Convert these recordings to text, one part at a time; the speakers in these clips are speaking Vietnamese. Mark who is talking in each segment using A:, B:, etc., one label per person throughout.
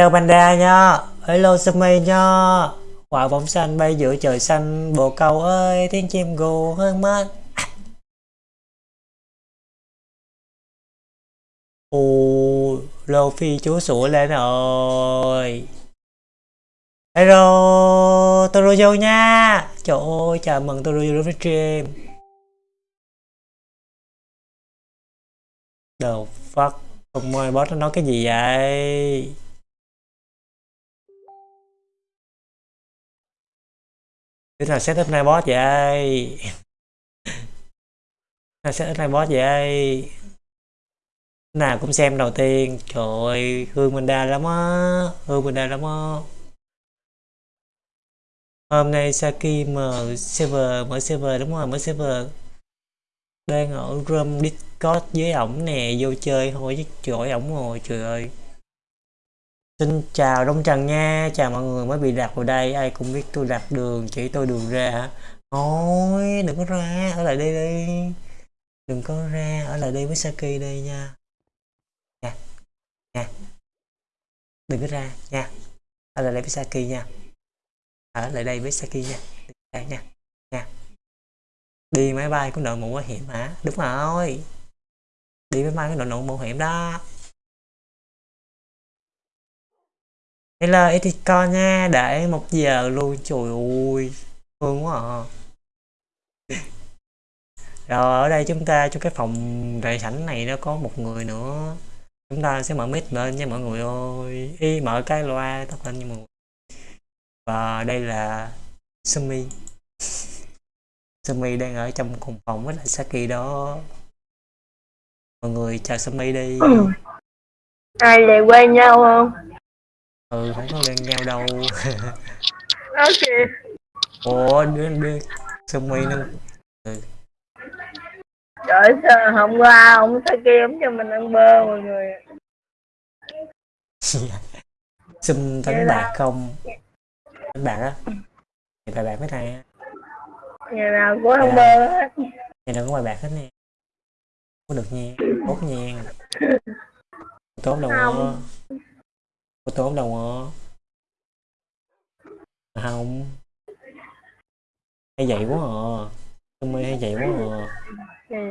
A: Hello Panda nha Hello Sumi nha Quả bóng xanh bay giữa trời xanh. Bộ cầu ơi, tiếng chim gù hơn mất. Ồ Luffy chúa sủa lên rồi. Hello, Torujo nha. Trời ơi, chào mừng Torujo đến với stream. Đầu fuck? Không ơi boss nó nói cái gì vậy? Thế nào setup này boss vậy Nào setup này boss vậy nào cũng xem đầu tiên. Trời ơi, hương mình đa lắm á. Hương mình đa lắm á. Hôm nay Saki mở server mở server đúng rồi, mở server. Đang ở room discord với ổng nè, vô chơi thôi chứ trời ổng rồi trời ơi xin chào đông trần nha, chào mọi người, mới bị đặt vào đây, ai cũng biết tôi đặt đường, chỉ tôi đường ra hả? Thôi, đừng có ra, ở lại đây đi. Đừng có ra, ở lại đây với Saki đây nha. Nha nha. Đừng có ra, nha. Ở lại đây với Saki nha. Ở lại đây với Saki nha. Đây nha nha. Đi máy bay cũng đội mũ bảo hiểm hả? Đúng rồi. Đi máy bay cũng đội mũ bảo hiểm đó. Hello Eticon nha, để một giờ luôn, trời ơi, thương quá à. Rồi ở đây chúng ta trong cái phòng đại sảnh này nó có một người nữa. Chúng ta sẽ mở mic lên nha mọi người ơi. Y mở cái loa tắt lên nha mọi người. Và đây là Sumi. Sumi đang ở trong cùng phòng với lại Saki đó. Mọi người chào Sumi đi.
B: Ai lại quen nhau không?
A: Ừ không có quen nhau đâu.
B: Ok.
A: Ủa đứa đứa Sumi nó ừ.
B: Trời sao hôm qua ông Saki ông cho mình ăn bơ mọi người
A: Sum đánh bạc không? Đánh bạc á. Thì bài bạc mấy thằng
B: Ngày nào cũng ăn bơ hết.
A: Ngày nào có bài bạc hết nè Có được nha. Tốt nha. Tốt đâu
B: Không.
A: Có tốt đâu á Không. Hay vậy quá à. Sum hay vậy quá à.
B: Vậy.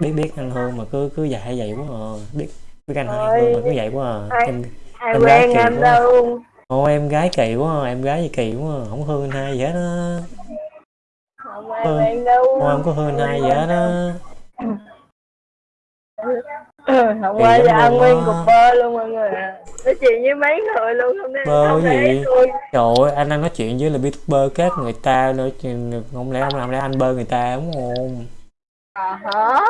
A: biết biết anh Hương mà cứ cứ dạy vậy quá à. Biết biết anh
B: Ôi.
A: mà cứ vậy quá à. Em
B: Ai
A: Em gái
B: quen
A: kỳ
B: anh đâu
A: ô em gái kỳ quá à, em gái gì kỳ quá à. không hương anh hai hết á.
B: Không ai quen đâu
A: ô em có hương anh hai hết á
B: Ừ, Hôm
A: Kỳ
B: qua giờ ăn
A: luôn
B: nguyên cục bơ luôn mọi người à. Nói chuyện với mấy người luôn không nên
A: Bơ
B: không
A: gì?
B: tôi.
A: Trời ơi anh đang nói chuyện với là youtuber khác người ta nữa chứ không lẽ không làm lẽ anh bơ người ta đúng không?
B: À hả?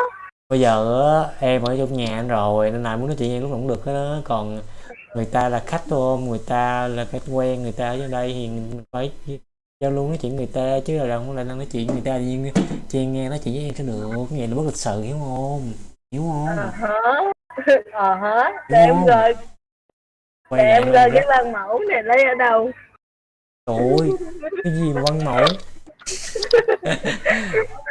A: Bây giờ á, em ở trong nhà anh rồi nên là muốn nói chuyện với em lúc nào cũng được hết đó còn người ta là khách ôm người ta là khách quen người ta ở đây thì mình phải giao lưu nói chuyện người ta chứ là không lại đang nói chuyện người ta nhưng chị nghe nói chuyện với em cho được này là bất lịch sự hiểu không hiểu không?
B: Hả à hả để
A: Đúng
B: em rồi để em rồi cái văn mẫu này lấy ở đâu?
A: Trời cái gì mà văn mẫu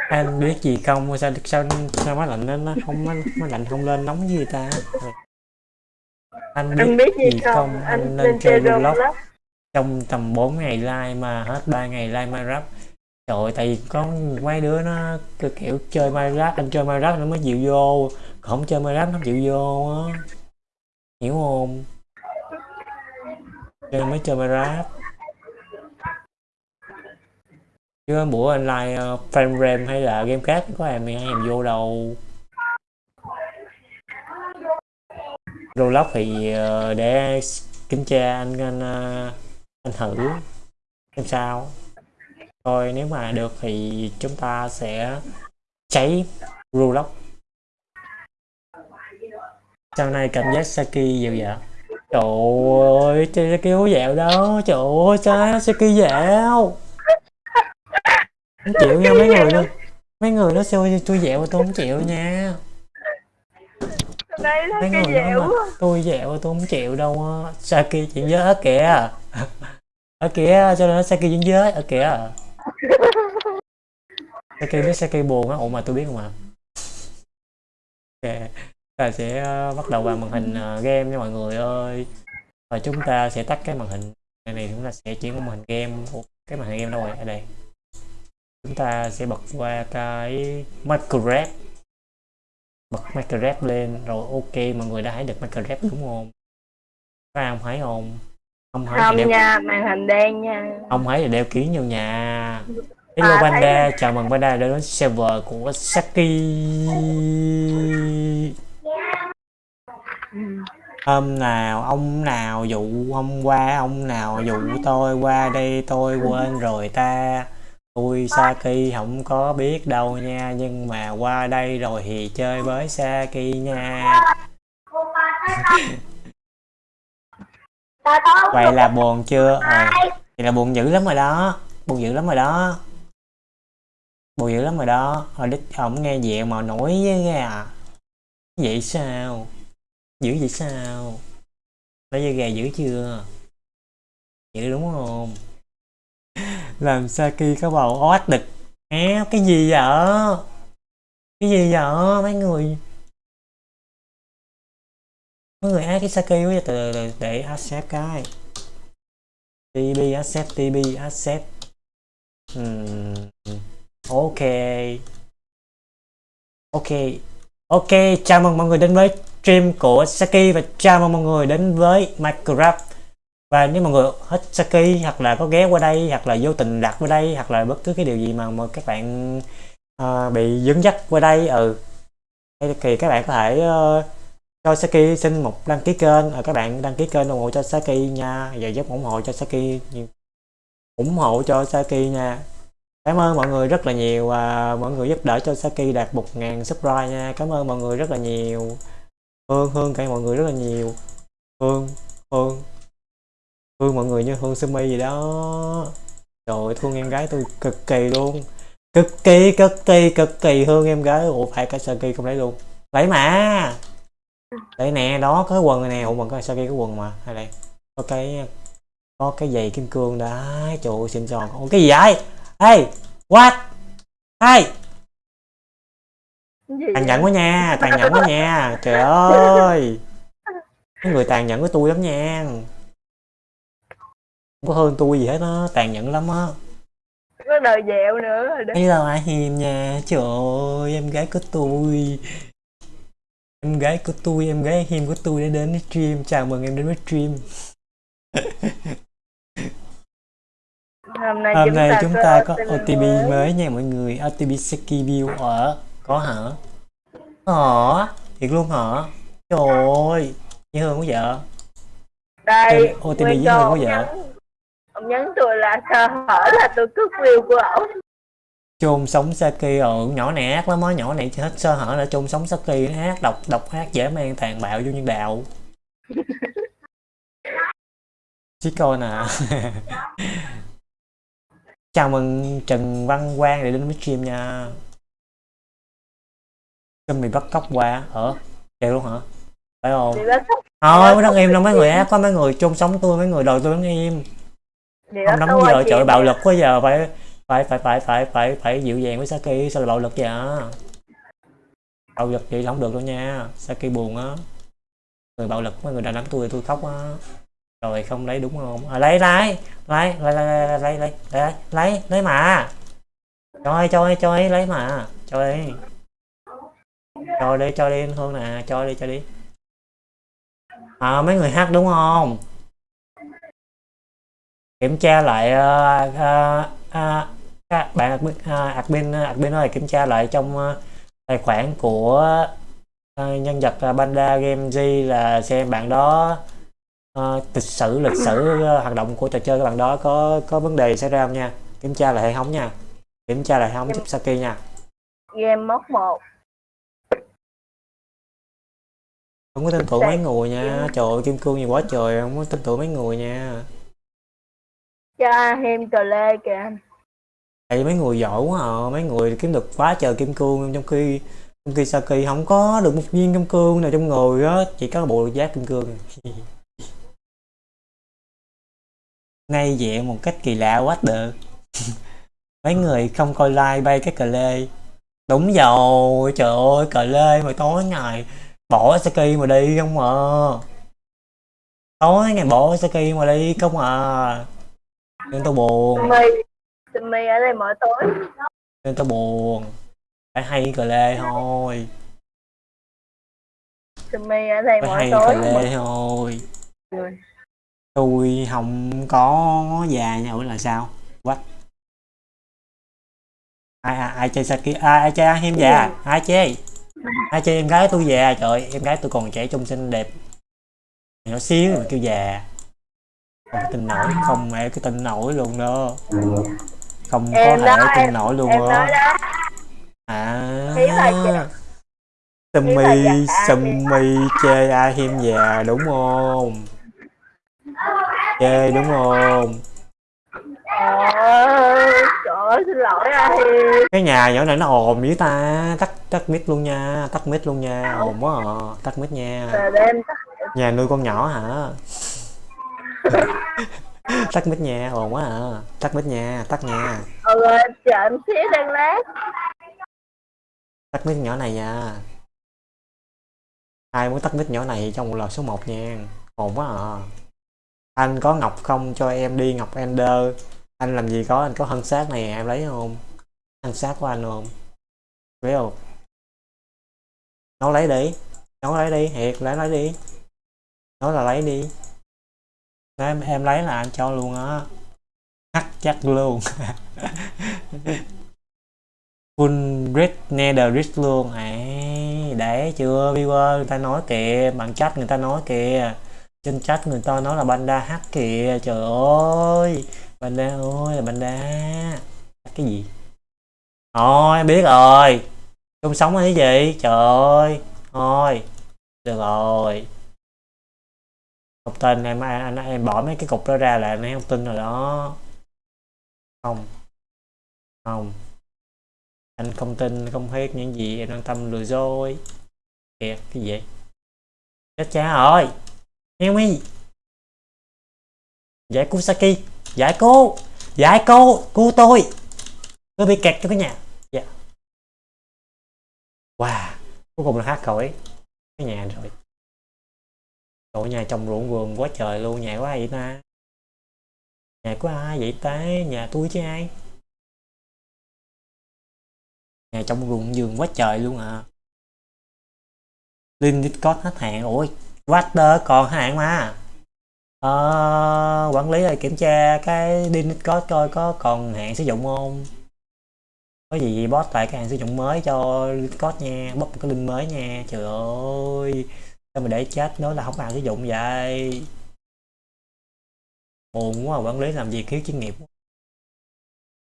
A: anh biết gì không? Sao sao sao máy lạnh nó nó không máy, máy lạnh không lên nóng người ta? Anh biết,
B: anh biết gì,
A: gì
B: không,
A: không?
B: Anh
A: anh
B: lên
A: lên
B: chơi
A: Roblox trong tầm 4 ngày like mà hết 3 ngày like Minecraft trời ơi, tại vì có mấy đứa nó cứ kiểu chơi Minecraft anh chơi Minecraft nó mới chịu vô. Không chơi Minecraft nó không chịu vô á. Hiểu không? Chơi mới chơi Minecraft. Chứ bữa anh like uh, frame rem hay là game khác có em hay em vô đâu. Roblox thì uh, để kiểm tra anh anh ờ, anh thử xem sao thôi nếu mà được thì chúng ta sẽ cháy Roblox sau này cảm giác Saki dịu vậy? Trời ơi Saki hú dạo đó trời ơi sao Saki dạo không chịu nha mấy người nữa mấy người nó xui tôi dẹo tôi không chịu nha.
B: Đây là
A: mấy
B: cái
A: người mà tôi dẹo tôi không chịu đâu á. Saki chuyện giới ở kìa. Ở kìa cho nên nó Saki chuyện giới ở kìa Saki biết Saki buồn á? Ủa mà tôi biết không ạ? Ok ta sẽ ờ, bắt đầu vào màn hình ờ, game nha mọi người ơi. Và chúng ta sẽ tắt cái màn hình. Này, này chúng ta sẽ chuyển qua màn hình game. Ủa, cái màn hình game đâu rồi? Ở đây. Chúng ta sẽ bật qua cái Minecraft. Bật Minecraft lên. Rồi ok mọi người đã thấy được Minecraft đúng không? Các em thấy không? Không thấy thì
B: không
A: đeo
B: nha màn hình đen nha.
A: Không thấy thì đeo kiến vào nhà. Hello
B: À, thấy
A: Panda, chào mừng Panda đã đến server của Saki. Hôm nào, ông nào dụ hôm qua, ông nào dụ tôi qua đây tôi quên rồi ta. Tôi Saki không có biết đâu nha Nhưng mà qua đây rồi thì chơi với Saki nha Vậy là buồn chưa? Ờ, vậy là buồn dữ lắm rồi đó Buồn dữ lắm rồi đó Buồn dữ lắm rồi đó Hồi đích ổng nghe vậy mà nổi với nghe à Vậy sao? Dữ vậy sao? Lấy dây gà dữ chưa? Dữ đúng không? Làm Saki có bầu ót đực Éo, cái gì vậy? Cái gì vậy mấy người? Mấy người ác cái Saki quá từ từ để accept cái. TB accept TB accept. Ừm, Ok. Ok Ok chào mừng mọi người đến với stream của Saki và chào mừng mọi người đến với Minecraft. Và nếu mọi người hết Saki hoặc là có ghé qua đây hoặc là vô tình đặt qua đây hoặc là bất cứ cái điều gì mà mà các bạn uh, bị dẫn dắt qua đây ừ. Thì các bạn có thể uh, cho Saki xin một đăng ký kênh. À, các bạn đăng ký kênh ủng hộ cho Saki nha. Và giúp ủng hộ cho Saki nhiều- ủng hộ cho Saki nha. Cảm ơn mọi người rất là nhiều. Và mọi người giúp đỡ cho Saki đạt 1.000 subscribe nha. Cảm ơn mọi người rất là nhiều. Hương Hương cảm ơn mọi người rất là nhiều. Hương Hương. Hương mọi người như Hương Sumi gì đó. Trời ơi, thương em gái tôi cực kỳ luôn. Cực kỳ cực kỳ cực kỳ thương em gái ủa phải cả Saki không lấy luôn. Lấy mà đây nè đó có cái quần này nè. Ủa mà có Saki có quần mà? Hay đây có cái có cái giày kim cương đấy trời ơi xinh xò ủa cái gì vậy? Hey what? Hey.
B: Cái
A: tàn nhẫn quá nha tàn nhẫn quá nha. Trời ơi. Mấy người tàn nhẫn với tôi lắm nha. Không có hơn tôi gì hết á tàn nhẫn lắm á.
B: Có đời dẹo nữa rồi đó.
A: Hello ai hiền nha. Trời ơi em gái của tôi em gái của tôi em gái hiền của tôi đã đến với stream. Chào mừng em đến với stream.
B: Hôm nay
A: hôm nay chúng ta có
B: OTP
A: OTP mới. nha mọi người. OTP Saki View ở có hả? Hả? Thiệt luôn hả? Trời ơi dễ thương quá vợ
B: đây
A: OTP dễ thương
B: Châu,
A: quá
B: ông
A: vợ
B: ông nhắn tôi là sơ hở là tôi cướp view của ổng
A: chôn sống Saki. Ở nhỏ này ác lắm á nhỏ này hết sơ hở là chôn sống Saki nó ác độc độc ác dễ mang tàn bạo vô nhân đạo. Chí coi nè. Chào mừng Trần Văn Quang để đến với stream nha. Cơm mì bắt cóc qua ở vậy luôn hả? Phải không? Thôi mới đứng im đâu mấy người ác có mấy người chôn sống tôi mấy người đòi tôi im
B: thì
A: không
B: đó
A: đóng giờ trời bạo lực quá giờ phải phải phải phải phải phải phải dịu dàng với Saki sao là bạo lực vậy à, bạo lực vậy không được đâu nha Saki buồn á người bạo lực mấy người đàn đánh tôi tôi khóc á rồi không lấy đúng không à, lấy lấy lấy lấy lấy lấy lấy lấy lấy lấy mà cho ơi cho ơi cho ơi lấy mà cho đi cho đi cho đi hương nè cho đi cho đi à, mấy người hát đúng không kiểm tra lại uh, uh, uh, các bạn admin, uh, admin admin ơi kiểm tra lại trong uh, tài khoản của nhân vật Panda Game G là xem bạn đó uh, lịch sử lịch sử hoạt động của trò chơi các bạn đó có có vấn đề xảy ra không nha? Kiểm tra lại hệ thống nha. Kiểm tra lại hệ thống giúp Saki nha.
B: Game móc một.
A: Không có tin tưởng mấy người nha. Trời ơi kim cương gì quá trời không có tin tưởng mấy người nha.
B: Cho thêm cờ lê kìa
A: tại mấy người giỏi quá à mấy người kiếm được quá trời kim cương, trong khi trong khi Saki không có được một viên kim cương nào trong người á, chỉ có bộ giáp kim cương. Ngay vậy một cách kỳ lạ quá được. Mấy người không coi like bay cái cờ lê. Đúng rồi, trời ơi, cờ lê mà tối ngày bỏ Saki mà đi không à. Tối ngày bỏ Saki mà đi không à. Nên tôi buồn.
B: Sumi ở đây mỗi tối.
A: Nên tao buồn. Phải hay cờ lê thôi.
B: Sumi ở đây
A: phải
B: mỗi
A: hay
B: tối.
A: cà lê thôi.
B: Người
A: tôi không có già nhau là sao? What? Ai ai, ai chơi Saki ai, ai chơi em già? Ai chơi? Ai chơi em gái tôi già trời. Em gái tôi còn trẻ trung xinh đẹp. Nhỏ xíu mà kêu già. Không tin nổi không mẹ cái tin nổi luôn đó không có
B: Em
A: thể
B: đó,
A: tin nổi luôn đó. À.
B: Ý là già.
A: sâm
B: ý là
A: mi
B: già
A: sâm
B: thì-
A: mi chê ai hiêm già đúng không? Chê đúng không?
B: Trời ơi xin lỗi
A: cái nhà nhỏ này nó ồn dữ ta. Tắt tắt mic luôn nha tắt mic luôn nha. Ồn quá à. tắt mic nha. Nhà nuôi con nhỏ hả tắt mic nha ồn quá à. Tắt mic nha tắt nha.
B: Ừ chờ em xíu đang lát.
A: Tắt mic nhỏ này nha ai muốn tắt mic nhỏ này trong một lời số 1 nha. Ồn quá à. Anh có ngọc không? Cho em đi ngọc ender. Anh làm gì có? Anh có hân sát này em lấy không? Hân sát của anh không? Lấy không? Nó lấy đi. Nó lấy đi thiệt lấy lấy đi. Nói là lấy đi nói em, em lấy là anh cho luôn á. Hắc chắc luôn. Full red nether luôn. Ấy để chưa? Viewer người ta nói kìa. Bạn chat người ta nói kìa. Trên chat người ta nói là banda hack kìa. Trời ơi. Banda ơi là banda cái gì? Thôi em biết rồi. Chung sống hay gì trời ơi. Thôi. Được rồi không tin em anh, anh em bỏ mấy cái cục đó ra là anh không tin rồi đó. Không. Không. Anh không tin không hết những gì em đang tâm lừa dối. Kìa cái gì? Chết cha rồi em đi giải cứu Saki. Giải cứu! Giải cứu! Cứu tôi! Tôi bị kẹt trong cái nhà. Dạ. Wow. Cuối cùng là hát khỏi cái nhà rồi. Trời nhà trồng ruộng vườn quá trời luôn nhà của ai vậy ta? Nhà của ai vậy ta? Nhà tôi chứ ai? Nhà trồng ruộng vườn quá trời luôn à. Linh Discord hết hạn ủa Water còn hạn mà. À, quản lý ơi kiểm tra cái Discord coi có còn hạn sử dụng không? Có gì bot lại cái hạn sử dụng mới cho Discord nha bóp một cái link mới nha trời ơi sao mà để chết? Nói là không ăn cái dụng vậy. Buồn quá, quản lý làm gì thiếu chuyên nghiệp.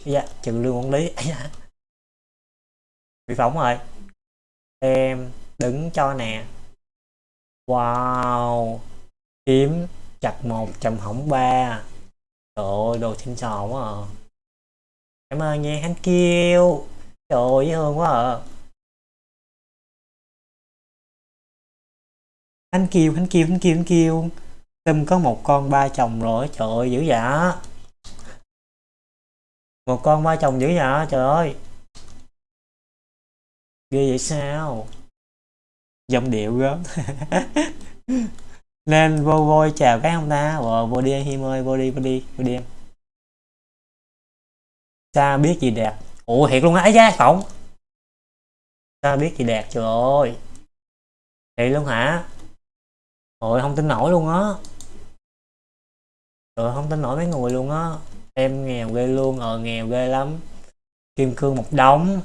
A: Dạ trừ lương quản lý. Dạ. bị phỏng rồi. Em đứng cho nè. Wow. Kiếm chặt một trầm hỏng ba. Trời ơi, đồ xinh xò quá à. Cảm ơn nha hắn kêu trời ơi, dễ thương quá à. Anh kêu anh kêu anh kêu anh kêu Tâm có một con ba chồng rồi trời ơi dữ dạ một con ba chồng dữ dạ trời ơi. Ghê vậy sao? Giọng điệu gớm. Nên vô vô chào cái ông ta. Ờ, vô đi em Him ơi vô đi vô đi vô đi. Em sao biết gì đẹp. Ủa thiệt luôn á ấy da phỏng sao biết gì đẹp trời ơi. Thiệt luôn hả? Ôi không tin nổi luôn á. Trời không tin nổi mấy người luôn á. Em nghèo ghê luôn ờ nghèo ghê lắm. Kim cương một đống.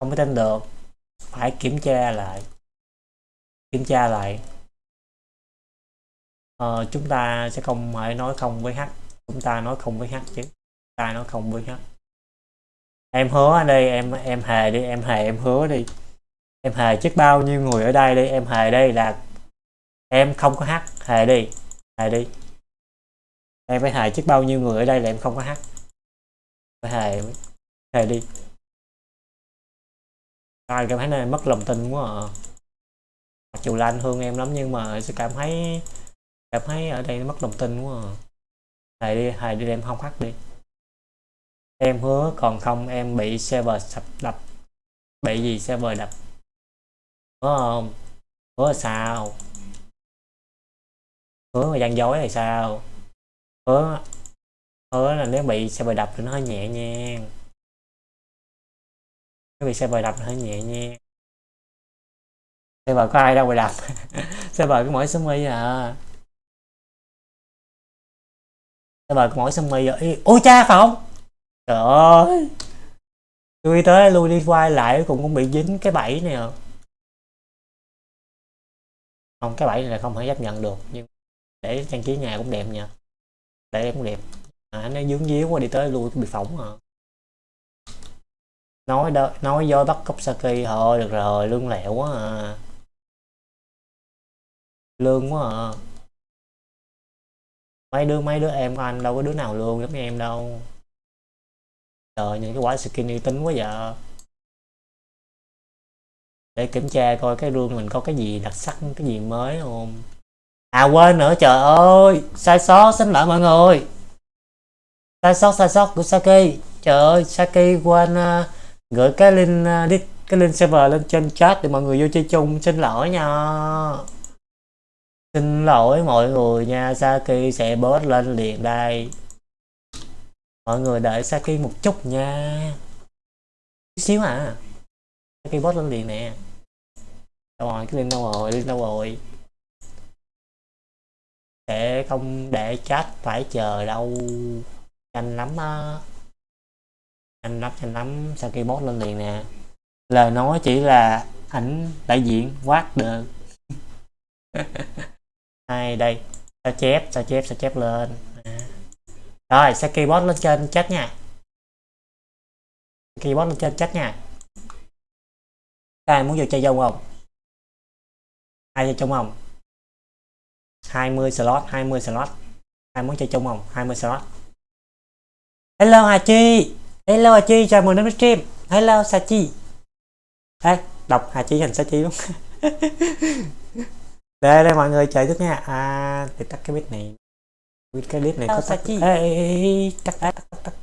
A: Không có tin được. Phải kiểm tra lại. Kiểm tra lại. Ờ, chúng ta sẽ không phải nói không với h. Chúng ta nói không với h chứ. Ta nói không với h. Em hứa đi đây em em hề đi em hề em hứa đi em hề chết bao nhiêu người ở đây đi em hề đây là em không có hát. Hề đi. Hề đi. Em phải hề chết bao nhiêu người ở đây là em không có hát. Phải hề hề đi. Ai cảm thấy này mất lòng tin quá à. Mặc dù là anh thương em lắm nhưng mà sẽ cảm thấy cảm thấy ở đây mất lòng tin quá à. Thầy đi, hài đi em không hát đi. Em hứa còn không, em bị server sập đập. Bị gì server đập? Có không? Hứa là sao? Hứa mà gian dối thì sao? Hứa hứa là nếu bị xe server đập thì nó hơi nhẹ nhàng. Nếu bị xe server đập thì hơi nhẹ nhàng. Server có ai đâu mà đập. Xe server có mỗi sumi à. Xe server có mỗi sớm mi rồi à. ôi cha, phải không? Trời ơi. Tôi tới lui đi quay lại cũng cũng bị dính cái bẫy này à không cái bẫy này là không thể chấp nhận được nhưng để trang trí nhà cũng đẹp nha. Để em cũng đẹp. À, nó dướng díu quá đi tới lui bị phỏng à. Nói đó nói do bắt cốc saki thôi được rồi lương lẹo quá à. Lương quá à. Mấy đứa mấy đứa em của anh đâu có đứa nào lương giống như em đâu. Trời những cái quả skin uy tín quá vậy để kiểm tra coi cái rương mình có cái gì đặc sắc cái gì mới không? À quên nữa trời ơi! Sai sót xin lỗi mọi người. Sai sót sai sót của Saki. Trời ơi Saki quên uh, gửi cái link uh, cái link server lên trên chat để mọi người vô chơi chung. Xin lỗi nha. Xin lỗi mọi người nha Saki sẽ bớt lên liền đây. Mọi người đợi Saki một chút nha. Chút xíu à. Saki lên liền nè. Đâu rồi, cái link đâu rồi, link đâu rồi? Để không để chat phải chờ đâu. Nhanh lắm á. Nhanh lắm nhanh lắm. Sao khi bot lên liền nè? Lời nói chỉ là ảnh đại diện. Quát được hai đây? Sao chép sao chép sao chép lên? À. rồi Saki keyboard lên trên chat nha? Keyboard lên trên chat nha ai muốn vô chơi dông không? Ai chơi chung không? 20 slot 20 slot. Ai muốn chơi chung không? 20 slot. Hello Hà Chi. Hello Hà Chi. Chào mừng đến với stream. Hello Sa Chi. Ê, đọc Hà Chi thành Sa Chi luôn đây đây mọi người chờ chút nha. À để tắt cái bit này. Cái clip này hello, có tắt. Chi. Ê, ê, ê, tắt tắt tắt tắt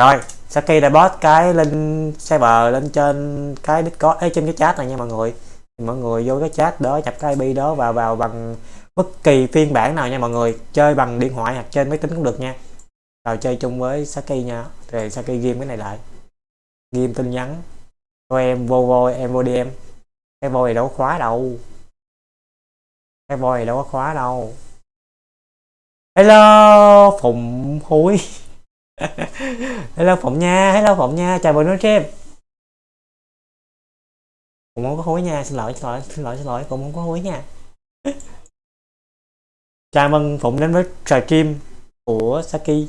A: rồi rồi Saki đã post cái link server lên trên cái Discord ấy trên cái chat này nha mọi người. Thì mọi người vô cái chat đó, nhập cái IP đó vào vào bằng bất kỳ phiên bản nào nha mọi người. Chơi bằng điện thoại hoặc trên máy tính cũng được nha. Rồi, chơi chung với Saki nha. Thì Saki game cái này lại. Game tin nhắn. Cho em vô vô em vô đi em cái vô này đâu có khóa đâu. Cái vô này đâu có khóa đâu. Hello, phụng húi hello phụng nha, hello phụng nha, chào buổi nói stream phụng không có hối nha, xin lỗi xin lỗi xin lỗi xin lỗi, phụng không có hối nha. Chào mừng phụng đến với trò stream của saki.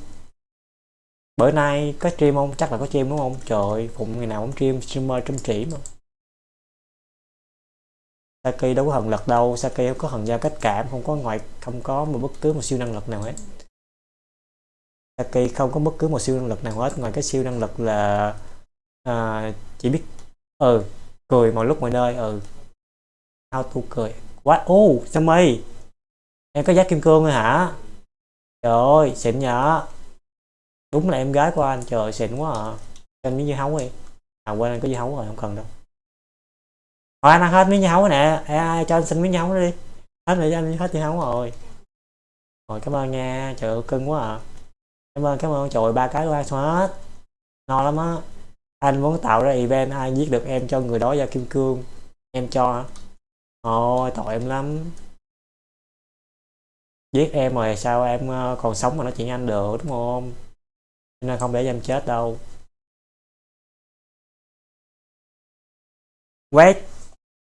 A: Bữa nay có stream không? Chắc là có stream đúng không? Trời, phụng ngày nào cũng stream, streamer chăm chỉ mà. Saki đâu có hận lực đâu, Saki không có hận giao cách cảm, không có ngoại, không có một bất cứ một siêu năng lực nào hết. Saki không có bất cứ một siêu năng lực nào hết ngoài cái siêu năng lực là à, chỉ biết ừ cười mọi lúc mọi nơi ừ how to cười. Quá ô oh, sao em có giác kim cương rồi hả? Trời ơi xịn nhở. Đúng là em gái của anh trời xịn quá à. Anh miếng dưa hấu đi. À quên anh có dưa hấu rồi không cần đâu. Thôi anh ăn hết miếng dưa hấu nè. Ai cho anh xin miếng dưa hấu đi. Hết rồi anh hết dưa hấu rồi. Rồi cảm ơn nha. Trời ơi cưng quá à cảm ơn cảm ơn trời ba cái qua hết no lắm á. Anh muốn tạo ra event, ai giết được em cho người đó ra kim cương, em cho. Ôi tội em lắm. Giết em rồi sao em ờ, còn sống mà nói chuyện anh được, đúng không? Nên không để em chết đâu. Wait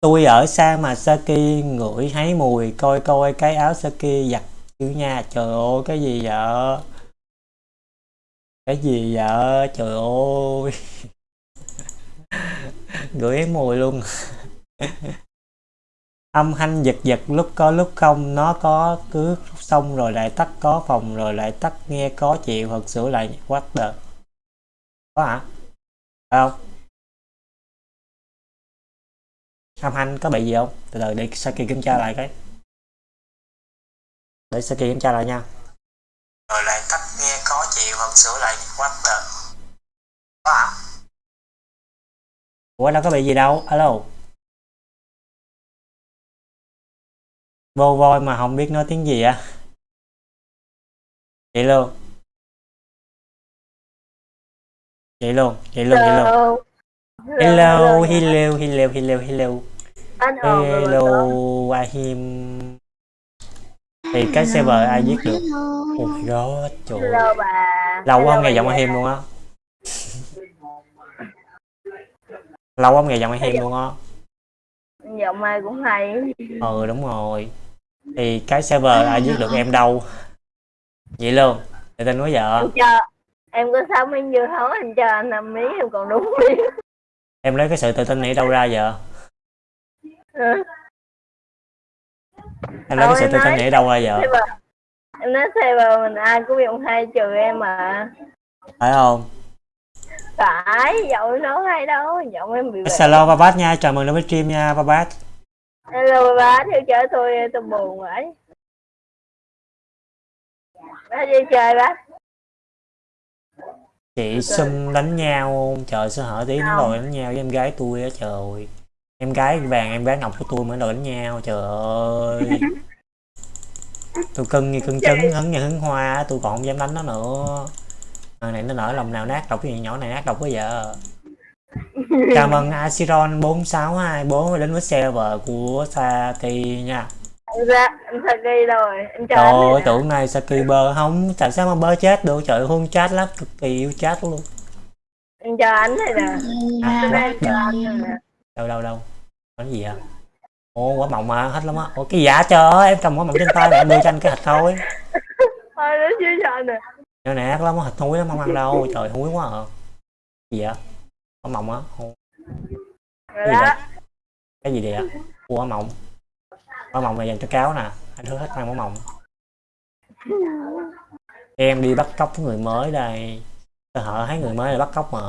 A: tôi ở xa mà Saki ngửi thấy mùi, coi coi cái áo Saki giặt chứ nha. Trời ơi, cái gì vậy? Cái gì vậy? Trời ơi. Gửi mùi luôn. Âm thanh giật giật lúc có lúc không, nó có cứ xong rồi lại tắt, có phòng rồi lại tắt, nghe có chịu, thật sự lại what the có hả? Phải không? Âm thanh có bị gì không? Từ từ, để Saki kiểm tra lại cái. Để Saki kiểm tra lại nha. Rồi lại tắt chịu hoặc sửa lại what the có hả ủa đâu có bị gì đâu? Alo vô voi mà không biết nói tiếng gì à vậy luôn. Vậy luôn vậy luôn vậy luôn.
B: Hello.
A: Hello hello hello hello hello
B: anh ồn rồi
A: hello
B: mà
A: Ahim thì cái server ai viết được? My god trời. Lâu quá không nghe giọng
B: già.
A: Ahim luôn á. Lâu quá không nghe giọng Ahim luôn á.
B: Giọng ai cũng hay.
A: Ừ đúng rồi. Thì cái server ai viết được em đâu? Vậy luôn. Để tên nói vợ
B: em em có sáu miếng dưa hấu anh cho anh năm miếng em còn đúng miếng
A: em lấy cái sự tự tin này đâu ra vợ
B: Ừ.
A: em lấy cái tự tin
B: nói-
A: này đâu ra
B: mà em nói server mình ai cũng giọng hay trừ em mà.
A: Phải không?
B: Phải giọng nó hay đâu giọng em bị
A: hello Babat nha. Chào mừng đến với stream nha Babat
B: hello bà theo chở tôi tôi buồn vậy. Bác đi chơi bác
A: chị xum đánh nhau trời sao hở tí nó đòi đánh nhau với em gái tôi á trời em gái vàng em gái ngọc của tôi mới đòi đánh nhau trời ơi. Tôi cưng như cưng trứng hứng như hứng hoa tôi còn không dám đánh nó nữa. Thằng này nó nở lòng nào nát độc cái gì nhỏ này nát độc quá vợ chào mừng Asiron 4624 đến với server của Sati nha.
B: Ra em sao đi rồi em
A: trời ơi tưởng này Saki bơ không tại sao mà bơ chết được? Trời ơi, hôn chat lắm cực kỳ yêu chat luôn.
B: Em cho anh này nè.
A: À,
B: Tôi nè
A: đâu đâu đâu? Có gì à ô quả mọng mà hết lắm á. Ủa cái giả trời ơi em cầm quả mọng trên tay mà em đưa cho anh cái thịt thôi.
B: Thôi nó chưa anh nè.
A: Này ác lắm á thịt thúi lắm không ăn đâu. Trời thúi quá à. Gì vậy? Quả mọng á?
B: Rồi
A: gì vậy? Cái gì vậy? Ạ quả mọng. Quả mọng này dành cho cáo nè. Anh thứ hết ăn quả mọng. Em đi bắt cóc người mới đây. Tôi hở thấy người mới là bắt cóc mà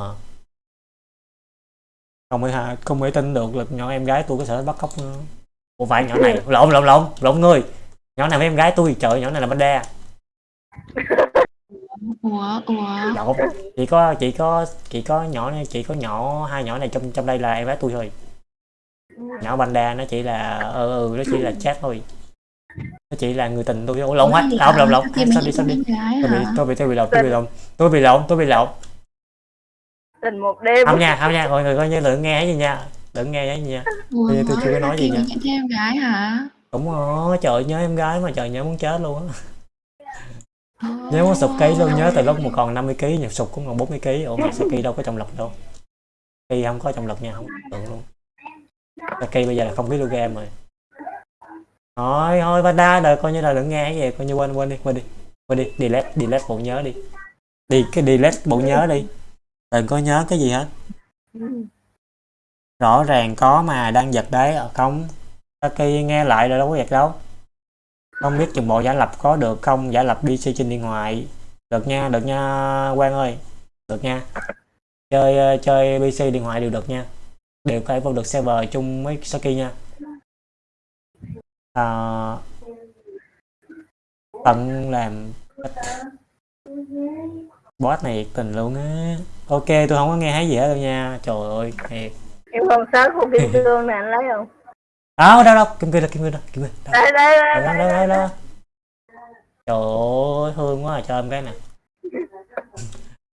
A: không hà- không thể tin được là nhỏ em gái tôi có sở bắt cóc nữa ủa phải nhỏ này. Lộn lộn lộn lộn người. Nhỏ này với em gái tôi trời nhỏ này là bánh đa
C: ủa ủa?
A: Lộn chỉ có chỉ có chỉ có nhỏ này chỉ có nhỏ hai nhỏ này trong trong đây là em gái tôi thôi. Nhỏ bánh đa nó chỉ là ừ, ừ nó chỉ là chat thôi. Nó chỉ là người tình tôi ủa lộn hết. lộn lộn lộn.
C: Thì
A: sao
C: mình
A: đi sao đi
C: em gái
A: tôi bị tôi bị tôi bị lộn tôi bị lộn tôi bị lộn tôi bị lộn
B: tình một đêm.
A: Không nha không nha mọi người coi như đừng nghe cái gì nha đừng nghe cái gì nha.
C: Ủa
A: Bây giờ tôi chưa có nói gì nha.
C: thêm em gái hả?
A: Đúng rồi trời nhớ em gái mà trời nhớ muốn chết luôn á. Nhớ muốn sụp ký luôn nhớ từ lúc mà còn 50 kg nhật sụp cũng còn 40 kg ủa mà Saki đâu có trọng lực đâu. Saki không có trọng lực nha không tưởng luôn. Saki bây giờ là không kg rồi. Thôi thôi Vanda đời coi như là đừng nghe cái gì coi như quên quên đi quên đi. Quên đi delete delete bộ nhớ đi. Đi cái delete bộ nhớ đi đừng có nhớ cái gì hết. Rõ ràng có mà đang giật đấy ở không. Saki nghe lại rồi đâu có giật đâu. Không biết chừng bộ giả lập có được không. Giả lập PC trên điện thoại. Được nha được nha Quang ơi. Được nha. Chơi ờ, chơi PC điện thoại đều được nha. Đều có thể vô được server chung với Saki nha. À, tận làm boss này nhiệt tình luôn á. Ok tôi không có nghe thấy gì hết đâu nha. Trời ơi thiệt.
B: Em không sáu khu kim cương nè anh lấy không?
A: Đâu đâu đâu. Kim cương đâu kim cương đâu kim cương đâu.
B: Đây đây đây, đây,
A: đâu
B: đây.
A: đâu. trời ơi hương quá à cho em cái nè.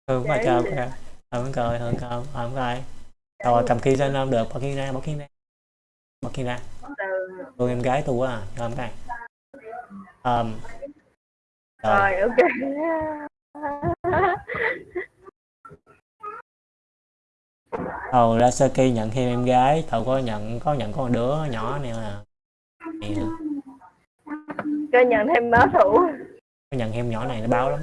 A: Hương quá à, cho em cái hương cười hương cười hương cười rồi cầm kia lên không được bỏ kia ra bỏ kia ra. Bỏ kia ra. Hương em gái tôi quá à cho em cái. Um, rồi.
B: Rồi ok
A: Ồ, ra Saki nhận thêm em gái, thầu có nhận có nhận con đứa nhỏ này. Nè,
B: cho nhận thêm báo thủ
A: có nhận thêm nhỏ này nó báo lắm.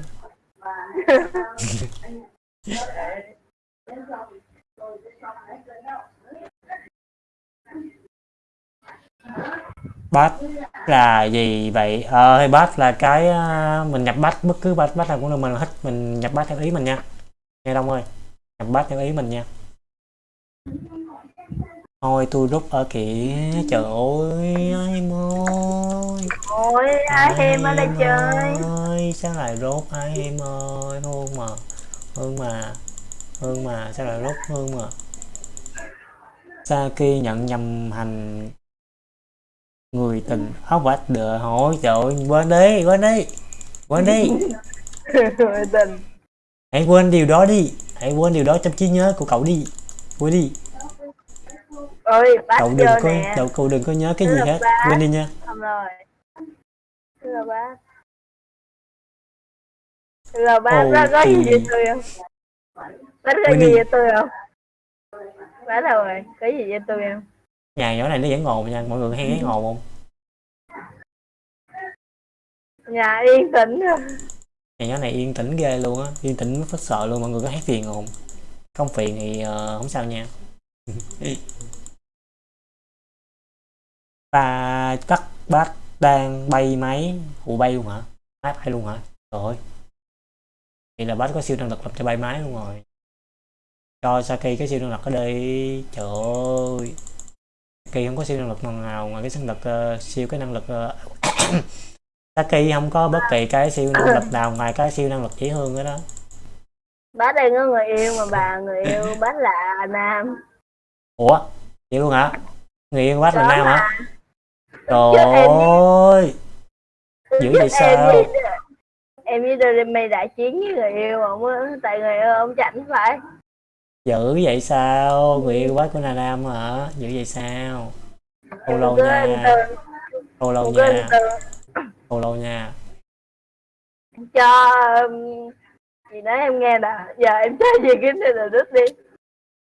A: Batch là gì vậy? Ờ, batch là cái ờ, mình nhập batch bất cứ batch batch nào cũng được mình thích mình nhập batch theo ý mình nha. Nghe Đông ơi, nhập batch theo ý mình nha. Thôi tôi rút ở kìa, trời ơi, em ơi.
B: ôi ai em ở đây chơi
A: ơi sao lại rốt ai em ơi hương mà hương mà hương mà sao lại rốt hương mà Saki nhận nhầm hành người tình áo vạch đợi hỏi trời ơi, quên đi quên đi quên đi.
B: Người tình.
A: Hãy quên điều đó đi hãy quên điều đó trong trí nhớ của cậu đi quên đi.
B: Ơi
A: cậu đừng có
B: nè.
A: cậu, cậu đừng có nhớ cái
B: Đó
A: gì hết
B: ba.
A: quên đi nha.
B: Xong rồi. Thế là bác. Thế là bác
A: Ồ,
B: bác có gì về tôi không? Bác
A: Quên
B: gì về tôi không? Bác đâu rồi? Có gì về tôi không
A: nhà nhỏ này nó vẫn ồn nha mọi người hay thấy ồn không?
B: Nhà yên tĩnh rồi
A: nhà nhỏ này yên tĩnh ghê luôn á yên tĩnh phát sợ luôn mọi người có hát phiền không? Không phiền thì ờ, không sao nha. Ta cắt bát đang bay máy ủa bay luôn hả? Máy bay luôn hả? Trời ơi. Thì là bát có siêu năng lực làm cho bay máy luôn rồi. Cho Saki cái siêu năng lực ở đây trời ơi Saki không có siêu năng lực nào ngoài cái năng lực ờ, siêu cái năng lực ờ, Saki không có bất kỳ cái siêu năng lực nào ngoài cái siêu năng lực chỉ hương đó đó.
B: Bác đang có người yêu mà bà người yêu bác là nam.
A: Ủa? Vậy luôn hả? Người yêu bác là nam hả? Trời ơi! Dữ vậy sao?
B: em với Doremi đại chiến với người yêu ông á, tại người yêu ông chảnh phải
A: dữ vậy sao? Người yêu bác của là nam hả? Dữ vậy sao? Lâu
B: cứ
A: nha. Lâu lâu nha. Lâu lâu nha.
B: Cho um, gì nói em nghe nè. Giờ em chơi gì cái này là đứt đi.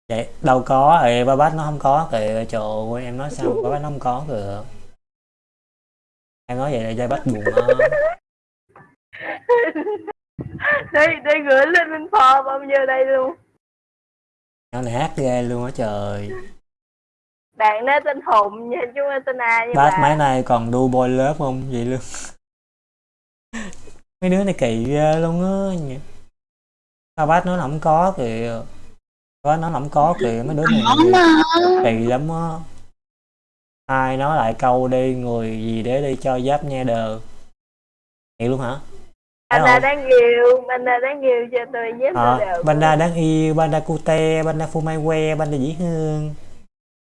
A: Vậy đâu có. Ê ba bác nó không có kìa. Trời em nói sao ba bác nó không có kìa. Em nói vậy là dây bác buồn á.
B: Đây đây gửi lên bên phò bao nhiêu đây luôn
A: nó này hát ghê luôn á trời.
B: Bạn đó tên hùng nha chứ không tên a nha
A: bác
B: bà.
A: máy này còn đu boy lớp không? Vậy luôn. Mấy đứa này kỳ ghê luôn á. Nhỉ sao bác nói là không có kìa? Bác là không có kìa. Mấy đứa này kỳ lắm á. Ai nói lại câu đi người gì để đi cho giáp nha đờ. Vậy luôn hả Panda
B: đang yêu, panda đang yêu cho tôi với
A: à,
B: được.
A: Panda đang yêu, panda cute, que, fumaiwe, đang dĩ hương.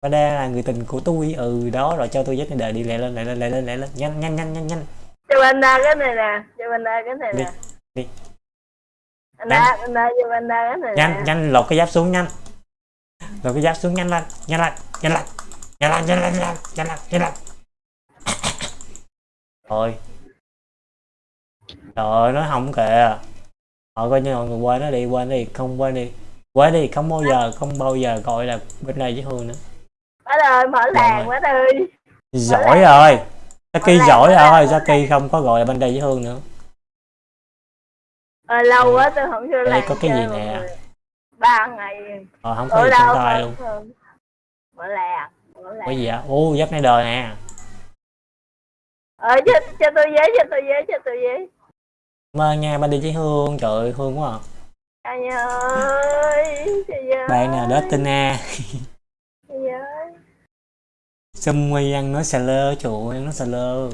A: Panda là người tình của tôi, ừ đó rồi cho tôi với đời đi lẹ lên lẹ lên lẹ lên lẹ lên nhanh nhanh nhanh nhanh nhanh.
B: Cho panda cái này nè, cho panda cái này nè.
A: Đi.
B: đi. Panda, panda cho panda cái này.
A: Nhanh
B: nè.
A: nhanh lột cái giáp xuống nhanh. Lột cái giáp xuống nhanh lên, nhanh lên, nhanh lên. Nhanh lên, nhanh lên, nhanh lên, nhanh lên, nhanh trời ơi nói không kìa họ coi như mọi người quên nó đi quên đi không quên đi. Quên đi không bao giờ không bao giờ gọi là bên đây với hương nữa.
B: Bác ơi mở làng bác ơi
A: giỏi rồi Saki
B: Mở
A: giỏi
B: mở
A: rồi. Saki không có gọi là bên đây với hương nữa.
B: Ờ, lâu quá tôi không vô
A: Đây có cái gì nè?
B: ba ngày.
A: Ờ, không có gì trong tay luôn.
B: Mở làng mở làng
A: có gì ạ ô giáp này đời nè.
B: Ờ cho, cho tôi giấy cho tôi giấy cho tôi giấy
A: ơn nha bên đi với hương trời ơi hương quá à.
B: anh ơi
A: bạn nào đó tin a Xâm Nguy ăn nói xà lơ, ơi, ăn nói xà lơ.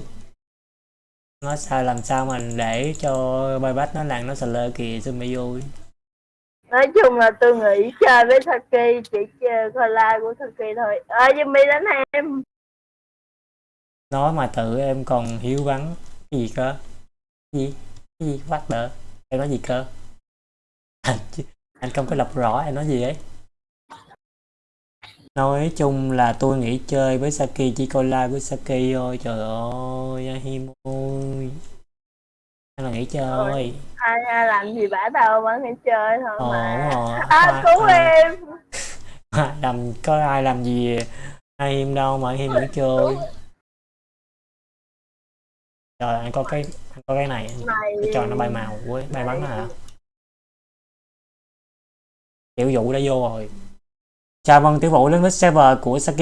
A: Nói sao làm sao mà để cho bay bách nó làm nó xà lơ kìa Xâm Nguy vui
B: nói chung là tôi nghĩ chơi với Saki chỉ chơi coi live của Saki thôi. Ờ Jimmy đánh em.
A: Nói mà tự em còn hiếu vắng. Cái gì cơ? Cái gì? Cái gì? What the? Em nói gì cơ? Anh, anh không có đọc rõ em nói gì ấy Nói chung là tôi nghĩ chơi với Saki chỉ coi live với Saki thôi Trời ơi, Ahim ơi Anh là nghĩ chơi
B: ai, ai làm gì bả đâu vẫn phải chơi thôi mà
A: rồi.
B: à, cứu
A: Ai-
B: em
A: làm có ai làm gì ai hiêm đâu mà hiêm vẫn chơi trời anh có cái anh có cái này cái trò nó bay màu với bay bắn hả? Tiểu vụ đã vô rồi. Chào mừng tiểu vụ đến với server của Saki.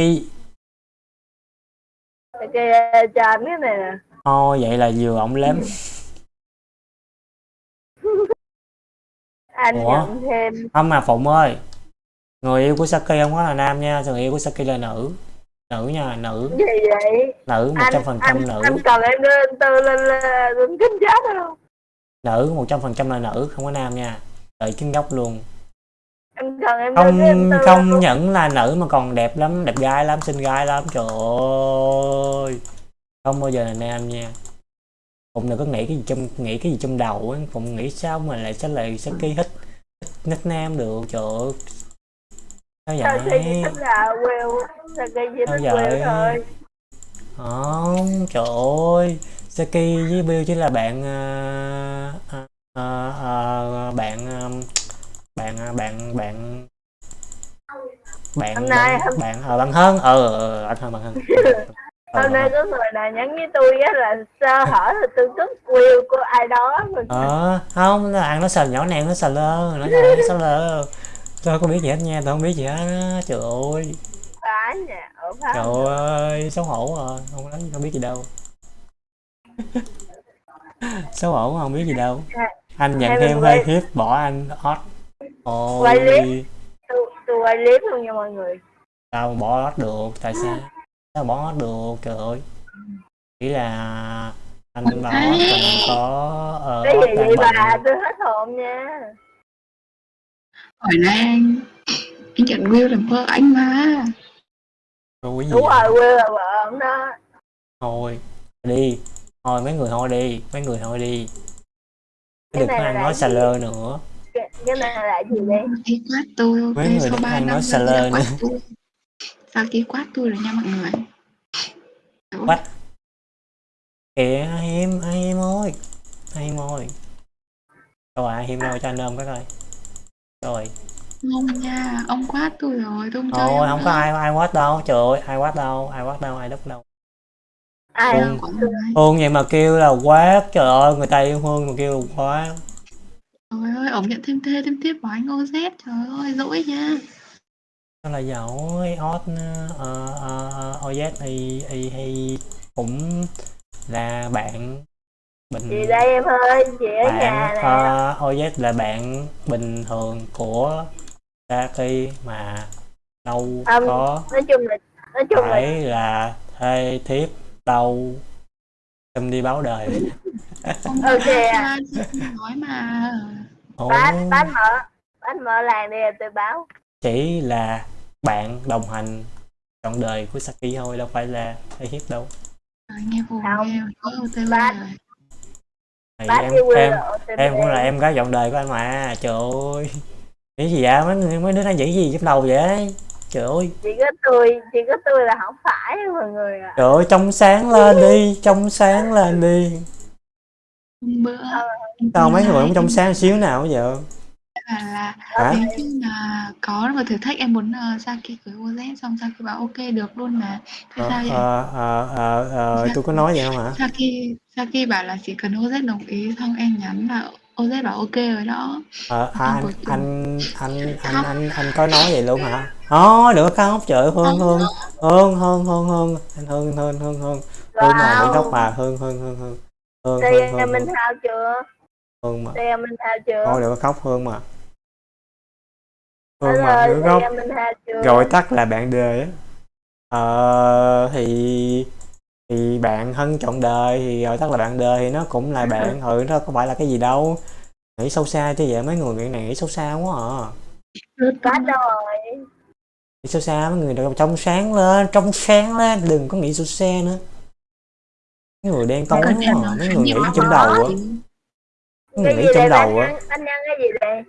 B: Kia cho anh cái này nè.
A: Thôi vậy là vừa ổng lém.
B: Anh
A: Ủa?
B: nhận thêm.
A: Không mà phụng ơi người yêu của Saki không có là nam nha người yêu của Saki là nữ nữ nha nữ.
B: Gì vậy?
A: Nữ một trăm phần trăm nữ.
B: anh cần em anh tư lên lên lên kính chat không
A: nữ một trăm phần trăm là nữ không có nam nha. Đợi chính gốc luôn.
B: Anh cần em
A: không
B: tư
A: không
B: lên.
A: những là nữ mà còn đẹp lắm đẹp gái lắm xinh gái lắm. Trời ơi. Không bao giờ là nam nha. Phụng đừng có nghĩ cái gì trong nghĩ cái gì trong đầu Phụng nghĩ sao mà lại sẽ lại sẽ ký hít hít nickname được. Trời ơi sao vậy?
B: Chỉ thích là Will?
A: Sao vậy?
B: Thôi
A: không trời ơi. Saki với Bill chỉ là bạn à, à, à, à, bạn à, bạn à, bạn bạn bạn
B: Hôm nay-
A: bạn
B: hôm-
A: bạn ờ bạn hơn ờ ờ, anh hơn bạn hơn Ờ,
B: Hôm nay
A: hơn.
B: có người nào nhắn với tôi á là sơ hở thì tôi cất Will của ai đó. Mà
A: ờ không là ăn nó sờ nhỏ nẹn nó sờ lơ nó sờ lơ tôi không biết gì hết nha tôi không biết gì hết á trời ơi.
B: Ở
A: trời ơi xấu hổ à không nói không biết gì đâu. Xấu hổ không biết gì đâu. Anh nhận thêm hơi
B: quay-
A: hiếp bỏ anh hot.
B: Quay
A: ôi.
B: clip. tôi, tôi quay clip luôn nha mọi người.
A: Sao mà bỏ hot được tại sao? Sao bỏ hot được trời ơi. Chỉ là anh bỏ hot còn có ờ,
B: cái gì vậy bà? tôi hết hồn nha
C: Hỏi nay anh nhận Will làm vợ anh mà.
A: Rồi gì
B: đúng
A: vậy?
B: rồi Will là vợ ông đó.
A: Thôi đi. Thôi mấy người thôi đi. Mấy người thôi đi.
B: Cái
A: đừng có
B: này
A: ăn nói xà lơ nữa.
B: Cái, cái này là gì đây
C: Saki quát tôi? Ok
A: Mấy người
C: sau
A: được
C: 3
A: ăn
C: năm đã quát
A: nữa.
C: tôi. Saki quát tôi rồi nha mọi người.
A: Quát. kìa ai hiếm ơi. Hiếm ơi. Đâu à hiếm đâu cho anh ôm cái coi rồi.
C: Không nha Ông quát tôi rồi tôi không chơi
A: không có ai ai quát đâu trời ơi ai quát đâu ai quát đâu ai đúc đâu.
B: Ai
A: Hương. Hương vậy mà kêu là quát trời ơi người ta yêu hương mà kêu là quát.
C: Trời ơi, ông nhận thêm thê thêm tiếp của anh OZ Trời ơi, dỗi nha.
A: Nó là ờ ờ OZ hay hay cũng là bạn bình
B: chị đây em ơi chị ở
A: bạn
B: nhà nè
A: ờ, OZ là bạn bình thường của Saki mà đâu
B: Ông-
A: có
B: nói chung là nói chung là
A: phải là thê thiếp đâu xin đi báo đời
B: Ok à.
C: à. nói mà
B: bán bán mở bán mở làng đi tôi báo
A: chỉ là bạn đồng hành trọn đời của Saki thôi đâu phải là thê thiếp đâu
C: Trời, nghe buồn
B: Không.
C: nghe OTV
B: Bán. Bán
A: em em em cũng là em gái trọn đời của anh mà trời ơi. Nghĩ gì vậy? Mấy người mấy đứa đang nghĩ gì trong đầu vậy? Trời ơi.
B: Chỉ có tôi chỉ có tôi là không phải mọi người ạ.
A: Trời ơi trong sáng lên đi trong sáng lên đi. Sao mấy người cũng trong sáng xíu nào bây
C: bảo là
A: hả?
C: nếu như mà có một thử thách em muốn uh, Saki cưới OZ xong Saki bảo ok được luôn mà. Thế
A: ờ
C: sao vậy?
A: ờ ờ ờ ờ, tôi có nói vậy không hả?
C: Saki Saki bảo là chỉ cần OZ đồng ý xong em nhắn là OZ bảo ok rồi đó.
A: Ờ à,
C: Xong
A: anh anh anh anh anh anh có nói vậy luôn hả? Thôi đừng có khóc trời ơi, hương
C: Không,
A: hương hương hương hương hương anh hương hương hương hương. Hương mà đừng khóc
B: wow
A: mà hương hương hương hương hương
B: đây
A: hương
B: em
A: hương
B: minh
A: hương.
B: thao chưa?
A: Hương mà.
B: Đây em minh thao chưa?
A: Thôi đừng có khóc hương mà.
B: Anh
A: hương mà
B: ơi
A: đừng có
B: đây
A: khóc
B: em minh thao chưa?
A: Gọi tắt là bạn đời á. Ờ thì thì bạn thân trọn đời thì gọi tắt là bạn đời thì nó cũng là bạn. Ừ nó không phải là cái gì đâu. Nghĩ sâu xa chứ vậy mấy người nghĩ này nghĩ sâu xa quá à.
B: Đâu rồi.
A: Nghĩ sâu xa mấy người đâu trong sáng lên trong sáng lên. Đừng có nghĩ sâu xa nữa. Mấy người đen tối quá à. mấy người nghĩ trong đầu á. mấy người nghĩ trong đầu á.
B: bánh nhăn cái gì đây?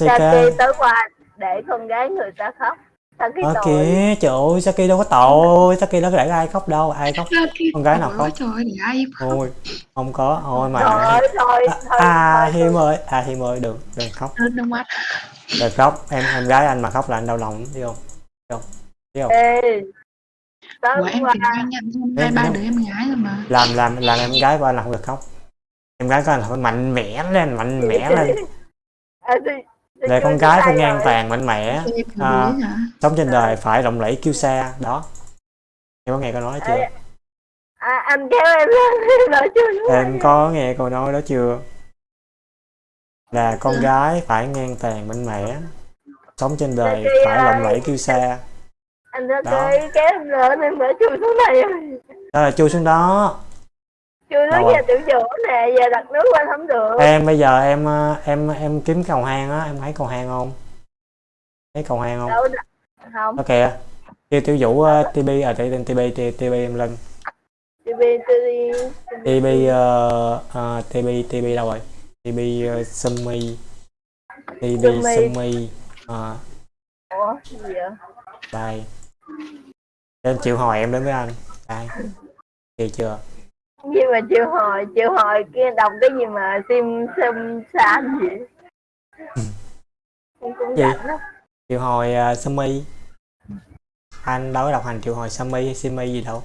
A: CK
B: tới qua để con gái người ta khóc. Saki
A: Ờ
B: tội
A: kìa trời ơi Saki đâu có tội. Saki đâu có để ai khóc đâu ai khóc? Con gái nào
C: Ôi
A: khóc?
C: Trời ơi, để ai khóc?
A: Thôi không có. Thôi mà.
B: Thôi thôi
A: à,
B: thôi
A: à
B: thôi,
A: Hiêm ơi. À Hiêm ơi đừng đừng khóc.
C: Rớt nước mắt
A: đừng khóc. Em em gái anh mà khóc là anh đau lòng biết không? Biết không? Biết không?
B: Ê,
C: Ủa em thêm hai
A: Em-
C: ba
A: em-
C: đứa em gái rồi mà.
A: Làm làm làm em gái của anh là không được khóc. Em gái của anh là phải mạnh mẽ lên mạnh mẽ lên.
B: À, tôi
A: để con gái phải ngang
B: rồi.
A: tàn mạnh mẽ
C: Em
A: à, sống trên đời phải lộng lẫy kiêu sa đó. Em có nghe câu nói chưa?
B: À, anh kéo em em nói chưa
A: em có nghe câu nói đó chưa? Là con
C: Dạ.
A: gái phải ngang tàn mạnh mẽ sống trên đời
B: Saki
A: phải lộng lẫy kiêu sa
B: anh
A: Đó.
B: kéo em lên em phải chui xuống này.
A: Đó là chui xuống đó
B: xuống
A: rồi?
B: nhà tiểu chủ nè giờ đặt nước lên không được.
A: Em bây giờ em ờ, em em kiếm cầu hang á em thấy cầu hang không? Thấy cầu hang không?
B: Đâu không.
A: Kìa kêu tiểu vũ uh, tb à tên tb tb em lên.
B: TV TV
A: tb uh, uh, tb tb đâu rồi? Tb uh, sumi. Baby
B: Sumi.
A: À,
B: ủa gì vậy?
A: Đây. Em chịu hỏi em đến với anh. Đây. Chịu chưa
B: gì mà chịu hồi chịu hồi kia đọc cái gì mà sim sim san gì. Em cũng
A: Gì? triệu hồi uh, Sumi anh đâu có đọc hành triệu hồi Sumi hay Simi gì đâu.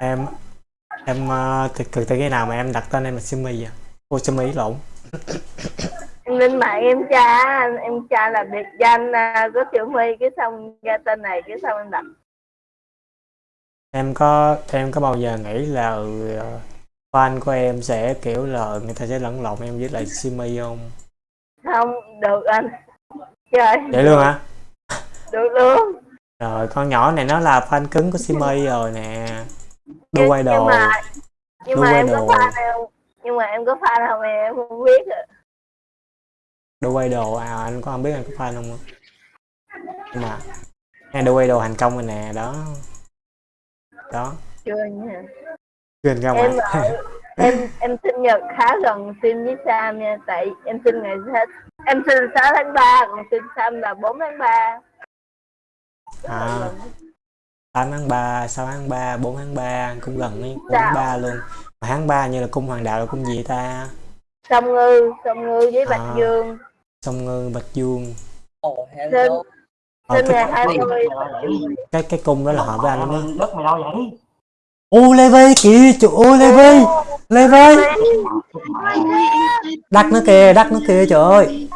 A: Em em uh, từ, từ, từ cái nào mà em đặt tên em là Simi à ô Sumi lộn.
B: Em lên mạng em tra em tra là biệt danh à, có tiểu my cái xong ra tên này cái xong em đặt
A: em có em có bao giờ nghĩ là ừ, fan của em sẽ kiểu là người ta sẽ lẫn lộn em với lại Simi không?
B: Không được anh. Trời
A: vậy luôn hả?
B: Được luôn.
A: Rồi con nhỏ này nó là fan cứng của Simi rồi nè. Đu quay
B: nhưng
A: đồ.
B: mà nhưng mà em có
A: đồ.
B: fan không nhưng mà em có fan không em không biết à.
A: đu quay đồ. À anh có không biết anh có fan không? Nhưng mà nghe đu quay đồ thành công rồi nè đó đó.
B: Chưa nha.
A: Quên ra
B: em
A: ngoài.
B: ở em em sinh nhật khá gần Sim với Sam nha tại em sinh ngày hết em sinh 6 tháng 3 còn Sim Sam là 4 tháng 3
A: à. 8 tháng 3, 6 tháng 3, 4 tháng 3 cũng gần ấy, 4 tháng 3 luôn. Mà tháng 3 như là cung hoàng đạo là cung gì ta?
B: Sông ngư sông ngư với bạch
A: À.
B: dương.
A: Sông ngư bạch dương.
D: Ồ, hello.
A: Ờ, cái,
B: 20
A: cái cái cung đó là hợp với anh á.
E: Đất mày đâu vậy
A: ô Levi kìa trời ơi Levi Levi
C: Ôi, ôi, anh
A: đắt nó kìa đắt nó kìa trời ơi.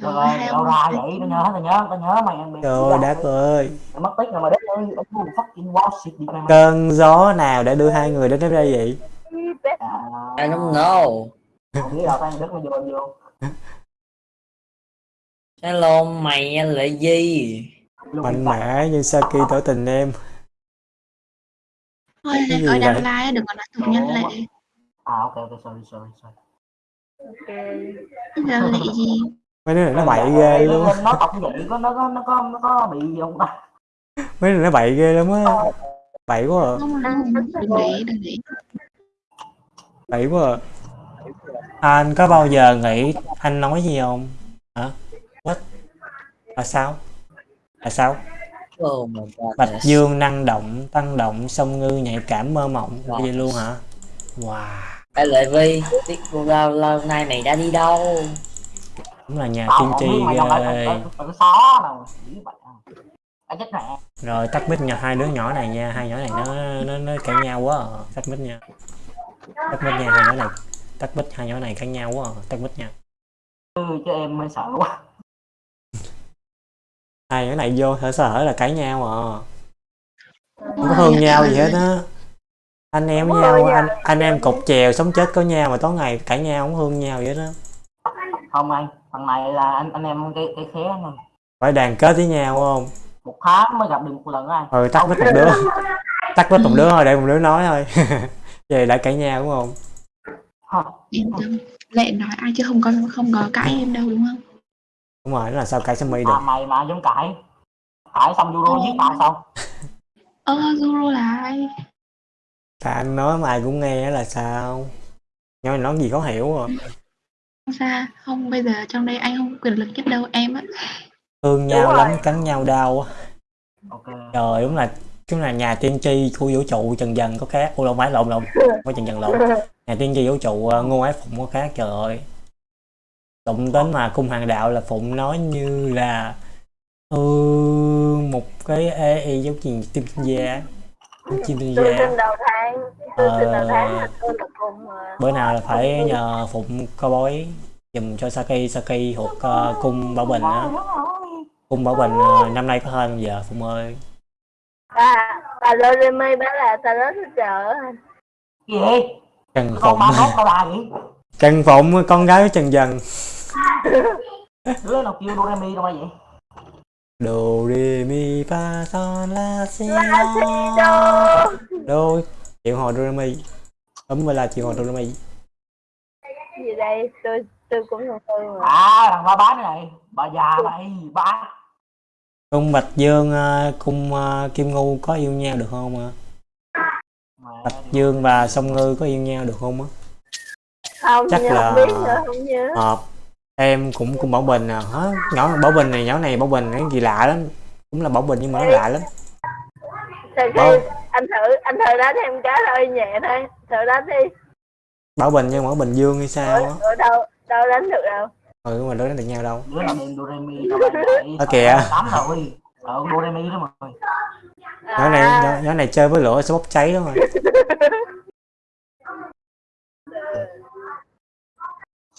C: Trời
E: rồi
C: ơi,
E: mày đâu ra vậy tao nhớ tao nhớ tao nhớ mày em bị
A: trời ơi đắt ơi.
E: Mày mất tích rồi mà đất ơi ông fucking wow shit đi mày
A: cơn gió nào đã đưa hai người đến đây vậy?
D: I don't know.
E: không biết đâu tao đất mày vô vô
D: Hello mày là gì?
A: Mạnh mẽ như Saki tỏ tình em.
C: Thôi, ơi đang
A: vậy?
C: like đừng có nói tục nhân lệ
E: à ok ok sorry sorry sorry.
C: Nhân lệ gì?
A: Mấy đứa này nó bậy ghê luôn
E: nó tộc vậy có nó có nó có nó có bị gì không? Ta
A: mấy đứa nó bậy ghê lắm á. Bậy quá à.
C: Đừng để đừng để
A: bậy quá à anh có bao giờ nghĩ anh nói gì không? Hả what? Là sao? Là sao?
D: Oh my god.
A: bạch dương năng động tăng động sông ngư nhạy cảm mơ mộng.
D: Wow.
A: vậy luôn hả? Wow.
D: Ê Lệ Vi, biết cô lâu lâu nay mày đã đi đâu?
A: cũng là nhà tiên tri
E: à à mẹ.
A: Rồi tắt mic nha hai đứa nhỏ này nha hai nhỏ này nó nó nó cãi nhau quá. À. tắt mic nha. Tắt mic nha hai nhỏ này. Tắt mic hai nhỏ này cãi nhau quá. À. tắt mic nha.
E: Ừ, chứ em mới sợ quá
A: hai nhỏ này vô thở sở là cãi nhau à. Không có thương nhau gì hết á. Anh em với nhau anh anh em cục chèo sống chết có nhau mà tối ngày cãi nhau không thương nhau vậy đó.
E: Không anh thằng này là anh anh em cái cái khé này
A: phải đoàn kết với nhau không?
E: Một tháng mới gặp được một lần anh.
A: Ừ tắt mic một đứa. Tắt mic một đứa thôi để một đứa nói thôi. Về đã cãi nhau đúng không?
C: Yên tâm lệ nói ai chứ không có không có cãi em đâu đúng không
A: đúng rồi nó là sao cãi Sammy được?
E: À, mày mà giống cãi cãi xong Euro giết tao xong
C: ơ Zuru là ai?
A: Tại anh nói mà ai cũng nghe là sao? Nhưng mà nói gì có hiểu rồi
C: không xa không bây giờ trong đây anh không có quyền lực nhất đâu em á.
A: Thương nhau
B: Đúng
A: lắm
B: rồi.
A: cắn nhau đau á.
E: ok.
A: Trời đúng là chúng là nhà tiên tri khu vũ trụ trần dần có khác. Ô lộn phải lộn lộn. Có trần dần lộn. Nhà tiên tri vũ trụ uh, ngô ái phụng có khác trời ơi đụng đến mà cung hoàng đạo là phụng nói như là ừ, một cái ê, ê, giống như tim tinh da chim tinh da
B: sinh đầu tháng sinh đầu tháng
A: Ờ,
B: là tôi là cùng mà.
A: bữa nào là phải nhờ phụng co bói dùm cho Saki Saki thuộc uh, cung bảo bình á. Cung bảo bình ờ, năm nay có hơn không giờ phụng ơi?
B: À bà Loremi báo là ta rất chợ
E: gì? Vậy
A: trần
E: con
A: phụng.
E: gì?
A: Trần phụng con gái trần dần
E: đứa nào kêu Doremi đâu mà vậy?
A: Do re mi fa son la si do
B: đâu?
A: Đô triệu hồi Doremi. Đúng rồi là triệu hồi Doremi.
B: Gì đây? Tôi tôi cũng thường thường mà
E: à thằng ba bá này. Bà già mày ba
A: cung bạch dương ờ, cung ờ, kim ngu có yêu nhau được không ạ? Bạch dương và song ngư có yêu nhau được không á?
B: Không
A: Chắc
B: nhớ
A: là-
B: không biết nữa không nhớ.
A: hợp em cũng cũng bảo bình à hả? Nhỏ bảo bình này nhỏ này bảo bình cái gì lạ lắm. Cũng là bảo bình nhưng mà nó lạ lắm.
B: Sau
A: Bảo-
B: anh thử anh thử đánh em cái thôi nhẹ thôi. Thử đánh đi.
A: Bảo bình nhưng mà bảo bình dương hay sao á?
B: ở đâu đâu đánh được đâu.
A: Ừ mà đâu đánh được nhau đâu.
E: Đứa Doremi vậy
A: Ở kìa.
E: tắm rồi ờ Doremi đó mà
A: nhỏ này nhỏ, nhỏ này chơi với lửa sẽ bốc cháy đó mà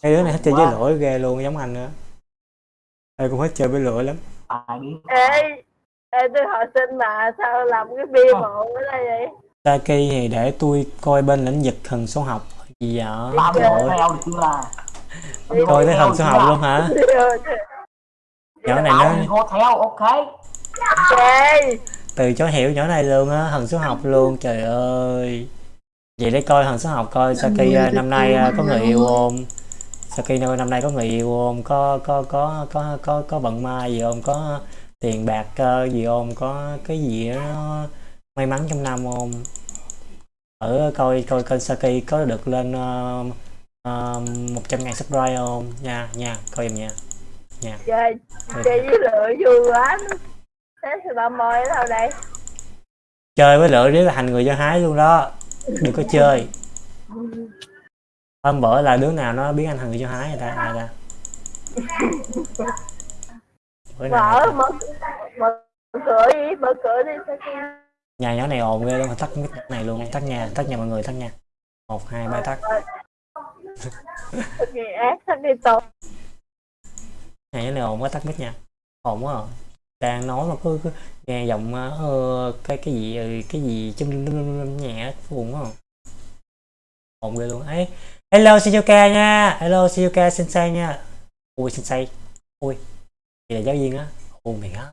A: cái đứa này thích chơi với lửa ghê luôn giống anh nữa ai cũng thích chơi với lửa lắm.
B: Ê ê tôi hỏi xin mà sao làm cái bia mộ ở đây vậy?
A: Saki thì để tôi coi bên lĩnh vực thần số học gì vậy?
E: Làm
A: trời
E: được
A: ơi coi tới thần số học luôn hả? Nhỏ này nó
E: theo ok.
B: Ok.
A: Từ chối hiểu nhỏ này luôn á thần số học luôn trời ơi. Vậy để coi thần số học coi Saki à, năm nay à, có người yêu không Saki năm nay có người yêu không? Có có có có có có vận may gì không? Có tiền bạc ờ, gì không? Có cái gì nó may mắn trong năm không? Ở coi coi kênh Saki có được lên uh, một trăm ngàn subscribe không? Nha nha coi giùm nha.
B: Chơi chơi với lửa vui quá. Thế thì ba môi ở đâu đây?
A: Chơi với lửa để là thành người do hái luôn đó. Đừng có chơi hôm bữa là đứa nào nó biến anh thành người do hái người ta ai ta bữa nào
B: mở mở mở cửa đi mở cửa đi
A: nhà nhỏ này ồn ghê luôn tắt mic này luôn tắt nhà tắt nhà mọi người tắt nha một hai ba tắt nhà nhỏ này ồn quá tắt mic nha ồn quá à. đang nói mà cứ, cứ nghe giọng ờ, cái cái gì ừ, cái gì chung nhẹ buồn quá à. ồn ghê luôn ấy hello Shizuka nha. Hello Shizuka sensei nha. Ui sensei ui đây là giáo viên á. Ôi mày á.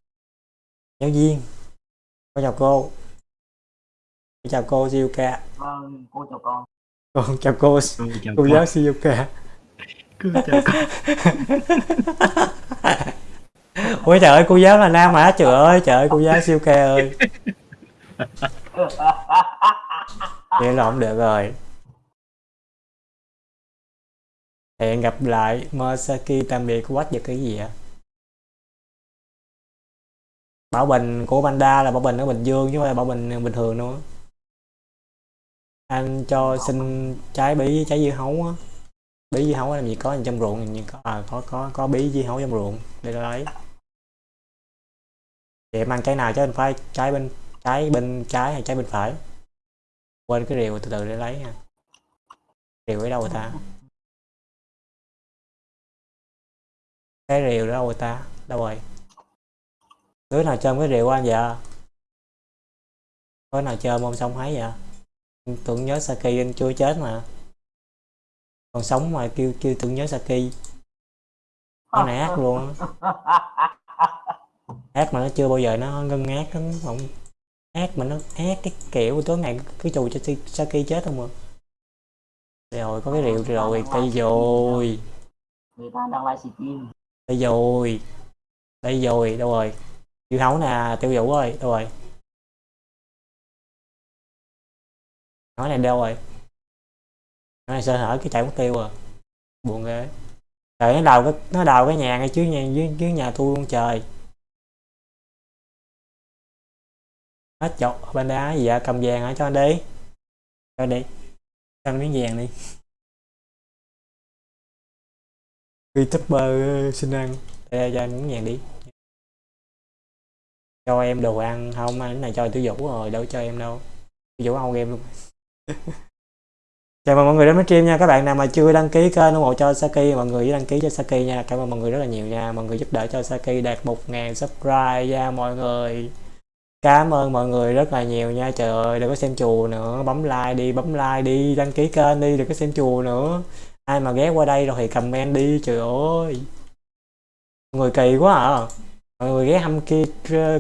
A: Giáo viên. Con chào cô. Con chào cô Shizuka
E: vâng cô chào con.
A: Con chào cô. Cô giáo Shizuka ôi trời ơi cô giáo là nam hả? Trời ơi trời ơi cô giáo Shizuka ơi. Vậy là không được rồi hẹn gặp lại Masaki tạm biệt quách và cái gì ạ? Bảo bình của Panda là bảo bình ở Bình Dương chứ không phải bảo bình bình thường nữa anh cho xin trái bí trái dưa hấu á. Bí dưa hấu làm gì có trong ruộng như có à, có có có bí dưa hấu trong ruộng để lấy. Vậy mang trái nào chứ anh phải trái bên trái bên trái hay trái bên phải? Quên cái rìu từ từ để lấy nha. Rìu ở đâu rồi ta? Cái rìu đó rồi ta, đâu rồi? Đứa nào chơi cái rìu anh vậy? Có nào chơi không xong hái vậy? Tưởng nhớ Saki anh chưa chết mà. Còn sống mà kêu kêu tưởng nhớ Saki. Con này ác luôn ác mà nó chưa bao giờ nó ngân ngát nó không ác mà nó ác cái kiểu tối ngày cái chù cho Saki chết không mà rồi, có cái rượu rồi, tay rồi
E: người ta đang live stream
A: đây rồi. Đây rồi đâu rồi? Tiêu hấu nè tiêu vũ ơi đâu rồi? Nói này đâu rồi? Nói này sơ hở cái chạy mất tiêu à buồn ghê. Trời nó đào cái nó đào cái nhà ngay trước nhà dưới, dưới nhà tôi luôn trời. Hết chọc bên đá gì vậy? Cầm vàng hả? Cho anh đi. Cho anh đi. Cho anh miếng vàng đi. Youtuber ờ, xin ăn. Để cho em miếng vàng đi. Cho em đồ ăn không? Anh này cho tiểu vũ rồi, đâu cho em đâu. Tiểu vũ không game luôn. Chào mừng mọi người đến với stream nha. Các bạn nào mà chưa đăng ký kênh ủng hộ cho Saki, mọi người đăng ký cho Saki nha. Cảm ơn mọi người rất là nhiều nha. Mọi người giúp đỡ cho Saki đạt 1.000 subscribe nha, mọi người. Cảm ơn mọi người rất là nhiều nha. Trời ơi, đừng có xem chùa nữa. Bấm like đi, bấm like đi. Đăng ký kênh đi, đừng có xem chùa nữa ai mà ghé qua đây rồi thì comment đi, trời ơi. Mọi người kỳ quá à. Mọi người ghé thăm kia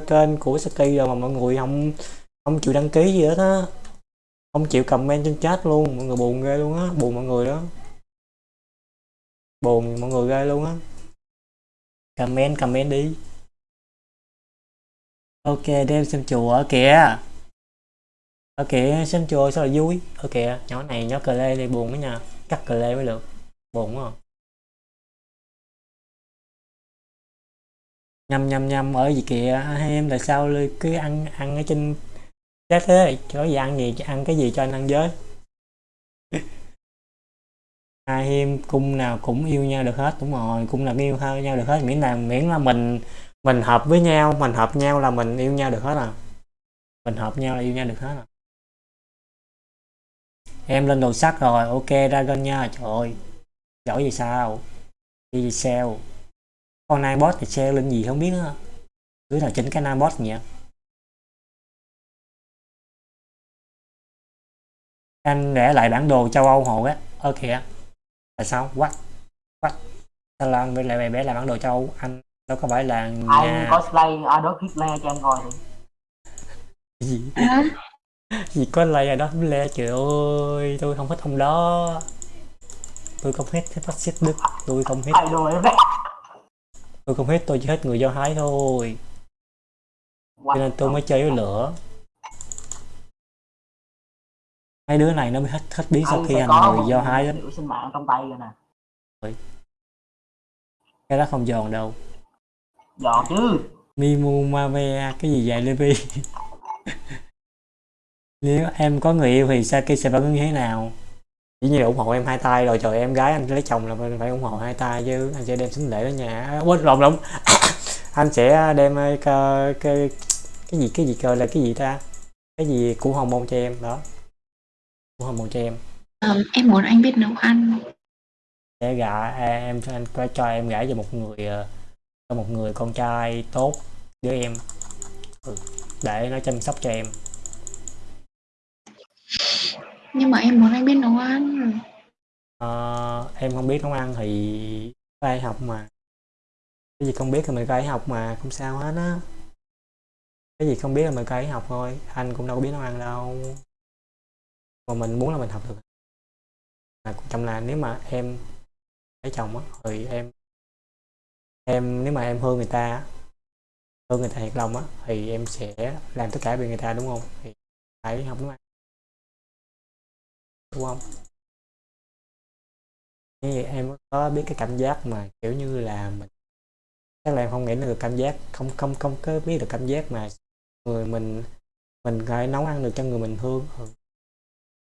A: kênh của Saki rồi mà mọi người không không chịu đăng ký gì hết á. Không chịu comment trên chat luôn, mọi người buồn ghê luôn á, buồn mọi người đó. Buồn mọi người ghê luôn á. Comment comment đi. Ok đem xem chùa ở kìa. Ở kìa xem chùa sao là vui? Ở kìa nhỏ này, nhỏ cờ lê thì buồn quá nha cắt cờ lê mới được. Buồn quá à. nhầm nhầm nhầm ở gì kìa hai em tại sao Ly cứ ăn ăn ở trên chết thế? Chỗ gì ăn gì, ăn cái gì cho anh ăn với? Hai em cung nào cũng yêu nhau được hết, đúng rồi, cung nào cũng yêu hơn nhau được hết. Miễn là miễn là mình mình hợp với nhau, mình hợp nhau là mình yêu nhau được hết à. Mình hợp nhau là yêu nhau được hết à em lên đồ sắt rồi ok dragon nha trời ơi. Giỏi gì sao? Đi gì sao con nai bot thì sale lên gì không biết nữa cứ nào chỉnh cái nai bot nhỉ? Anh để lại bản đồ châu Âu hộ á. Ơ kìa là sao? What? What? Sao là anh lại lại bé là bản đồ châu Âu? Anh đâu có phải là
E: ai
A: nhà
E: cosplay Adolf Hitler cho em coi thì
A: gì? Gì có lay đó le trời ơi tôi không thích ông đó. Tôi không thích thích phát xít đức tôi không
E: đấy
A: tôi không thích tôi chỉ thích người do thái thôi. Cho nên tôi mới chơi với lửa. Hai đứa này nó mới hết hết biết sau
E: Anh
A: khi
E: có
A: người do thái đó
E: sinh mạng trong tay rồi nè.
A: Cái đó không giòn đâu.
E: Dọn chứ.
A: Mimu Mave cái gì vậy Levi nếu em có người yêu thì Saki sẽ phản ứng như thế nào? Chỉ như ủng hộ em hai tay rồi trời em gái anh lấy chồng là phải phải ủng hộ hai tay chứ anh sẽ đem sính lễ đến nhà. À, quên lộn lộn. Anh sẽ đem ờ, cái, cái cái gì cái gì cơ là cái gì ta? Cái gì của hồng môn cho em đó. Của hồng môn cho em.
C: Ờ, em muốn anh biết nấu ăn.
A: Sẽ gả à, em cho anh có cho em gả cho một người ờ, cho một người con trai tốt với em. Ừ, để nó chăm sóc cho em
C: nhưng mà em muốn anh biết nấu ăn.
A: Ờ, em không biết nấu ăn thì phải học mà. Cái gì không biết thì mình phải học mà không sao hết á. Cái gì không biết là mình phải học thôi anh cũng đâu có biết nấu ăn đâu. Mà mình muốn là mình học được. Mà quan trọng là nếu mà em lấy chồng á thì em em nếu mà em thương người ta thương người ta thiệt lòng á thì em sẽ làm tất cả vì người ta đúng không? Thì phải học nấu ăn đúng không? Như vậy em có biết cái cảm giác mà kiểu như là mình chắc là em không nghĩ được cảm giác không không không có biết được cảm giác mà người mình mình phải nấu ăn được cho người mình thương. Ừ.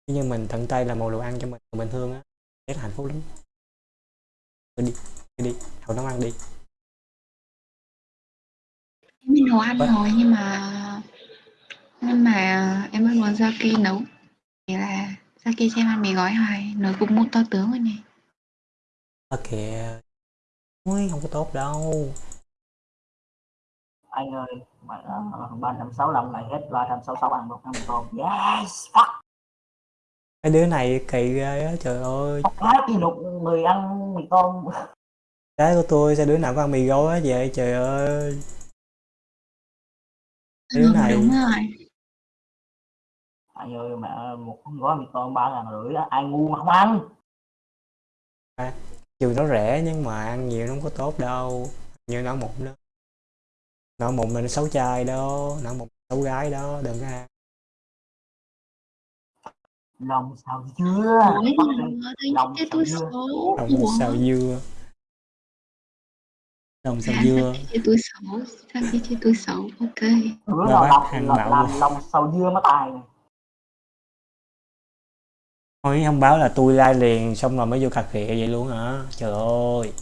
A: Như mình tận tay làm một đồ ăn cho mình mình thương á rất là hạnh phúc lắm. Đi đi đi học nấu ăn đi.
C: Em biết nấu ăn
A: Vậy-
C: rồi nhưng mà nhưng mà em vẫn muốn Saki nấu. Thì là Saki cho em ăn mì gói hoài? Nồi cục một to tướng rồi này
A: ok ui không có tốt đâu.
E: Anh ơi mà ba trăm sáu mươi này hết ba trăm sáu sáu ăn một năm con yes fuck.
A: Cái đứa này kỳ ghê á trời ơi.
E: Quá kỷ lục người ăn mì tôm.
A: Trái của tôi sao đứa nào có ăn mì gói á vậy trời ơi. Cái đứa này
C: đúng rồi
E: anh ơi mẹ một gói mì tôm ba ngàn rưỡi á ai ngu mà không ăn.
A: Dù nó rẻ nhưng mà ăn nhiều nó không có tốt đâu. Như nó mụn đó. Nó mụn là nó xấu trai đó nó mụn xấu gái đó đừng có ăn.
E: Lòng sao
C: mà thấy
E: lòng xào dưa.
C: Ủa,
A: xào dưa. Đồng xào
C: à,
A: dưa.
C: chơi tôi xấu Saki chơi tôi xấu. Ok.
E: Bữa nào lòng làm,
A: mạo
E: làm lòng sầu dưa mới tài này.
A: Thôi không báo là tôi like liền xong rồi mới vô cà khịa vậy luôn hả? Trời ơi.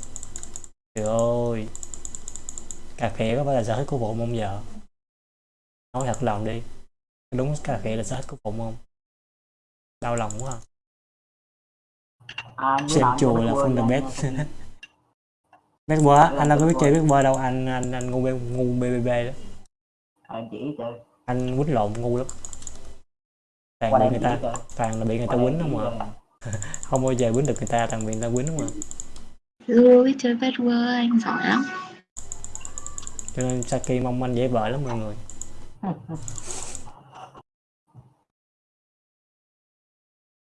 A: Trời ơi. Cà khịa có phải là sở thích của bộ không giờ nói thật lòng đi. Đúng cà khịa là sở thích của bộ không? Đau lòng quá à.
E: à,
A: xem chùa là phân the best. á,
E: Là
A: anh đâu có biết chơi biết bơi đâu anh anh anh ngu bê- ngu bbb đó.
E: Em chỉ chơi
A: anh quýnh lộn ngu lắm toàn bị người ta toàn là bị người ta quýnh không à. không bao giờ quýnh được người ta toàn bị người ta quýnh không à.
C: Biết chơi vết vơ anh giỏi lắm.
A: Cho nên Saki mong anh dễ vợ lắm mọi người.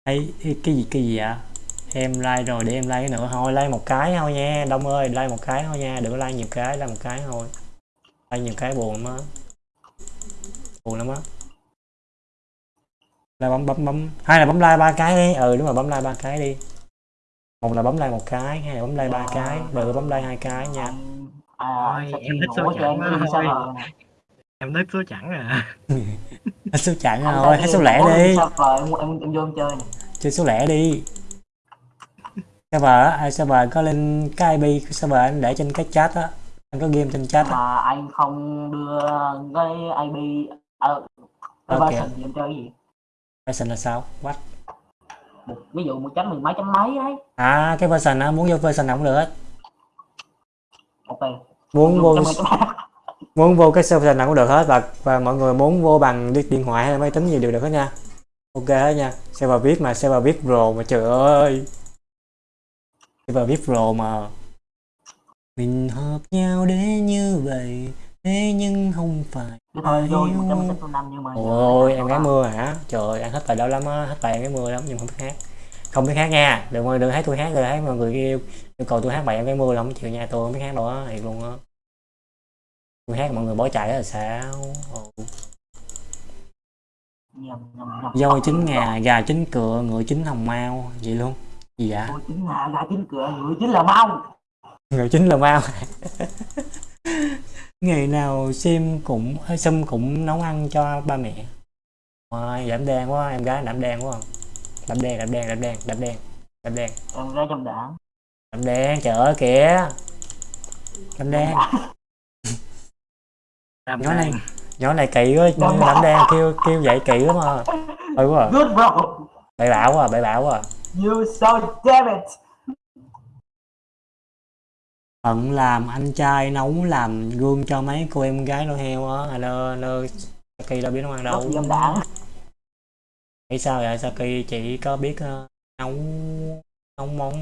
A: Ấy cái gì cái gì ạ em like rồi để em like cái nữa. Thôi like một cái thôi nha. Đông ơi like một cái thôi nha. Đừng có like nhiều cái like một cái thôi. Like nhiều cái buồn lắm á. Buồn lắm á là bấm bấm bấm. Hay là bấm like ba cái đi. Ừ đúng rồi bấm like ba cái đi. Một là bấm like một cái hai là bấm like ba
E: Dạ.
A: cái. Ba là bấm like hai cái nha.
E: À
F: em thích số thôi.
E: rồi
F: em thích số chẵn à?
A: Hết số
E: Anh
A: rồi hết số lẻ đi.
E: rồi em em em vô em chơi nè.
A: Chơi số lẻ đi. Server á ai server có lên cái IP của server anh để trên cái chat á. Anh có game trên chat
E: mà anh không đưa cái IP ờ cái
A: Ok.
E: version em chơi cái gì
A: version là sao? What?
E: Một ví dụ một chấm mười mấy chấm mấy ấy.
A: À cái version á muốn vô version nào cũng được. Hết
E: ok.
A: Muốn vô muốn vô cái server nào cũng được hết và và mọi người muốn vô bằng đi- điện thoại hay máy tính gì đều được hết nha. Ok hết nha. Server viết mà server viết pro mà trời ơi. Server viết pro mà. Mình hợp nhau để như vậy thế nhưng không phải yêu.
E: sáu năm nhưng mà
A: ôi em gái mưa hả? Trời ơi anh hết bài đó lắm á hết bài em gái mưa lắm nhưng không biết hát. Không biết hát nha đừng đừng thấy tôi hát đừng thấy mọi người yêu. Yêu cầu tôi hát bài em gái mưa là không chịu nha tôi không biết hát đâu á thiệt luôn á. Tôi hát mọi người bỏ chạy là sao?
E: Nhầm
A: Voi chín ngà, gà chín cựa, ngựa chín hồng mao Vậy luôn. Gì vậy?
E: Ôi, chính là gà chính cửa người chính là mau.
A: Ngựa chín là mao Ngày nào sim cũng ơ, Sim cũng nấu ăn cho ba mẹ. Ôi, đảm đen quá, em gái đảm đen quá. Đảm đen, đảm đen, đảm đen, đảm đen Đảm đen,
E: em ra trong đảng
A: đảm đen, trời ơi kìa. Đảm đen,
F: Tam
A: Nhỏ này.
F: đen.
A: nhỏ này kỳ quá,
E: Đảm
A: đảm đen. kêu kêu vậy kỳ lắm à Ôi quá. À, bậy bạo quá à, bậy bạo quá. À
E: you so damn it
A: Hận làm anh trai nấu làm gương cho mấy cô em gái nuôi heo á. Anh ơi Saki đâu biết nấu ăn đâu. Nghĩ sao vậy? Saki chỉ có biết ờ, nấu nấu món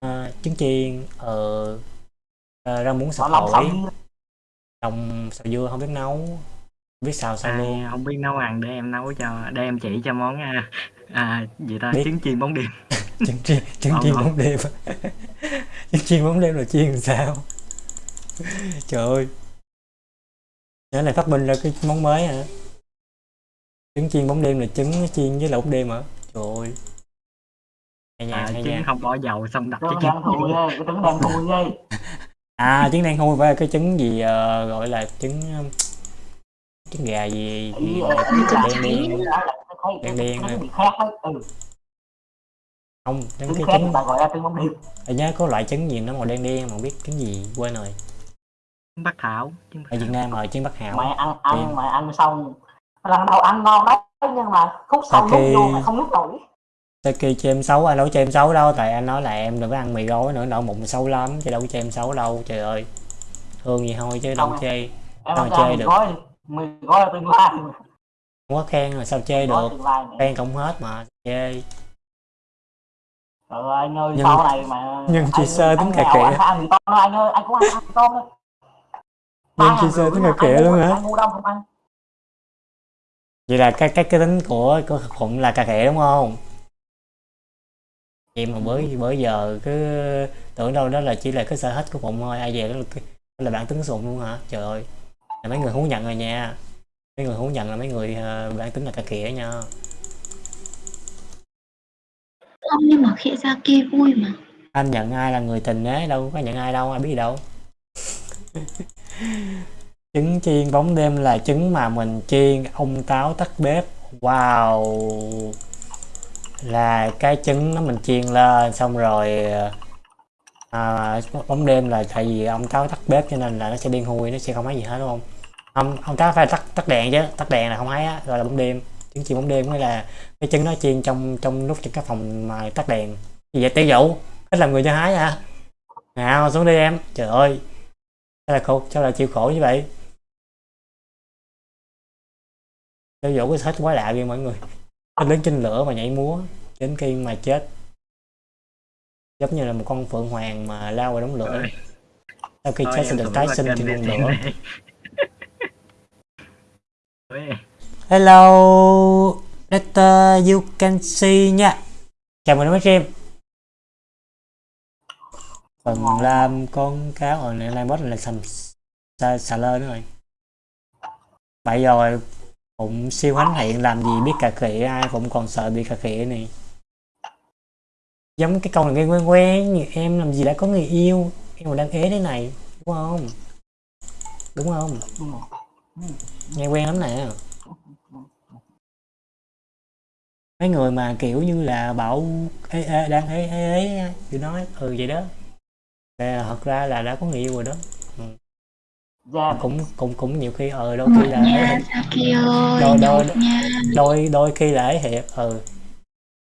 A: ờ, trứng chiên ờ ờ, rau muống hỏi
E: xong
A: lòng xào dưa không biết nấu biết xào sao luôn.
F: Ai không biết nấu ăn để em nấu cho để em chỉ cho món à, à gì ta
A: Biết.
F: trứng chiên bóng đêm.
A: Trứng chiên trứng
F: Ngon
A: chiên bóng đêm. Trứng chiên bóng đêm là chiên làm sao? Trời ơi. Nhớ này phát minh ra cái món mới hả? Trứng chiên bóng đêm là trứng chiên với lẩu đêm hả? Trời ơi. Hay nha
F: à,
A: hay
F: trứng
A: nha.
F: không bỏ dầu xong
E: trứng
F: cái
E: đang thui ghê cái trứng đang thui ghê
A: à trứng đen thui phải là cái trứng gì ờ, gọi là trứng trứng gà gì, gì đen đen
E: thấy
A: Đen
E: cái
A: đen
E: ừ.
A: Không trứng cái trứng.
E: ta gọi là trứng bóng
A: nhớ có loại trứng gì nó màu đen đen mà biết trứng gì quên rồi.
F: Trứng bắc thảo trứng
A: ở Việt Nam rồi trứng bắc hảo.
E: Mày ăn
A: Đen.
E: ăn mày ăn xong. Lần đầu ăn ngon đấy nhưng mà khúc sau lúc vô mày không nuốt nổi.
A: Saki cho em xấu anh đâu cho em xấu đâu tại anh nói là em đừng có ăn mì gói nữa nợ bụng xấu lắm chứ đâu có cho em xấu đâu trời ơi. Thương gì thôi chứ đâu chê mà chơi
E: mì
A: được?
E: gói đi mì gói là tương lai
A: không có khen rồi sao chê được? khen cũng hết mà chê
E: trời ơi anh ơi
A: Nhưng-
E: sau này mà
A: nhưng chị sơ tính cà khịa.
E: anh thôi anh ơi anh cũng ăn ăn tôm thôi
A: Nhưng chị sơ tính cà
E: anh
A: luôn hả? vậy là cái cái cái tính của của phụng là cà khịa đúng không? Vậy mà bữa bữa giờ cứ tưởng đâu đó là chỉ là cái sở thích của phụng thôi ai về đó là, đó là bản tính sụng luôn hả? Trời ơi là mấy người thú nhận rồi nha. Mấy người thú nhận là mấy người ờ, bản tính là cà khịa nha.
C: Không nhưng mà khịa ra kia vui mà.
A: anh nhận ai là người tình ấy đâu có nhận ai đâu ai biết đâu. Trứng chiên bóng đêm là trứng mà mình chiên ông táo tắt bếp. Wow. Là cái trứng nó mình chiên lên xong rồi à, bóng đêm là tại vì ông táo tắt bếp cho nên là nó sẽ điên hôi nó sẽ không thấy gì hết đúng không? Ông ông táo phải tắt tắt đèn chứ tắt đèn là không thấy á rồi là bóng đêm. Trứng chiên bóng đêm nghĩa là cái trứng nó chiên trong trong lúc trong cái phòng mà tắt đèn. Gì vậy? Tiêu dụ hết làm người cho hái à nào xuống đi em. Trời ơi sao là khổ sao là chịu khổ như vậy? Tiêu dụ cái hết quá lạ ghê mọi người. Nó đứng trên lửa mà nhảy múa đến khi mà chết giống như là một con phượng hoàng mà lao vào đống lửa. Sau khi chết sẽ được tái sinh trên ngọn lửa. Hello later you can see nha. Chào mừng đến với stream. Phần làm con cáo ở này boss là sầm xà, xà lơ nữa rồi. Bây giờ cũng siêu hãnh hiện làm gì biết cà khịa ai cũng còn sợ bị cà khịa này giống cái câu này nghe quen quen như em làm gì đã có người yêu em còn đang ế thế này đúng không? Đúng không?
E: Đúng rồi
A: nghe quen lắm nè. Mấy người mà kiểu như là bảo ê, ê, đang ế ế ế thì nói ừ vậy đó. Là thật ra là đã có người yêu rồi đó.
E: Ra
A: cũng cũng cũng nhiều khi ờ đôi khi là
C: nha ơi
A: Đôi- đôi- đôi đôi khi là ấy thiệt ừ.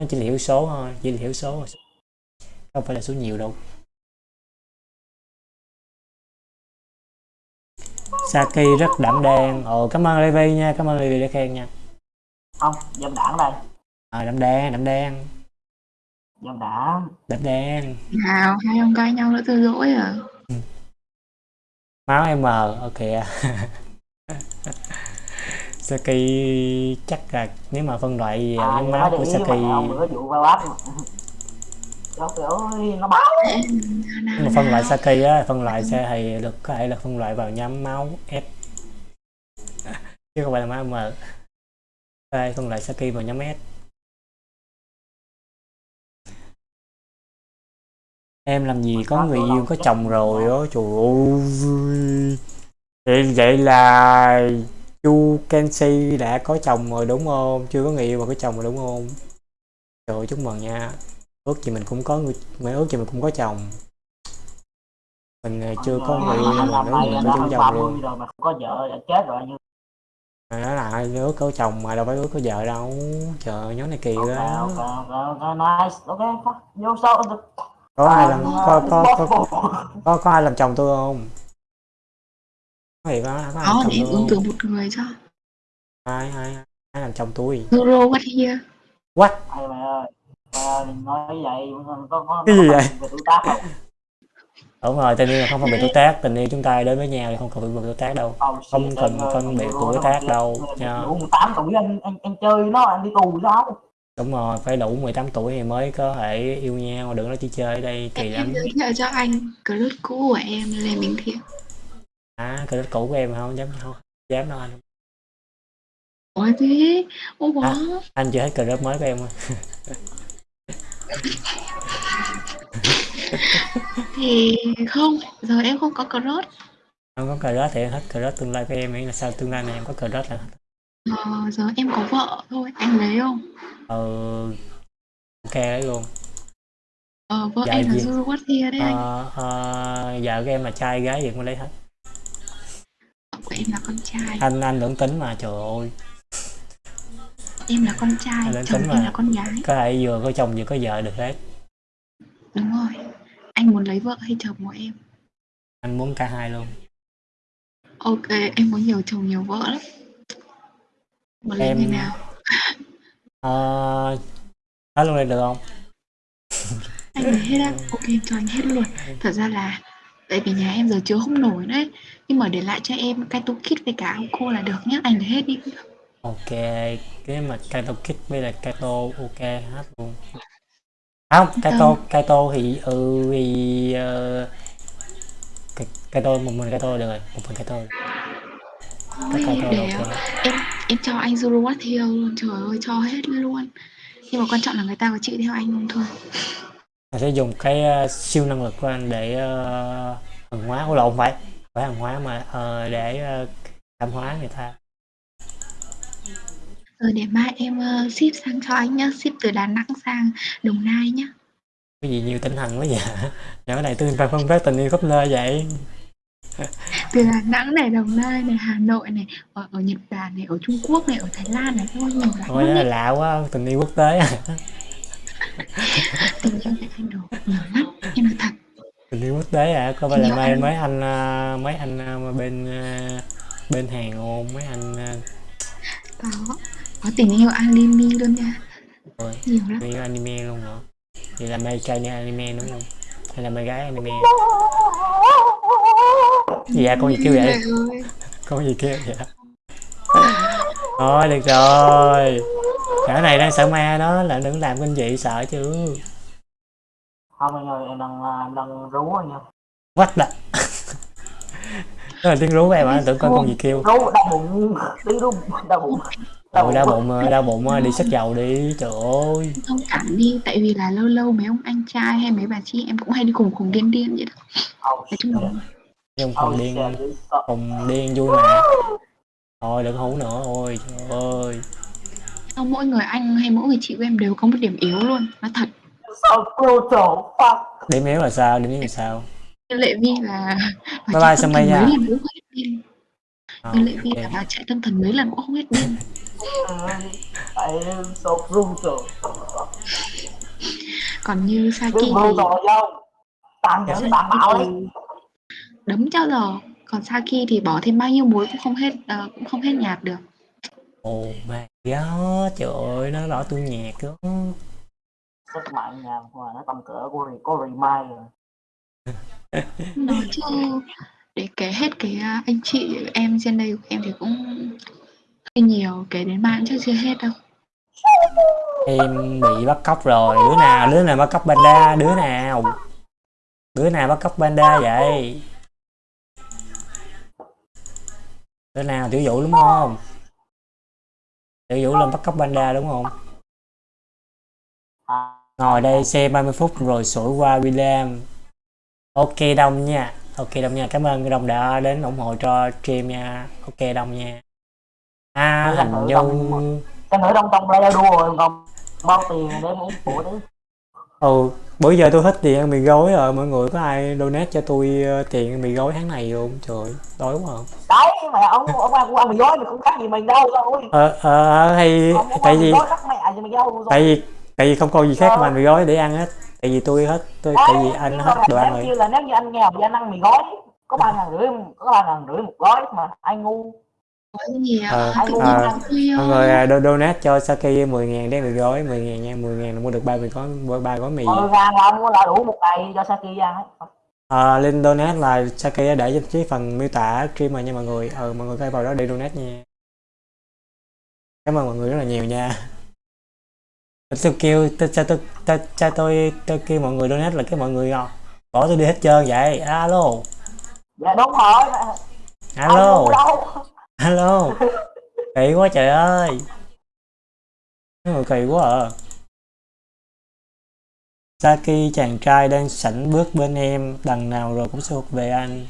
A: Nó chỉ là hiểu số thôi chỉ là hiểu số thôi không phải là số nhiều đâu. Saki rất đảm đang. Ồ cảm ơn Levi nha cảm ơn Levi đã khen nha.
E: Không dâm đảng đây.
A: À, đảm đang đảm đang.
E: Dâm đảng.
A: Đảm đang.
C: Nào hai ông cãi nhau nữa tôi dỗi à?
A: Máu em mờ ok Saki chắc là nếu mà phân loại
E: à, nói
A: máu của Saki
E: mà ông bữa vụ ba bát Trời ơi, nó báo
A: mà phân loại Saki á phân loại sẽ thì được có thể là phân loại vào nhóm máu S chứ không phải là máu M. Đây phân loại Saki vào nhóm S. Em làm gì có người yêu có chồng rồi á trời ơi. Vậy vậy là chu Kenshi đã có chồng rồi đúng không? Chưa có người yêu mà có chồng rồi đúng không? Trời ơi, chúc mừng nha ước gì mình cũng có người mình ước gì mình cũng có chồng. Mình ờ, chưa có người yêu mà gì mình có chồng
E: 30
A: luôn.
E: rồi mà không có vợ chết rồi như
A: mà nói là ước có chồng mà đâu phải ước có vợ đâu. Trời ơi, nhóm này kỳ
E: ok
A: quá.
E: ok ok ok nice. Ok có-
A: có ai làm
E: Ờ,
A: có có có, có, có ai làm chồng tôi không? Có gì có, có ai làm
C: Đó
A: chồng tôi
C: cử một người cho.
A: Ai ai ai làm chồng tôi?
C: Zoro what here?
A: What?
E: Ê mày ơi ơi, nói vậy có có
A: Cái gì vậy?
E: phần về tuổi tác không?
A: Đúng rồi tình yêu là không phân biệt tuổi tác tình yêu chúng ta đến với nhau thì không cần phân biệt tuổi tác đâu.
E: Oh,
A: Không
E: em
A: cần phân biệt tuổi tác đâu nha.
E: Đủ 18 tuổi anh anh anh chơi nó anh đi tù sao?
A: Đúng rồi phải đủ 18 tuổi thì mới có thể yêu nhau đừng nói chỉ chơi ở đây kỳ
C: em
A: lắm.
C: giới thiệu cho anh crush cũ của em Lê Minh Thiện.
A: À cái cũ của em không dám không dám đâu anh
C: Ôi thế bó
A: À. anh chưa hết crush mới của em thôi
C: Thì không Giờ em không có crush.
A: Không có crush thì em hết crush tương lai của em ấy là sao tương lai này em có crush là
C: ờ, Giờ em có vợ thôi Anh lấy không?
A: Ờ ok đấy luôn.
C: Ờ vợ
A: Dạ
C: em là? Zoro what here đấy anh.
A: Ờ, ờ, vợ của em là trai gái gì cũng lấy hết.
C: Vợ em là con trai.
A: Anh anh lưỡng tính mà trời ơi
C: Em là con trai
A: Anh
C: Chồng
A: tính
C: em là con gái.
A: Có thể vừa có chồng vừa có vợ được hết.
C: Đúng rồi. Anh muốn lấy vợ hay chồng của em?
A: Anh muốn cả hai luôn.
C: Ok em có nhiều chồng nhiều vợ lắm. Muốn lấy
A: Em-
C: người nào?
A: Nói luôn đây được không?
C: Anh lấy hết á. Ok em cho anh hết luôn. Thật ra là tại vì nhà em giờ chứa không nổi đấy. Nhưng mà để lại cho em cái tô kit với cả áo cô là được nhá. Anh lấy hết đi
A: ok cái mà Kaito Kid với là Kaito ok hết luôn. Không Kaito Kaito thì ừ thì uh, Kaito một mình Kaito được rồi một mình Kaito.
C: Thôi,
A: Kaito
C: để
A: ok.
C: em em cho anh What Hill luôn trời ơi cho hết luôn. Nhưng mà quan trọng là người ta có chịu theo anh không thôi.
A: Mình sẽ dùng cái ờ, siêu năng lực của anh để uh, hàng hóa. Ủa lộn phải phải hàng hóa mà ờ, để ờ, cảm hóa người ta
C: rồi để mai em ờ, ship sang cho anh nhá ship từ Đà Nẵng sang Đồng Nai nhá.
A: Cái gì nhiều tinh thần quá vậy? Cái này tôi phải phân phát tình yêu khắp nơi vậy.
C: Từ Đà Nẵng này Đồng Nai này Hà Nội này ở, ở Nhật Bản này ở Trung Quốc này ở Thái Lan này ôi nhiều lắm
A: Ôi
C: luôn
A: lạ quá tình yêu quốc tế. À.
C: tình yêu này anh đồ nhiều lắm em nói thật.
A: Tình yêu quốc tế à? Có phải là
C: yêu
A: mấy
C: anh-
A: mấy anh à, mấy anh mà bên bên hàng không mấy anh
C: có có tình yêu anime luôn nha.
A: Ôi.
C: nhiều lắm.
A: yêu anime luôn hả? Vậy là mê trai như anime đúng không? Hay là mê gái anime? Gì vậy? Con gì kêu vậy? Con gì kêu vậy? Thôi được rồi. Cả này đang sợ ma đó là đừng làm kinh dị sợ chứ.
E: Không anh ơi em đang em đang rú anh nha.
A: What the? Đó là tiếng rú của em à tưởng coi con gì kêu.
E: rú đau bụng. Tiếng rú đau bụng
A: Đau bụng đau bụng ờ, đi xách dầu đi trời ơi.
C: Thông cảm đi tại vì là lâu lâu mấy ông anh trai hay mấy bà chị em cũng hay đi cùng cùng điên điên vậy đó. Nói chung là
A: nhưng
E: Oh
A: cùng điên cùng điên vui mà. Thôi đừng hú nữa ôi trời ơi.
C: Không, mỗi người anh hay mỗi người chị của em đều có một điểm yếu luôn nói thật.
E: So brutal, fuck.
A: điểm yếu là sao? Điểm yếu là sao?
C: Lệ vi là
A: Bye bye,
C: trại tâm
A: Sumaya.
C: Điên
A: Ờ,
C: vi
A: ok.
C: là vào trại tâm thần mấy lần cũng không hết điên
E: I am so brutal.
C: còn như Saki thì.
E: Tàn nhẫn tàn bạo đi.
C: đấm cho giờ còn Saki thì bỏ thêm bao nhiêu muối cũng không hết ờ, cũng không hết nhạt được
A: oh my god trời ơi nó đỏ tôi nhạt đó
E: Sức mạnh nhà mà nó tầm cỡ của có Remai rồi.
C: nói chứ để kể hết cái à, anh chị, em trên đây của em thì cũng hơi nhiều, kể đến mạng cũng chắc chưa hết đâu.
A: Em bị bắt cóc rồi, đứa nào đứa nào bắt cóc panda, đứa nào? Đứa nào bắt cóc panda vậy? Đứa nào, tiểu vũ đúng không? Tiểu vũ lên bắt cóc panda đúng không? Ngồi đây xem 30 phút rồi sủi qua William. Ok đông nha ok đông nha. Cảm ơn đông đã đến ủng hộ cho stream nha. Ok đông nha. À hình như
E: đông cái nữa trong trong play đua rồi còn bao tiền để muốn của đấy.
A: ừ bữa giờ tôi hết tiền ăn mì gói rồi. Mọi người có ai donate cho tôi ờ, tiền ăn mì gói tháng này không? Trời đói quá à.
E: Đấy mẹ ông ông ăn ăn mì gói thì cũng khác gì mình đâu thôi.
A: ờ ờ hay
E: Ông không
A: tại vì tại vì tại vì không còn gì khác ngoài mì gói để ăn hết tại vì tôi hết tôi tại vì anh hết đồ ăn rồi.
E: như là nếu như anh nghèo thì anh ăn mì gói. Có ba ngàn rưỡi có ba ngàn rưỡi một gói mà anh ngu?
C: À,
A: Ờ, ờ,
C: vui
A: mọi người à, do- donate cho Saki 10 ngàn để mì gói 10 ngàn nha 10 ngàn là mua được ba mì gói ba gói mì.
E: Mười ngàn là ông là đủ một ngày cho Saki ăn ấy.
A: à, link donate là Saki đã để trong cái phần miêu tả streamer nha mọi người. Ừ mọi người thể vào đó để donate nha. Cảm ơn mọi người rất là nhiều nha tôi kêu tôi cho tôi tôi cho tôi tôi kêu mọi người donate là cái mọi người à, bỏ tôi đi hết trơn vậy. Alo.
E: Dạ đúng rồi.
A: Alo. alo. Kỳ quá trời ơi. Mấy người kỳ quá à. Saki chàng trai đang sảnh bước bên em đằng nào rồi cũng sẽ thuộc về anh.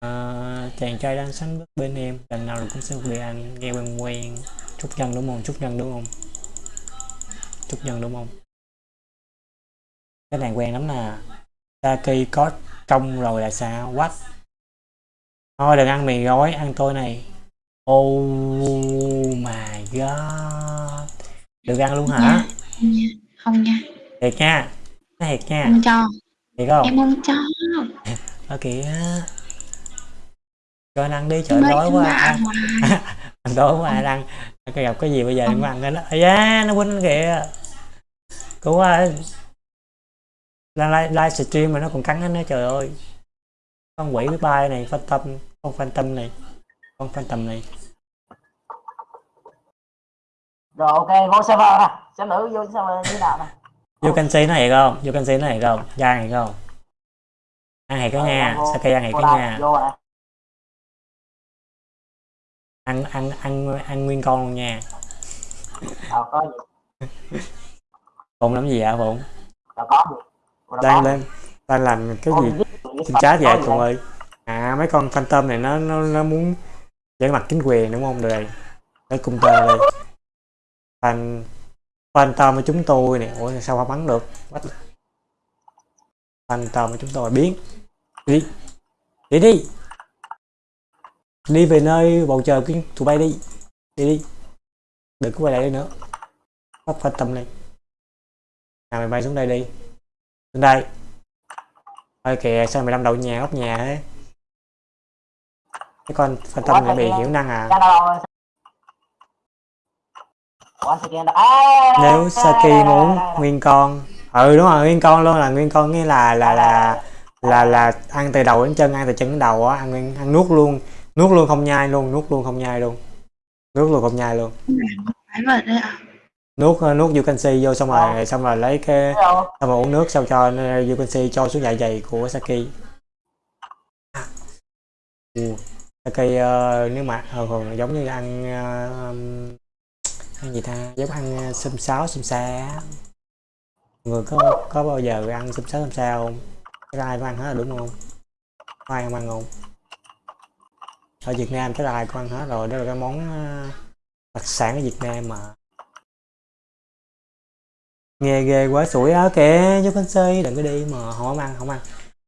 A: À, chàng trai đang sánh bước bên em đằng nào rồi cũng sẽ thuộc về anh. Nghe quen quen. Chút nhân đúng không? Chút nhân đúng không chút nhân đúng không? Cái này quen lắm nè. Saki có công rồi là sao? What? Thôi đừng ăn mì gói ăn tôi này. Oh my god. Được ăn luôn hả?
C: Không nha. Không nha.
A: Thiệt nha thiệt nha.
C: Không cho.
A: Thiệt không?
C: Em không cho.
A: Ở kìa. Cho anh ăn đi trời đói quá ăn
C: hoài.
A: anh đói quá anh ăn. Cái gặp cái gì bây giờ đừng có ăn cái đó. Da nó quýnh kìa cứu ơi đang live, live stream mà nó còn cắn anh nữa trời ơi. Con quỷ với bay này phân tâm con phân tâm này con phân tâm này.
E: Rồi ok vô server nè xem nữ vô server như nào nè.
A: Vô canxi nó thiệt không? Vô canxi nó thiệt không? Ra thiệt không? Ăn thiệt cái nha?
E: vô-
A: Saki ăn
E: vô
A: cái nha? ăn ăn ăn ăn nguyên con luôn nha phụng làm gì ạ phụng?
E: Đâu có.
A: đang lên. Đang làm cái gì?
E: với sạch,
A: chat vậy Phụng ơi. À mấy con phantom này nó nó nó muốn giở mặt chính quyền đúng không? Rồi nó cung tơ đây. Fan phantom của chúng tôi này ủa sao không bắn được? What? phantom của chúng tôi biến. Đi. Đi đi. Đi về nơi bầu trời của tụi bay đi. Đi đi. Đừng có quay lại đây nữa. Bắt phantom này nào mày bay xuống đây đi. Xuống đây. Ôi kìa sao mày đâm đầu nhà góc nhà thế? Cái con phantom này bị hiểu năng à?
E: À,
A: nếu Saki muốn nguyên con. Ừ đúng rồi nguyên con luôn là nguyên con nghĩa là là là là là ăn từ đầu đến chân ăn từ chân đến đầu á ăn nguyên ăn nuốt luôn. Nuốt luôn không nhai luôn nuốt luôn không nhai luôn. Nuốt luôn không nhai luôn nuốt ờ, nuốt canxi vô xong rồi xong rồi lấy cái xong rồi uống nước xong cho ờ, vô canxi cho xuống dạ dày của Saki. Ừ. Saki ờ, nếu mà thường thường giống như ăn ờ, um, ăn gì ta? Giống ăn ờ, xôm xáo xôm xa người có có bao giờ ăn xôm xáo xôm xa không? Cái ai cũng ăn hết rồi đúng không? Có ai không ăn không? Ở Việt Nam cái ai cũng ăn hết rồi đó là cái món ờ, đặc sản ở Việt Nam mà nghe ghê quá sủi áo kìa vô con xây đừng có đi mà không ăn không ăn.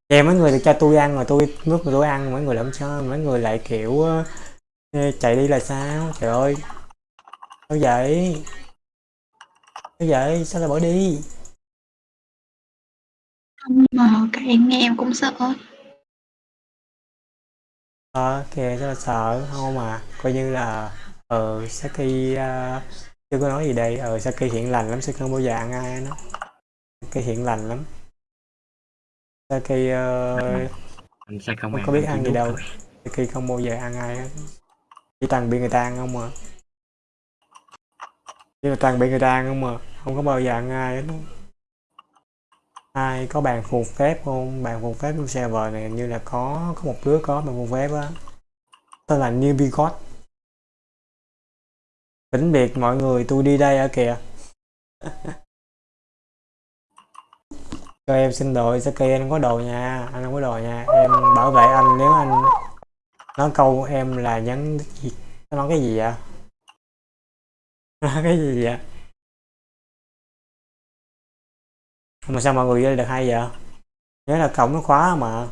A: Kìa mấy người được cho tôi ăn mà tôi lúc mà tôi ăn mấy người làm sao mấy người lại kiểu ờ, chạy đi là sao? Trời ơi. Sao vậy? Sao vậy? Sao lại bỏ đi?
C: Nhưng mà các em nghe em cũng sợ.
A: ờ kìa sao là sợ? Không mà coi như là ờ Saki ờ, chưa có nói gì đây? Ờ Saki hiện lành lắm Saki không bao giờ ăn ai nó Saki hiện lành lắm. Ờ,
F: anh sẽ không
A: không có biết ăn gì đâu. Saki không bao giờ ăn ai hết. Chỉ toàn bị người ta ăn không mà chỉ là toàn bị người ta ăn không mà không có bao giờ ăn ai hết ai có bàn phù phép không? Bàn phù phép trong server này hình như là có có một đứa có bàn phù phép á. Tên là Newbie God vĩnh biệt mọi người, tôi đi đây ở kìa? Cho em xin đồ Saki anh không có đồ nha anh không có đồ nha em bảo vệ anh. Nếu anh nói câu em là nhắn gì? Nó nói cái gì vậy? Nó nói cái gì vậy? Mà sao mọi người vô được hay vậy? Nhớ là cổng nó khóa mà.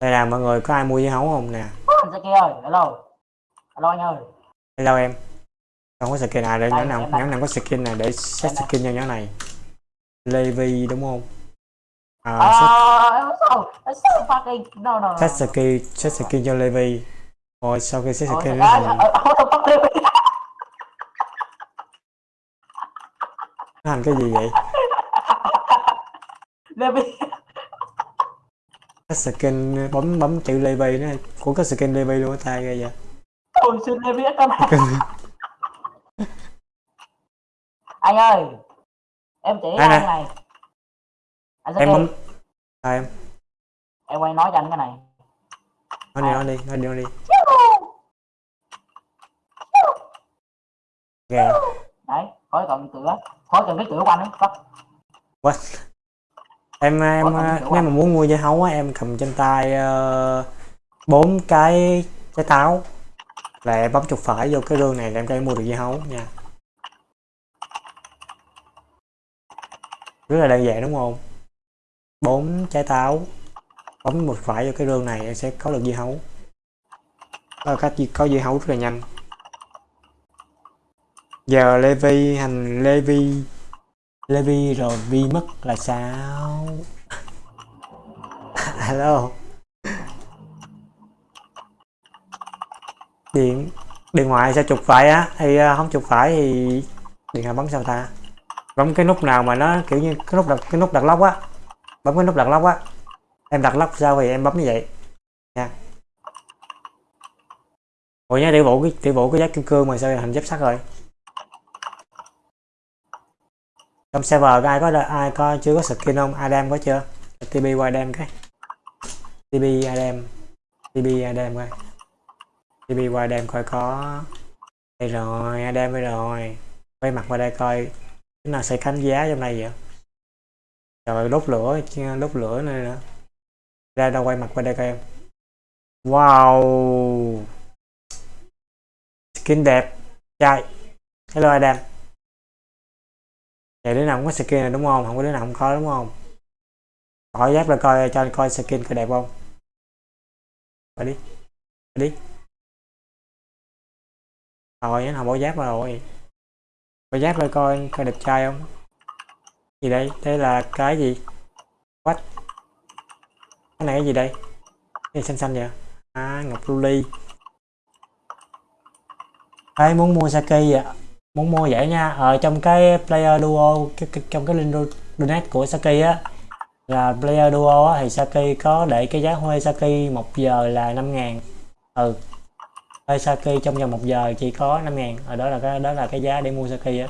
A: Đây là mọi người, có ai mua dưa hấu không nè?
E: Saki ơi, hello. Hello anh ơi
A: hello em. Không có skin để
E: Đây,
A: nhóm nào nhóm nào có skin này để set skin cho nhóm này? Levi đúng không? À,
E: à
A: set, skin set skin cho Levi rồi sau khi set skin nó thành nó thành cái gì vậy?
E: Levi
A: set skin bấm bấm chữ Levi nó của cái skin Levi luôn tay ghê vậy
E: Ôi xin Levi con anh ơi em chỉ anh
A: nè.
E: này. Anh
A: em bấm à, em?
E: Em quay nói cho anh cái này.
A: Nói đi nói đi nói đi nói đi. Ghê
E: đấy khói còn cửa khói cần cái cửa quanh ấy Có-
A: What? em em
E: cần
A: nếu mà muốn mua dưa hấu á em cầm trên tay bốn cái trái táo là em bấm chuột phải vô cái rương này là em có thể mua được dưa hấu nha. Rất là đơn giản đúng không? Bốn trái táo. Bấm một phải vô cái rương này em sẽ có được dưa hấu. Đó là cách có dưa hấu rất là nhanh. Giờ Levi, hành Levi Levi rồi Vi mất là sao? Hello. Điện điện thoại sao chụp phải á? Thì à, không chụp phải thì điện thoại bấm sao ta? Bấm cái nút nào mà nó kiểu như cái nút đặt, cái nút đặt lóc á. Bấm cái nút đặt lóc á. Em đặt lóc sao thì em bấm như vậy. Nha. Ủa nhá tiểu vũ cái tiểu vũ cái giá kim cương mà sao thành giáp sắt rồi? Trong server ai có ai có, chưa có skin không? Adam có chưa? TB qua Adam cái. TB Adam. TB Adam coi. TV qua đem coi có đây rồi đem đây rồi. Quay mặt qua đây coi, cái nào xây khánh giá trong này vậy? Trời, đốt lửa đốt lửa này nữa ra đâu quay mặt qua đây coi em. Wow! Skin đẹp. Trai hello, Adam. Vậy đứa nào cũng có skin này đúng không? Không có đứa nào không có, đúng không? Hỏi giáp ra coi, cho anh coi skin có đẹp không? Phải đi. Phải đi rồi nó không bỏ giáp vào rồi bỏ giáp rồi coi coi đẹp trai không? Gì đây? Đây là cái gì? Quách cái này cái gì đây? Cái xanh xanh vậy? À ngọc lưu ly. Muốn mua Saki vậy muốn mua vậy nha. Ở trong cái player duo cái, cái, trong cái link donate của Saki á là player duo á, thì Saki có để cái giá thuê Saki một giờ là 5 ngàn. Ừ thuê Saki trong vòng một giờ chỉ có 5 ngàn. Ở đó là cái đó là cái giá để mua Saki á.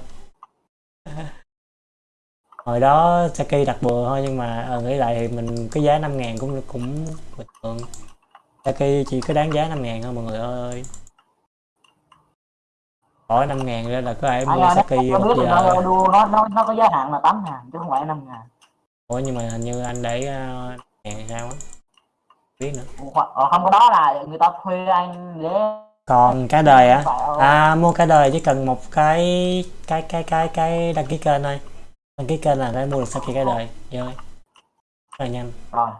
A: Hồi đó Saki đặt bừa thôi nhưng mà ờ, nghĩ lại thì mình cái giá 5 ngàn cũng cũng bình thường. Saki chỉ có đáng giá 5 ngàn thôi mọi người ơi. Bỏ 5 ngàn ra là có ai mua
E: nó
A: một giờ.
E: nó nó nó có giá hạn là 8 ngàn chứ không phải 5 ngàn.
A: Ủa nhưng mà hình như anh để uh, ngàn sao á? Biết nữa.
E: Hoặc- ờ, không có đó là người ta thuê anh để
A: còn cái đời á?
E: Ờ,
A: à mua cái đời chỉ cần một cái cái cái cái cái đăng ký kênh thôi. Đăng ký kênh là đã mua được Saki cái đời chơi rất là nhanh.
E: Rồi.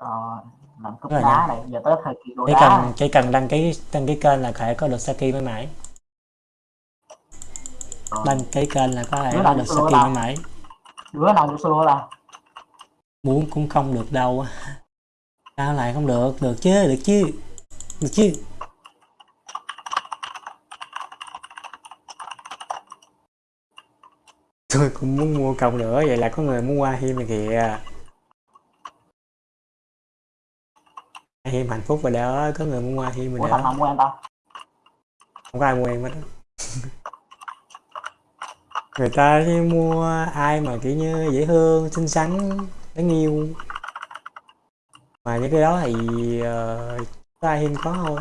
E: Rồi làm cúp
A: Rất là
E: đá này giờ tới thời kỳ đồ
A: chỉ
E: đá.
A: cần chỉ cần đăng ký đăng ký kênh là có thể có được Saki mới mãi.
E: Rồi.
A: đăng ký kênh là có thể có được Saki mới mãi.
E: Đứa nào vô solo là
A: muốn cũng không được đâu sao lại không được? Được chứ được chứ. Được chứ tôi cũng muốn mua còng nữa vậy là có người muốn qua hiêm này kìa. Hiêm hạnh phúc rồi đó có người muốn qua hiêm rồi
E: thằng
A: đó.
E: nào mua em tao?
A: Không có ai mua em hết người ta chỉ mua ai mà kiểu như dễ thương xinh xắn đáng yêu. Mà những cái đó thì uh, có ai hiên có thôi.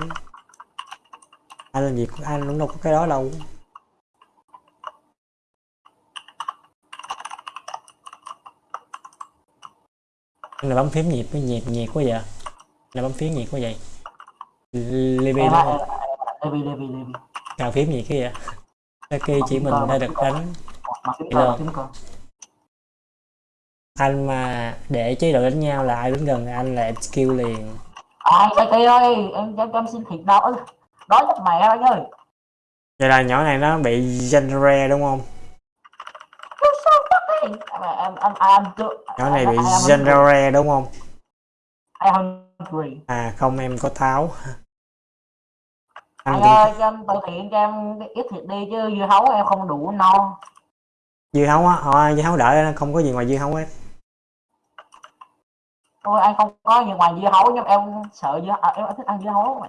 A: Anh làm gì của anh cũng đâu có cái đó đâu Anh là bấm phím nhịp với nhiệt nhiệt quá vậy? Là bấm phím nhiệt quá vậy? Libby đúng không
E: Levi Levi Levi.
A: Cào phím gì cái vậy? Saki chỉ mình đã được đánh.
E: Cơ
A: anh mà để chế độ đánh nhau là ai đứng gần anh là em skill liền.
E: Đây kia ơi em em em xin đâu ơi đói chết mẹ anh ơi
A: vậy là nhỏ này nó bị genre đúng không nhỏ này bị genre đúng không? À không em có anh cũng
E: ơi cho em từ thiện cho em ít thịt đi chứ dưa hấu em không đủ no.
A: Dưa hấu á? Ờ, dưa hấu đợi không có gì ngoài dưa hấu hết.
E: Ôi anh không có gì ngoài dưa hấu nhưng em sợ dưa à, em thích ăn dưa hấu. Mà.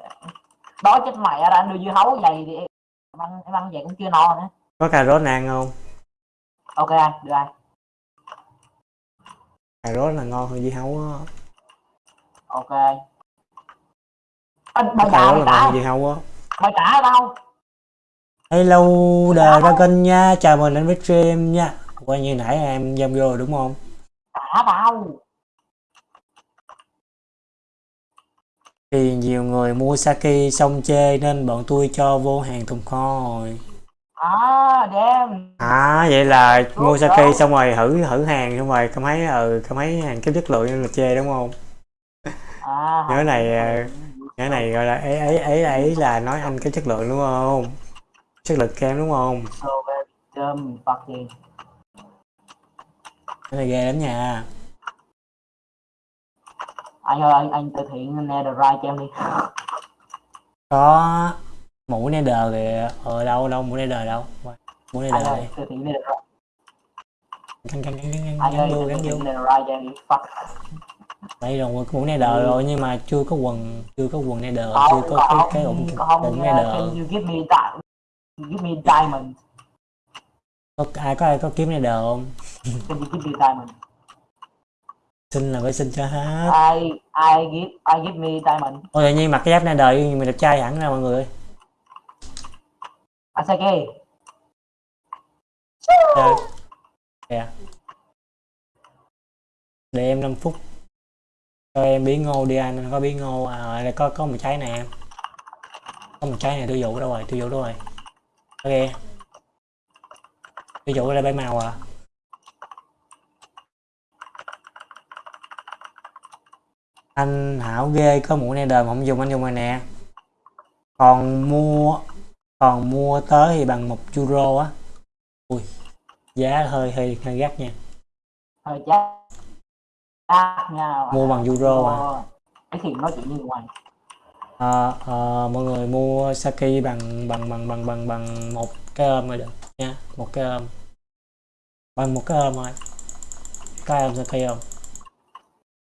E: Đói chết mẹ ra anh đưa dưa hấu vậy thì em ăn em ăn vậy cũng chưa no nữa.
A: có cà rốt ăn không?
E: Ok anh, đưa anh.
A: Cà rốt là ngon hơn dưa hấu á
E: Ok. Anh mày
A: cà rốt là ngon hơn dưa hấu á
E: mày trả tao.
A: hello đời ra kênh nha chào mừng đến với stream nha coi như nãy em dâm vô rồi đúng không
E: Trả tao.
A: thì nhiều người mua Saki xong chê nên bọn tôi cho vô hàng tồn kho rồi
E: À, đem.
A: à vậy là mua
E: Đúng
A: Saki
E: rồi.
A: xong rồi thử thử hàng xong rồi cảm thấy ừ cảm thấy hàng kém chất lượng nên là chê đúng không
E: À.
A: Nhớ này, à, cái này gọi là ấy ấy ấy ấy là nói anh cái chất lượng đúng không chất lượng kém đúng không cái này ghê lắm nha
E: Anh ơi, anh, anh từ thiện Netherite cho em đi.
A: có mũ nether kìa. Ở đâu đâu mũ nether đâu? Mũ nether
E: ơi,
A: đây.
E: từ thiện Netherite.
A: gắn gắn gắn gắn
E: Anh
A: gắn
E: ơi,
A: vô gắn vô
E: đi.
A: Đây rồi mũ nether rồi nhưng mà chưa có quần chưa có quần nether
E: Không,
A: chưa có cái cái ủng ủng
E: give me me diamond.
A: có ai có ai có kiếm nether không?
E: Can you give me diamond?
A: xin là phải xin cho hết.
E: I I give I give me diamond.
A: ôi tự nhiên mặc cái giáp nether nhưng mà đẹp trai hẳn ra mọi người
E: Asake.
A: Chơi. Kìa. Để em 5 phút. Cho em bí ngô đi anh có bí ngô à có có một trái nè. Em có một trái này tôi dụ đâu rồi tôi dụ đâu rồi. Ok. Tôi dụ đây bảy màu à. Anh hảo ghê có mũ này đời mà không dùng anh dùng rồi nè. Còn mua còn mua tới thì bằng một euro á. Ui giá hơi hơi hơi gắt nha.
E: Hơi. À, nha.
A: mua bằng euro à?
E: Cái thì nói chuyện như ngoài.
A: Ờ, ờ, mọi người mua Saki bằng bằng bằng bằng bằng bằng một cái ôm rồi được nha. Một cái ôm. Bằng một cái ôm thôi. Cái ôm Saki không?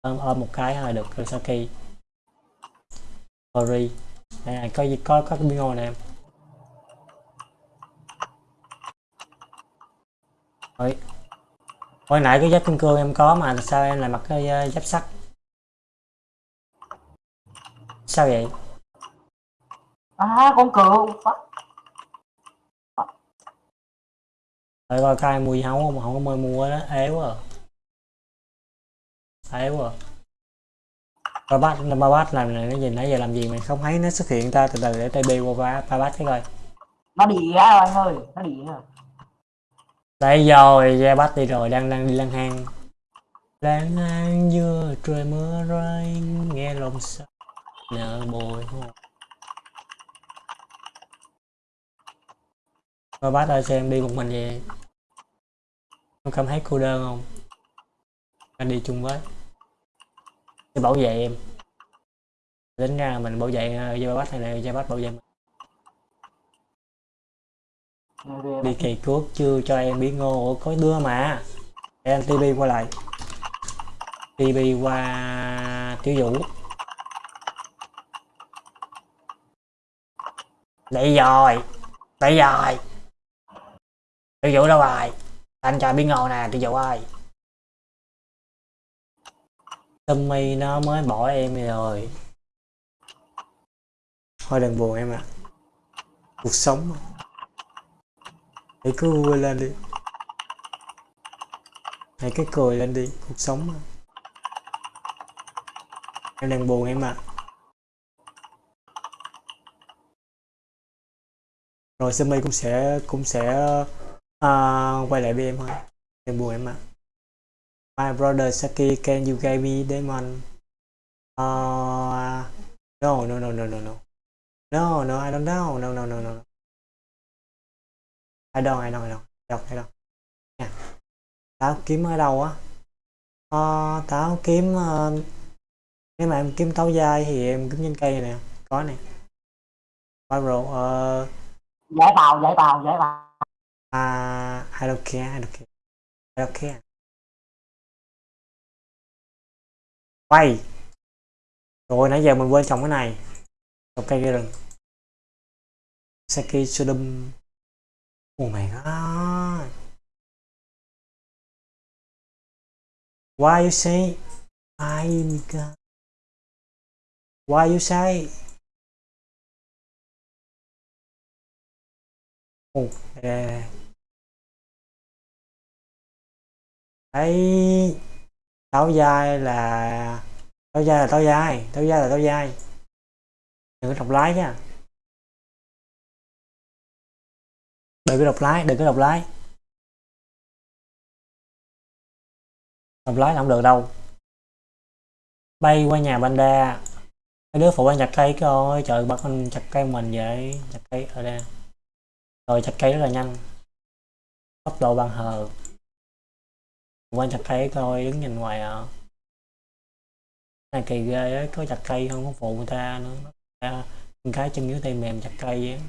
A: Ôm ôm một cái thôi được được Saki. Sorry. Đây này có gì có có cái bingo nè. em Ôi. hồi nãy cái giáp kim cương em có mà sao em lại mặc cái uh, giáp sắt sao vậy
E: à con cừu.
A: Đợi coi coi mua gì không không có mời mua đó ế quá à. ế quá à. ba bát ba bát làm này cái gì nãy giờ làm gì mày không thấy nó xuất hiện ta từ từ để tay bi qua ba ba bát cái coi
E: nó đi ra rồi anh ơi nó đi rồi
A: đấy rồi ra bắt đi rồi đang đang đi lang hang. Lang hang vừa trời mưa rơi, nghe lòng sao nợ bồi hồi. Rồi bác ơi xem đi một mình vậy? Không cảm thấy cô đơn không? Anh đi chung với. Để bảo vệ em. Tính ra mình bảo vệ ờ, gia bác này là gia bát bảo vệ mình? Đi kỳ cước chưa cho em biết ngô. Có đưa mà. Em tb qua lại. Tb qua tiểu vũ. Đây rồi. Đây rồi. Tiểu vũ đâu rồi? Anh cho biết ngô nè, tiểu vũ ơi. Tommy nó mới bỏ em rồi. Thôi đừng buồn em ạ. Cuộc sống. mà hãy cứ vui lên đi. Hãy cứ cười lên đi cuộc sống mà. em đang buồn em ạ. Rồi Sammy cũng sẽ cũng sẽ à, quay lại với em thôi. Đừng buồn em ạ. My brother Saki can you give me demon uh, à, no no no no no no. No no I don't know. No no no no. I don't I don't I don't I don't I don't Nha. tao kiếm ở đâu á? Ờ, tao kiếm uh, nếu mà em kiếm táo dai thì em kiếm trên cây nè có nè. Viral ờ.
E: Giải tàu giải tàu giải tàu.
A: À I don't care I don't care I don't care. Quay. Rồi nãy giờ mình quên trồng cái này. Trồng cây cây rừng. Saki Sodom Oh my god Why you say I God Why you say? Oh đây, đây. Đấy táo dai là táo dai là táo dai táo dai là táo dai. Đừng có đọc lái nha. Đừng có đọc lái đừng có đọc lái. Đọc lái là không được đâu. Bay qua nhà Banda mấy đứa phụ anh chặt cây coi trời bắt anh chặt cây mình vậy. Chặt cây ở đây. Rồi chặt cây rất là nhanh. Tốc độ bằng hờ. Quan chặt cây coi đứng nhìn ngoài à. Này kỳ ghê ấy, có chặt cây không? Có phụ người ta nữa. À, cái chân dưới tay mềm chặt cây vậy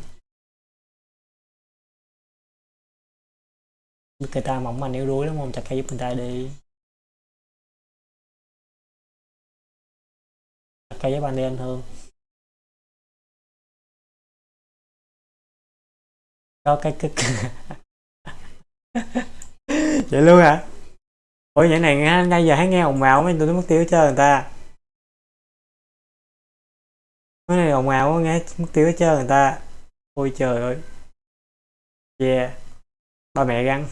A: người ta mỏng manh yếu đuối lắm không? Chặt cây giúp người ta đi. Chặt cây giúp anh đi anh hương. Có cái cực vậy luôn hả? Ủa, vậy này nghe ngay giờ hãy nghe ồn ào mấy, tôi mất tiêu chơi người ta. Cái này ồn ào quá, nghe mất tiêu chơi người ta. Ôi trời ơi. Yeah ba mẹ găng.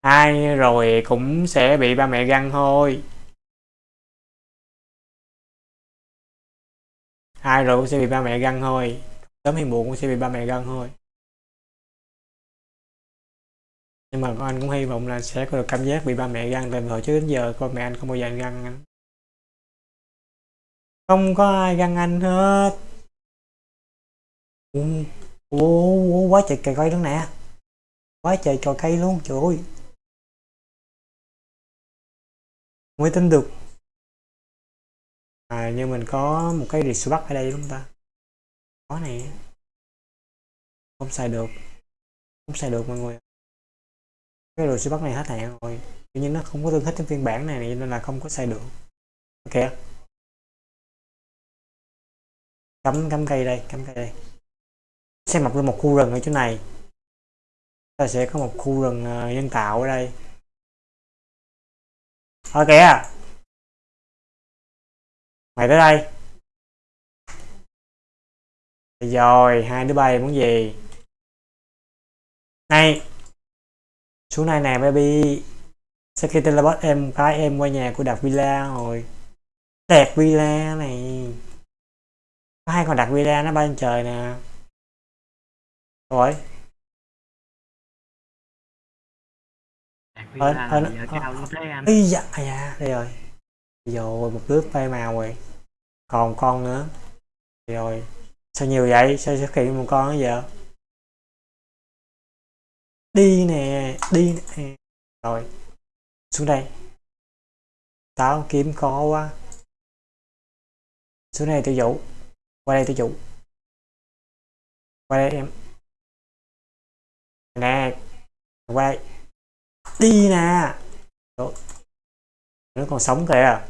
A: Ai rồi cũng sẽ bị ba mẹ găng thôi. Ai rồi cũng sẽ bị ba mẹ găng thôi. Sớm hay muộn cũng sẽ bị ba mẹ găng thôi. Nhưng mà anh cũng hy vọng là sẽ có được cảm giác bị ba mẹ găng từ hồi trước đến giờ con mẹ anh không bao giờ găng anh. Không có ai găng anh hết ủa, quá trời cây cây luôn nè. Quá trời trò cây luôn trời ơi. Mới tin được. À nhưng mình có một cái rìa bắc ở đây đúng không ta? Có này không xài được. Không xài được mọi người. Cái đồ siêu bắc này hết hạn rồi. Tuy nhiên nó không có tương thích trong phiên bản này nên là không có xài được. Ok. Cắm cắm cây đây cắm cây đây sẽ mọc lên một khu rừng ở chỗ này. Ta sẽ có một khu rừng uh, nhân tạo ở đây. Ok mày tới đây. Rồi hai đứa bay muốn gì? Này. Xuống này nè baby. Sau khi teleport em cái em qua nhà của đạt villa rồi. Đạt villa này. Có hai con đạt villa nó bay lên trời nè? Rồi ờ,
F: là
A: nó-
F: giờ
A: à dạ, đây rồi. Rồi, một đứa bay màu rồi. Còn con nữa. Rồi. Sao nhiều vậy? Sao xuất hiện một con nữa giờ? Đi nè, đi nè. Rồi. Xuống đây. Tao kiếm có quá. Xuống đây tiêu chủ. Qua đây tiêu chủ. Qua đây em. Nè. Qua đây. Đi nè. Đó. nó còn sống kìa.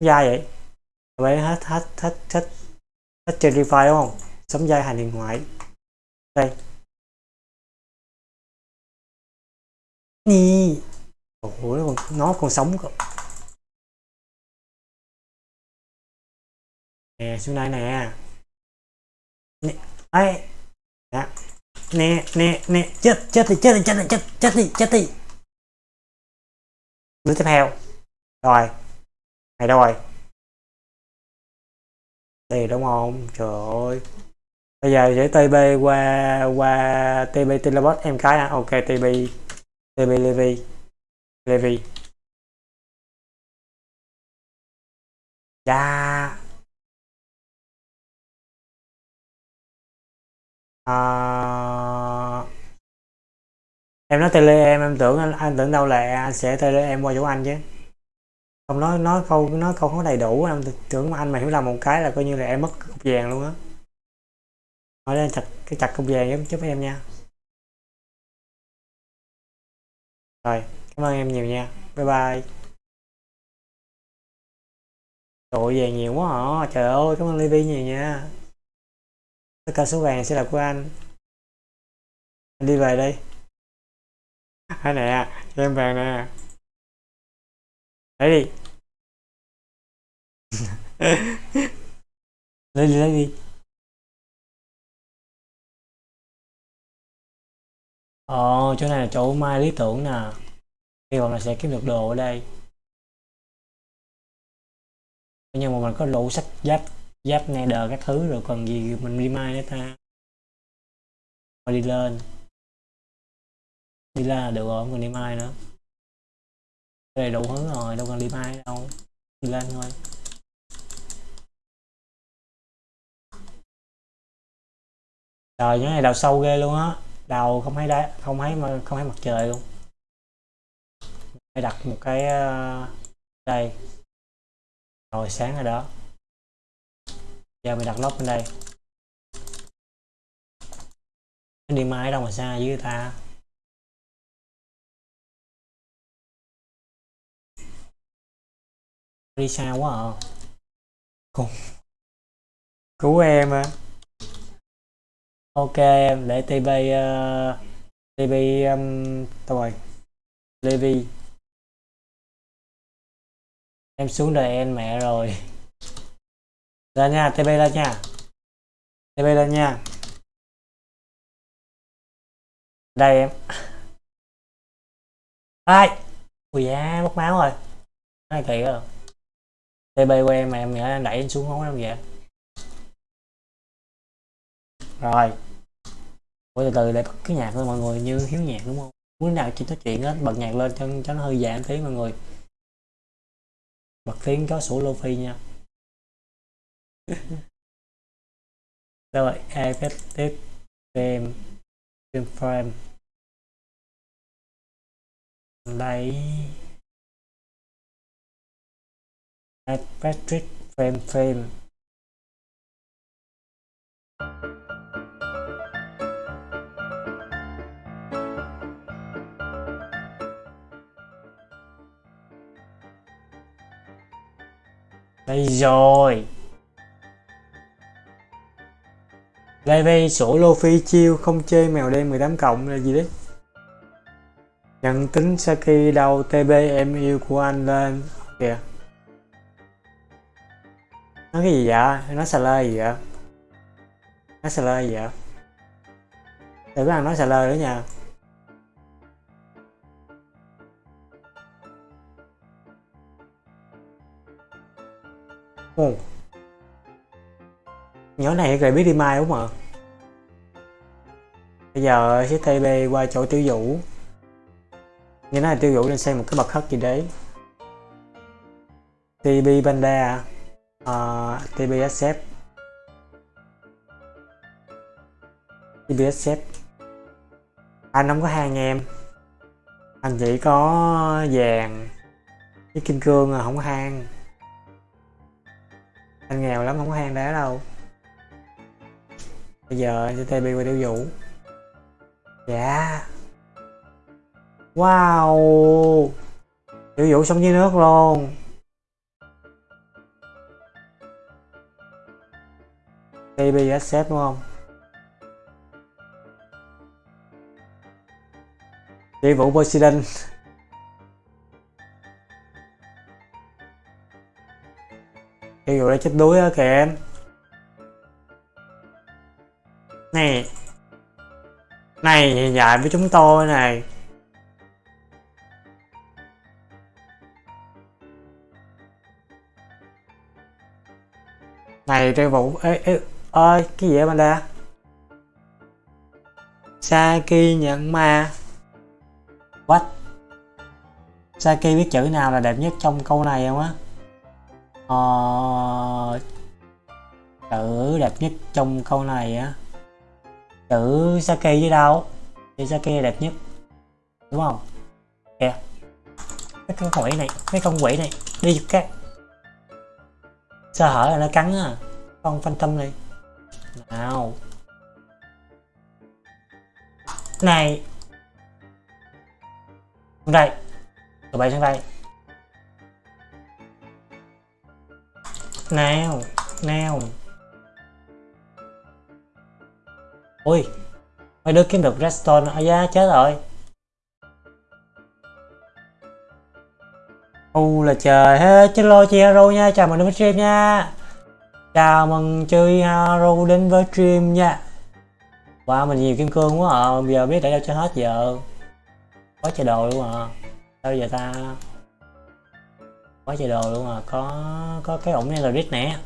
A: Dai vậy? Vậy hết hết hết hết hết cherry file đúng không? Sống dai hành điện ngoại đây. Nì ủa nó còn, nó còn sống cơ. Nè xuống đây nè. Nè. Ấy. Nè nè nè nè. Chết chết đi chết đi chết đi, chết chết đi chết đi. Đứa tiếp theo. Rồi. Này đâu rồi. Đây đúng không? Trời ơi. Bây giờ để tb qua qua tb telebot em cái à ok tb tb levi. Levi. Dạ. À, em nói tele em em tưởng anh, anh tưởng đâu là anh sẽ tele em qua chỗ anh chứ. Không nói nói câu nói câu không đầy đủ em tưởng anh mà hiểu lầm một cái là coi như là em mất cục vàng luôn á. Nói lên chặt cái chặt cục vàng giúp giúp em nha. Rồi cảm ơn em nhiều nha. Bye bye. Tội vàng nhiều quá hả? Trời ơi, cảm ơn Livy nhiều nha. Tất cả số vàng sẽ là của anh. Anh đi về đi. À nè, cho em vàng nè. Lấy đi. lấy đi, lấy đi. Ồ, chỗ này là chỗ mai lý tưởng nè. Hy vọng là sẽ kiếm được đồ ở đây. Nhưng mà mình có đủ sách giáp giáp nether các thứ rồi còn gì mình đi mai nữa ta. Thôi đi lên. Đi lên là được rồi, không cần đi mai nữa. Đây đủ hứng rồi, đâu cần đi mai đâu. Đi lên thôi. Trời, những này đào sâu ghê luôn á. Đào không thấy đá, không thấy mà không thấy mặt trời luôn. Phải đặt một cái ờ, đây. Rồi sáng rồi đó. Giờ mình đặt lốc bên đây. Đi máy đâu mà xa với ta. Đi xa quá à. Cứu, cứu em à. Ok em để TB uh, ờ, TB um, đâu rồi Levi em xuống đời em mẹ rồi ra nha TB ra nha. TB ra nha. Đây em. Ai? Ui da, mất máu rồi. Này kỳ rồi TB của em mà em nhớ đẩy em xuống không em vậy rồi. Ủa, từ từ để bật cái nhạc thôi mọi người, như hiếu nhạc đúng không? Muốn nào chỉ nói chuyện á, bật nhạc lên cho cho nó hơi giảm tí mọi người. Bật tiếng chó sủa phi nha. rồi effective frame frame frame lấy effective frame frame đây rồi. Levi sổ Luffy chiêu, không chơi mèo đen 18 cộng là gì đấy? Nhận tính Saki đầu TB em yêu của anh lên. Kìa. Nói cái gì vậy? Nói xà lơ gì vậy? Nói xà lơ gì vậy? Để có ăn nói xà lơ nữa nha. Oh. Nhỏ này rồi biết đi mai đúng không ạ? Bây giờ sẽ TB qua chỗ tiêu vũ. Như nói là tiêu vũ nên xem một cái bậc khất gì đấy. TB Panda uh, TB SF TB SF Anh không có hai anh em. Anh chỉ có vàng với kim cương là không có hang anh. Nghèo lắm không có hang đá đâu bây giờ anh sẽ TB qua tiêu vũ dạ. Wow. Tiêu vũ sống dưới nước luôn. TB accept đúng không? Tiêu vũ Poseidon Tiêu vũ đã chết đuối á kìa em này. Này dạy với chúng tôi này. Này trang vũ ê, ê, ơi cái gì vậy Panda Saki nhận ma. What? Saki biết chữ nào là đẹp nhất trong câu này không á? Ờ, chữ đẹp nhất trong câu này á chữ sake với đâu. Chữ sake đẹp nhất. Đúng không? Kìa. Mấy con quỷ này mấy con quỷ này. Đi giật cái sơ hở là nó cắn á. Con phantom này. Nào. Này. Sang đây. Tụi bay sang đây. Nào. Nào. Ui, mấy đứa kiếm được redstone ở giá chết rồi. U là trời hết. Chết lo chị hero nha. Chào mừng đến với stream nha. Chào mừng chơi hero đến với stream nha. Wow mình nhiều kim cương quá à. Giờ biết để đâu cho hết giờ. Quá trời đồ luôn à. Sao giờ ta? Quá trời đồ luôn à. Có có cái ổng này là rít nè.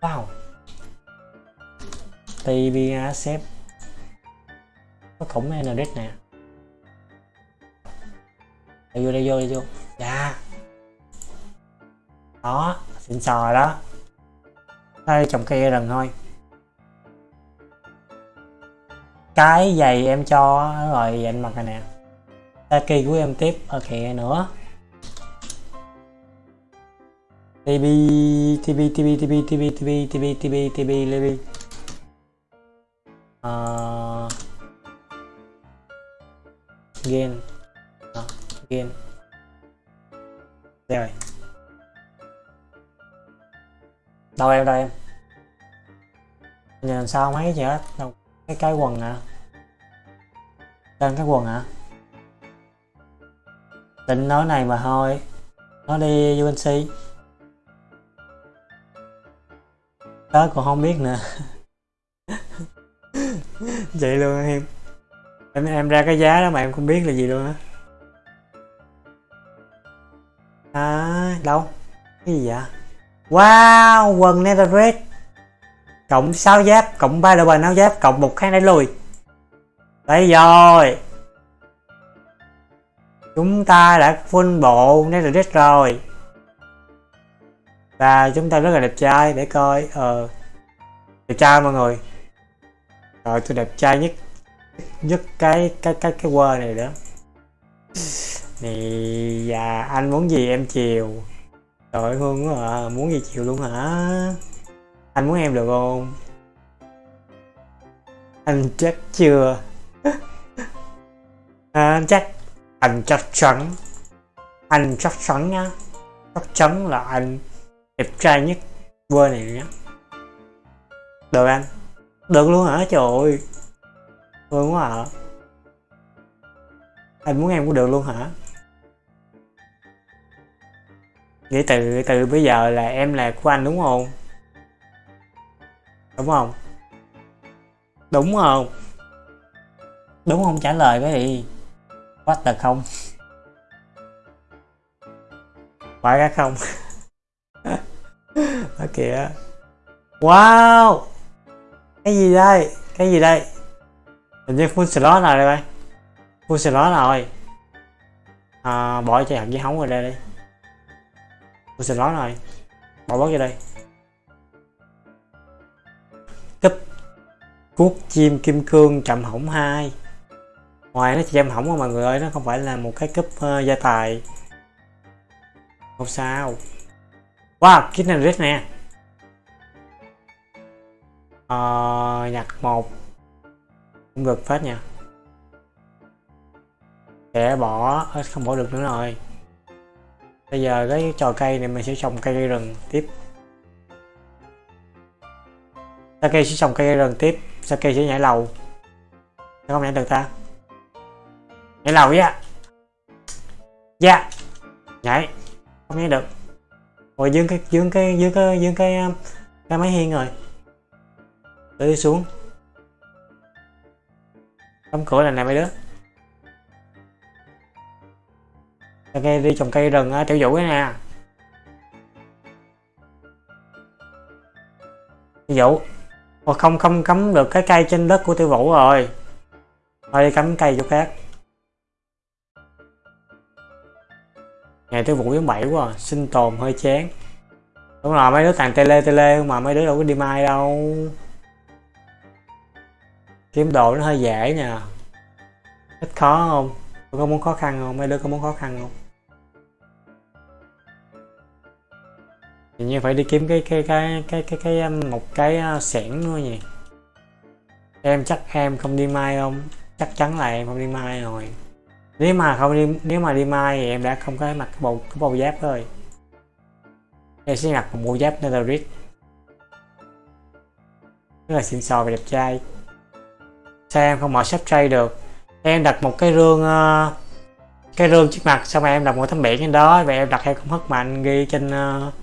A: Wow. Tv xếp có khủng này nè đây vô đây vô đây vô dạ đó xịn sò đó đây trồng cây rừng thôi cái giày em cho rồi anh mặc này nè Taki của em tiếp ok nữa TB TB TB TB TB TB TB TB TB TB TB gain đó, gain đây. Rồi đâu em đâu em? Nhìn sao mấy gì hết? Đâu cái cái quần à đang cái quần à định nói này mà thôi. Nó đi UNC tớ còn không biết nữa. Vậy luôn em em em ra cái giá đó mà em không biết là gì luôn á. À đâu? Cái gì vậy? Wow, quần netherite cộng 6 giáp, cộng 3 độ bài áo giáp, cộng một kháng đẩy lùi. Đây rồi. Chúng ta đã full bộ netherite rồi. Và chúng ta rất là đẹp trai, để coi. Ờ đẹp trai mọi người. Rồi tôi đẹp trai nhất nhất cái cái cái cái quơ này đó. Thì và anh muốn gì em chiều. Trời ơi hương quá à muốn gì chiều luôn hả? Anh muốn em được không? Anh chắc chưa? À, anh chắc anh chắc chắn. Anh chắc chắn nhá chắc chắn là anh đẹp trai nhất quơ này nhá được anh. Được luôn hả? Trời ơi thương quá à anh muốn em cũng được luôn hả? Nghĩ từ từ bây giờ là em là của anh đúng không? Đúng không? Đúng không? Đúng không trả lời cái gì? What the không? Phải cái không. Ở kìa wow! Cái gì đây? Cái gì đây? Hình như full slot rồi đây full slot rồi à, bỏ chạy hạt dưa hóng vào đây đi. Full slot rồi bỏ bớt vô đây. Cấp cuốc chim kim cương chậm hỏng hai. Ngoài nó chỉ chậm hỏng mà mọi người ơi nó không phải là một cái cấp uh, ờ, gia tài. Không sao. Wow kit này rất nè. Ờ, nhặt một ngược phát nha. Sẽ bỏ không bỏ được nữa rồi. Bây giờ cái trò cây này mình sẽ trồng cây rừng tiếp. Sake sẽ trồng cây rừng tiếp Sake sẽ nhảy lầu. Sao không nhảy được ta? Nhảy lầu dạ Dạ. Nhảy. Không nhảy được. Rồi dương cái dương cái dương cái dương cái cái máy hiên rồi. Để đi xuống. Đóng cửa là này mấy đứa. Sake đi trồng cây rừng á tiểu vũ cái nè. Tiểu vũ. Ồ, không không cắm được cái cây trên đất của tiêu vũ rồi. Thôi đi cắm cây chỗ khác. Ngày tiêu vũ giống bảy quá à. sinh tồn hơi chán. Đúng rồi mấy đứa tàn tele tele mà mấy đứa đâu có đi mai đâu kiếm đồ nó hơi dễ nha. Ít khó không? Có muốn khó khăn không? Mấy đứa có muốn khó khăn không? Tự như phải đi kiếm cái cái cái cái cái cái um, một cái uh, xẻng nữa nhỉ? Em chắc em không đi mai không? Chắc chắn là em không đi mai rồi. Nếu mà không đi, nếu mà đi mai thì em đã không có mặc cái bộ cái bộ giáp rồi. Em sẽ mặc một bộ giáp netherite rất là xịn sò và đẹp trai sao em không mở shop trade được. Em đặt một cái rương uh, cái rương trước mặt xong rồi em đặt một tấm biển trên đó và em đặt theo công thức mạnh ghi trên uh,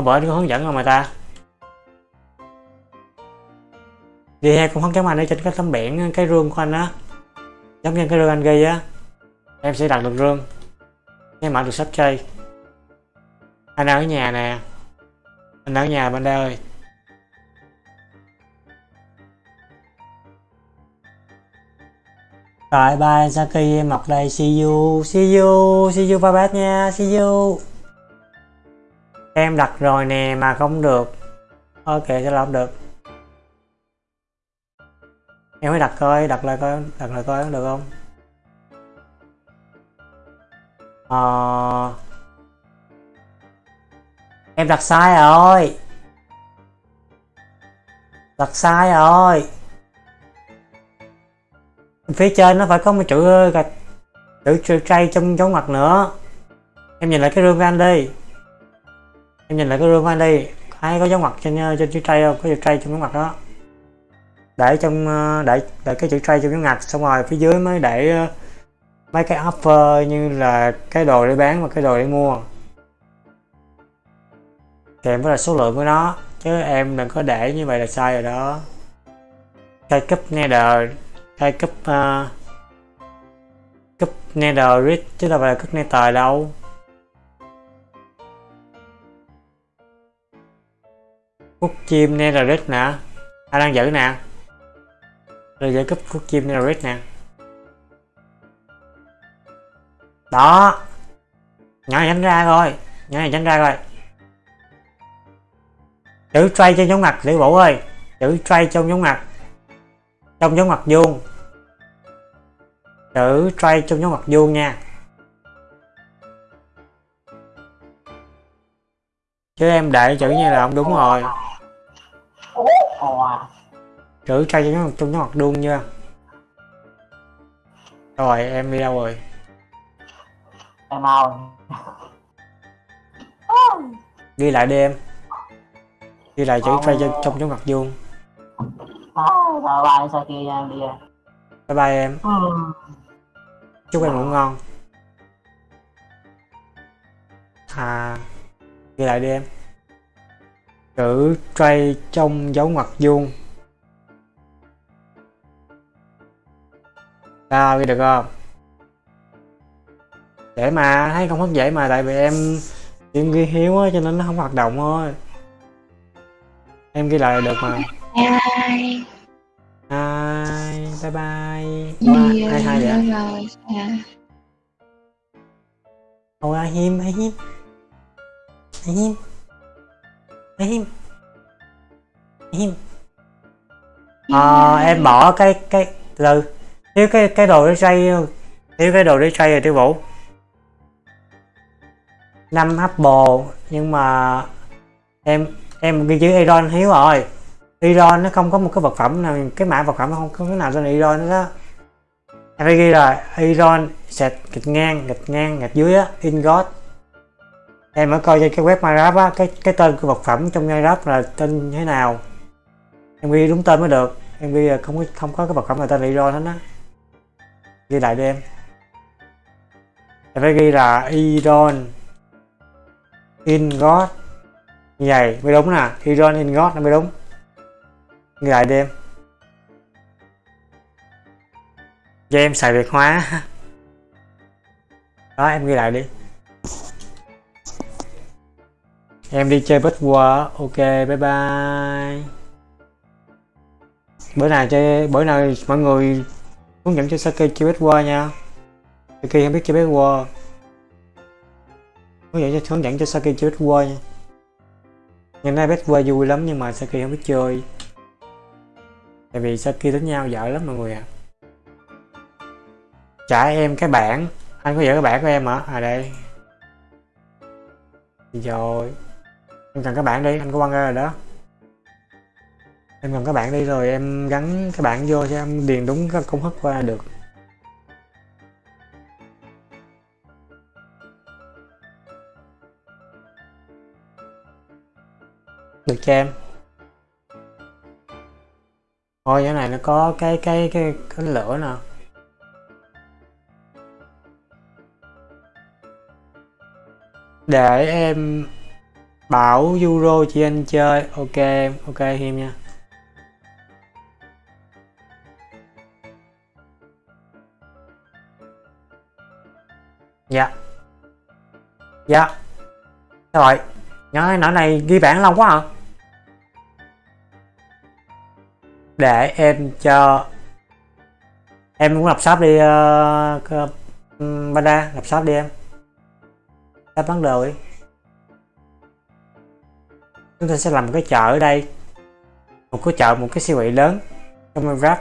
A: Hôm bữa có hướng dẫn rồi mà ta? Đi theo công thức chấm anh ở trên cái tấm biển cái rương của anh á. Giống như cái rương anh ghi á. Em sẽ đặt được rương. Em mở được shop trade. Anh ở nhà nè. Anh ở nhà bên đây ơi. Rồi, bye, Saki em mặc đây see you see you see you, bye bye nha, see you. Em đặt rồi nè, mà không được. Ok, sẽ làm được. Em mới đặt coi, đặt lại coi, đặt lại coi được không? Ờ... em đặt sai rồi. Đặt sai rồi phía trên nó phải có một chữ ờ, gạch, chữ tray trong dấu ngoặc nữa. Em nhìn lại cái rương của anh đi. Em nhìn lại cái rương của anh đi. Ai có dấu ngoặc trên ờ, trên chữ tray không? Có chữ tray trong dấu ngoặc đó. Để trong ờ, để để cái chữ tray trong dấu ngoặc xong rồi phía dưới mới để mấy cái offer như là cái đồ để bán và cái đồ để mua. Kèm với là số lượng của nó, chứ em đừng có để như vậy là sai rồi đó. Khai cấp nether hay cấp uh, cấp netherite chứ đâu phải là cấp nether đâu. Cúc chim Netherite nè. Ai đang giữ nè. Rồi giữ cúp cúc chim Netherite nè. Đó. Nhỏ này tránh ra rồi. Nhỏ này tránh ra rồi. Chữ tray trên giống mặt Lý Vũ ơi. Chữ tray trong giống mặt Trong giống mặt vuông. Chữ tray trong giống mặt vuông nha. Chứ em để chữ như là không đúng rồi. Chữ trai trong nó mặt đuông chưa Rồi em đi đâu rồi?
E: Em mau
A: Ghi lại đi em. Ghi lại chữ trai cho trong trong mặt vuông
E: à, rồi bài sao kia em đi
A: Bye bye em.
E: Ừ.
A: Chúc em ngủ ngon. À Ghi lại đi em. Chữ tray trong dấu ngoặc vuông. Sao ghi được không? Dễ mà, thấy không hấp dễ mà, tại vì em em ghi hiếu á, cho nên nó không hoạt động thôi. Em ghi lại được mà.
C: Bye
A: hai bye bye. Ủa,
C: Nhiều
A: hai hai vậy
C: rồi. À.
A: Ôi ai hiếm ai hiếm. Ai hiếm. Ai hiếm. Ai hiếm. Ờ em bỏ cái cái từ thiếu cái cái đồ để xây thiếu cái đồ để xây rồi tiêu vũ. Năm apple nhưng mà em em ghi chữ Iron hiếu rồi Iron nó không có một cái vật phẩm nào, cái mã vật phẩm nó không có cái nào tên Iron đó em phải ghi là Iron sẹt gạch ngang gạch ngang gạch dưới á, ingot. Em mới coi trên cái web Minecraft á, cái cái tên của vật phẩm trong Minecraft là tên như thế nào. Em ghi đúng tên mới được, em ghi là không có không có cái vật phẩm là tên Iron hết á. Ghi lại đi em. Em phải ghi là Iron ingot. Như vậy mới đúng nè, Iron ingot nó mới đúng ghi lại đi em. Cho em xài việt hóa. Đó, em ghi lại đi. Em đi chơi bất qua ok, bye bye. Bữa nào chơi, bữa nào mọi người hướng dẫn cho Saki chơi bất qua nha. Saki không biết chơi bất qua hướng dẫn cho, hướng dẫn cho Saki chơi bất qua nha. Ngày nay bất qua vui lắm nhưng mà Saki không biết chơi tại vì Saki tính nhau dở lắm mọi người ạ. À trả em cái bảng. Anh có giữ cái bảng của em hả? À đây. Rồi. Em cần cái bảng đi, anh có quăng ra rồi đó. Em cần cái bảng đi rồi em gắn cái bảng vô cho em điền đúng cái công thức qua được. Được cho em. Ôi cái này nó có cái cái cái, cái lửa nè. Để em bảo euro chị anh chơi. Ok em ok em nha. Dạ. Dạ. Rồi. Nhớ nãy này ghi bản lâu quá hả? Để em cho em muốn lập shop đi uh, Banda lập shop đi em. Ta bán đồ đi. Chúng ta sẽ làm một cái chợ ở đây một cái chợ một cái siêu thị lớn trong Minecraft.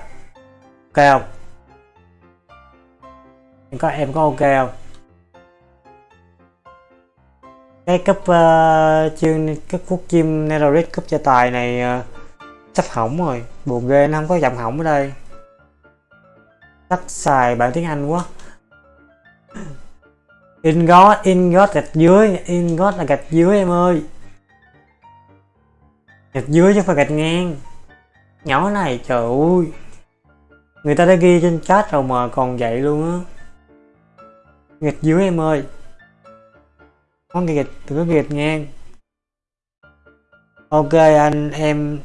A: Ok không? Em có em có ok không? Cái cấp ờ, uh, chương cấp quốc chim Netherite cấp gia tài này uh, sắp hỏng rồi. Buồn ghê nó không có dòng hỏng ở đây. Tắt xài bản tiếng Anh quá. In God, in God gạch dưới. In God là gạch dưới em ơi. Gạch dưới chứ không phải gạch ngang. Nhỏ này trời ơi. Người ta đã ghi trên chat rồi mà còn vậy luôn á. Gạch dưới em ơi. Có gạch từ có gạch ngang. Ok anh em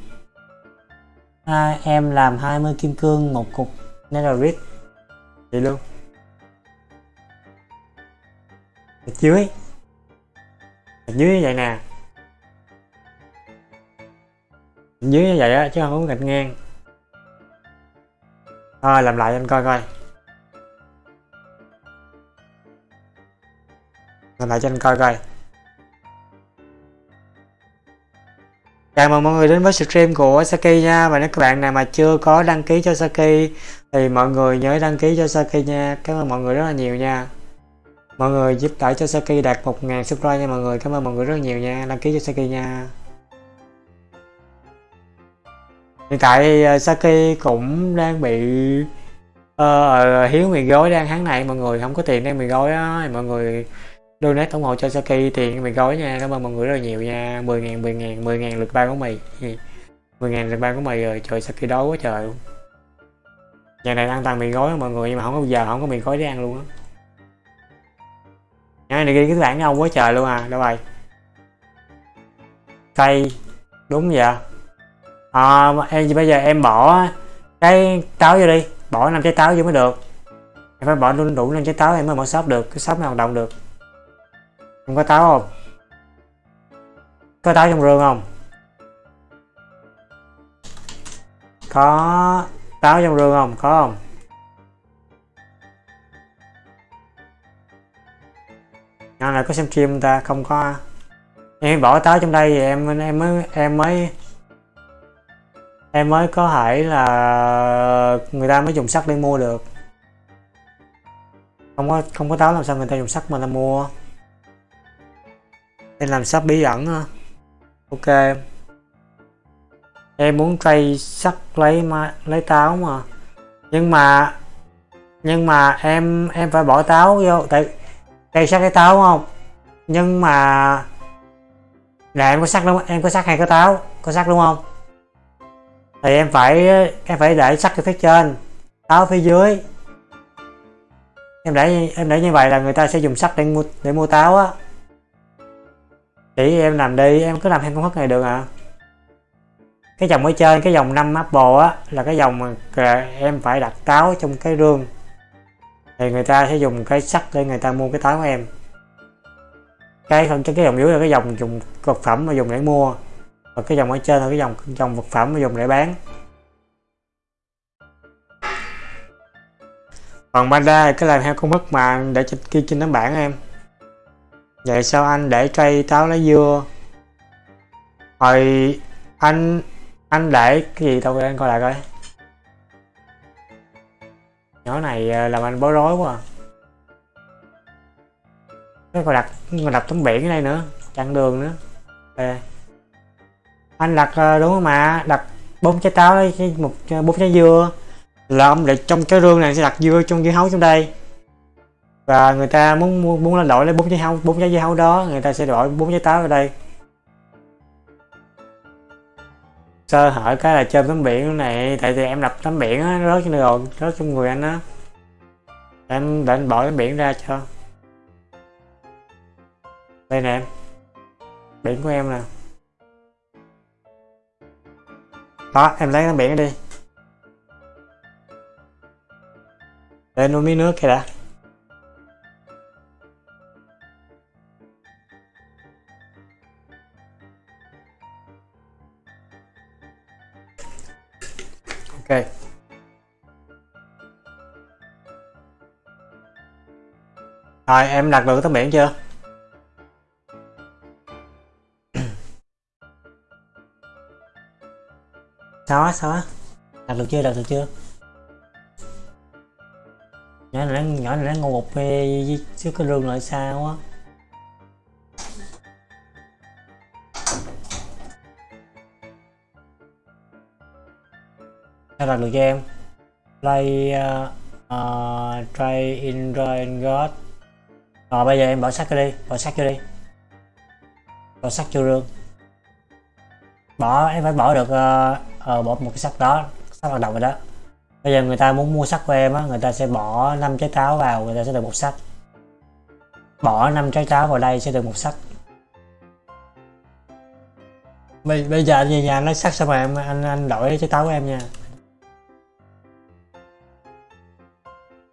A: à, em làm 20 kim cương một cục netherite vậy luôn. Ở dưới. Ở dưới như vậy nè. Ở dưới như vậy á chứ không có gạch ngang. Thôi làm lại cho anh coi coi. Làm lại cho anh coi coi. Chào mừng mọi người đến với stream của Saki nha. Và nếu các bạn nào mà chưa có đăng ký cho Saki Thì mọi người nhớ đăng ký cho Saki nha. Cảm ơn mọi người rất là nhiều nha. Mọi người giúp đỡ cho Saki đạt 1.000 subscribe nha mọi người. Cảm ơn mọi người rất nhiều nha. Đăng ký cho Saki nha. Hiện tại ờ, Saki cũng đang bị uh, hiếu mì gói đang tháng này. Mọi người không có tiền đang mì gói á mọi người donate ủng hộ cho Saki tiền mì gói nha. Cảm ơn mọi người rất là nhiều nha. 10.000 10.000 10.000 lượt ba của mì 10.000 lượt ba của mì rồi. Trời Saki đói quá trời. Luôn nhà này ăn toàn mì gói mọi người nhưng mà không có giờ không có mì gói để ăn luôn á. Nhà này ghi cái bảng ông quá trời luôn à. Đâu rồi? Cây. Đúng vậy. À, em bây giờ em bỏ cái táo vô đi. Bỏ năm trái táo vô mới được. Em phải bỏ đủ, đủ năm trái táo em mới mở shop được. Cái shop mới hoạt động được không có táo không? Có táo trong rương không? Có táo trong rương không? Có không? Nhỏ này có xem stream không ta? Không có. Em bỏ táo trong đây thì em em mới em mới em mới có thể là người ta mới dùng sắt để mua được. Không có không có táo làm sao người ta dùng sắt mà ta mua em làm sắp bí ẩn ha ok. Em muốn trade sắt lấy ma, lấy táo mà. Nhưng mà nhưng mà em em phải bỏ táo vô tại cây sắt cái táo không? Nhưng mà là em có sắt đúng không? em có sắt hay có táo? Có sắt đúng không? Thì em phải em phải để sắt ở phía trên táo phía dưới. Em để em để như vậy là người ta sẽ dùng sắt để mua để mua táo á chỉ em làm đi, em cứ làm hai công thức này được à? Cái dòng ở trên cái dòng 5 apple á, là cái dòng mà em phải đặt táo trong cái rương thì người ta sẽ dùng cái sắt để người ta mua cái táo của em. Cái phần cái dòng dưới là cái dòng dùng vật phẩm mà dùng để mua. Và cái dòng ở trên là cái dòng dòng vật phẩm mà dùng để bán. Còn banda cái làm theo công thức mà để trên kia trên tấm bảng em vậy sao anh để cây táo lá dưa? Hồi anh anh để cái gì đâu, anh coi lại coi. Nhỏ này à, làm anh bối rối quá à. cái còn đặt còn đặt tấm biển ở đây nữa, chặn đường nữa. Okay. anh đặt à, đúng không mà? Đặt bốn trái táo đấy một à, bốn trái dưa. Là ông để trong cái rương này sẽ đặt dưa trong dưa hấu trong đây và người ta muốn muốn lên đổi lấy bốn trái hấu bốn trái dưa hấu đó, người ta sẽ đổi bốn trái táo ở đây. Sơ hở cái là chơi tấm biển này, tại vì em đập tấm biển á rớt trên rồi rớt trong người anh á. Em để anh bỏ tấm biển ra cho. Đây nè em, biển của em nè. Đó, em lấy tấm biển đi. Để nuôi miếng nước kìa đã. Ok. Rồi, em đặt được tấm biển chưa? Sao á sao á? Đặt được chưa, đặt được chưa? Nhỏ này nó, nhỏ này nó ngồi một phê trước cái rương lại sao á? Sao đặt được cho em. Play uh, uh, try in and god. Rồi bây giờ em bỏ sắt vô đi bỏ sắt vô đi. Bỏ sắt vô rương bỏ em phải bỏ được uh, uh, bỏ một cái sắt đó sắt hoạt động rồi đó. Bây giờ người ta muốn mua sắt của em á người ta sẽ bỏ 5 trái táo vào người ta sẽ được một sắt bỏ 5 trái táo vào đây sẽ được một sắt bây, bây giờ anh về nhà lấy sắt xong rồi em anh anh đổi trái táo của em nha.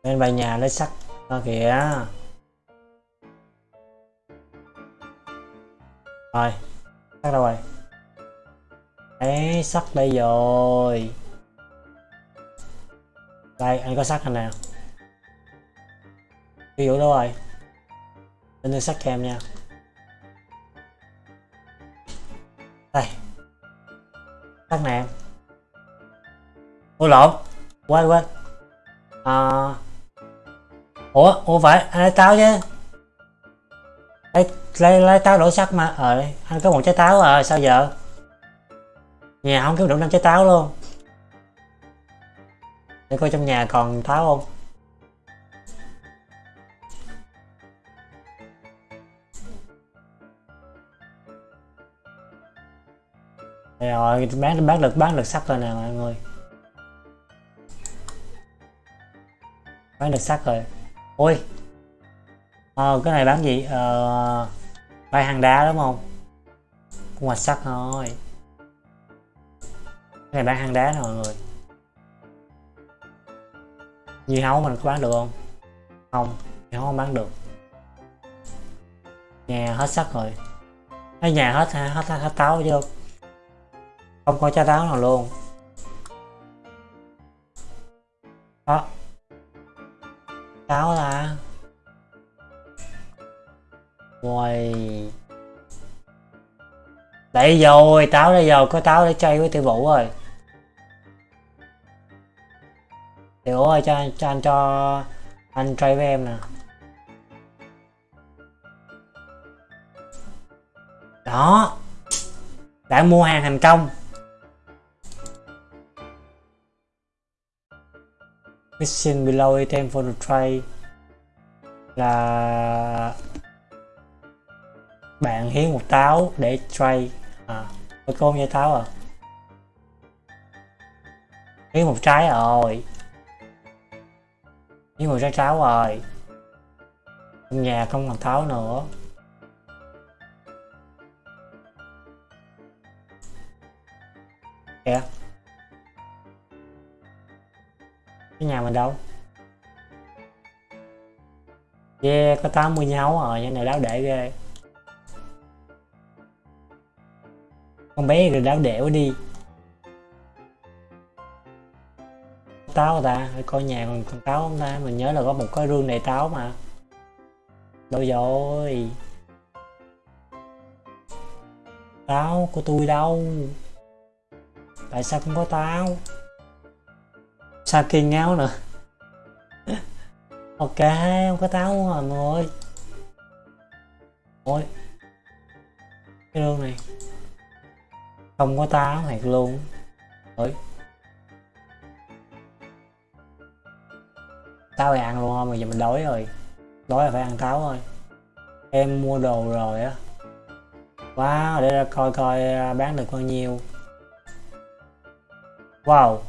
A: Bên bài nhà lấy sắt đó kìa. Rồi sắt đâu rồi. Đấy sắt đây rồi. Đây anh có sắt này nào? ví dụ đâu rồi? Anh đưa sắt cho em nha. Đây. Sắt nè ô lộn? Quên quên. À, ủa ủa phải anh lấy táo chứ. Lấy lấy, lấy táo đổ sắt mà ờ anh có một trái táo à sao giờ nhà không kiếm đủ năm trái táo luôn. Để coi trong nhà còn táo không. Rồi bán bán được bán được sắt rồi nè mọi người. Bán được sắt rồi ôi. Ờ, cái này bán gì? Ờ, bay hàng đá đúng không? Cũng hoạch sắt thôi. Cái này bán hàng đá nè mọi người. Dưa hấu mình có bán được không? Không dưa hấu không bán được. Nhà hết sắt rồi. Cái nhà hết hết hết, hết táo chưa? Không có trái táo nào luôn. Đó cáo là. Uầy Đây rồi, táo đây rồi, có táo để chơi với tiểu vũ rồi. Tiểu vũ ơi, cho, anh- cho anh cho anh chơi với em nè. Đó. Đã mua hàng thành công. Mission below item for the trade Là bạn hiến một táo để trade à có con dây táo à? Hiến một trái rồi. Hiến một trái táo rồi. Trong nhà không còn táo nữa. Kìa cái nhà mình đâu? Yeah có 80 nhau rồi nhà này đáo để ghê. Con bé rồi đáo đẻo đi. Táo ta Để coi nhà còn con táo không ta. Mình nhớ là có một cái rương đầy táo mà. Đâu rồi? Táo của tôi đâu? Tại sao không có táo? Saki ngáo nữa. Ok không có táo rồi mọi người ôi cái rương này. Không có táo thiệt luôn. Ôi. Táo thì ăn luôn không? Giờ mình đói rồi. Đói là phải ăn táo thôi. Em mua đồ rồi á. Wow để ra coi coi à, bán được bao nhiêu. Wow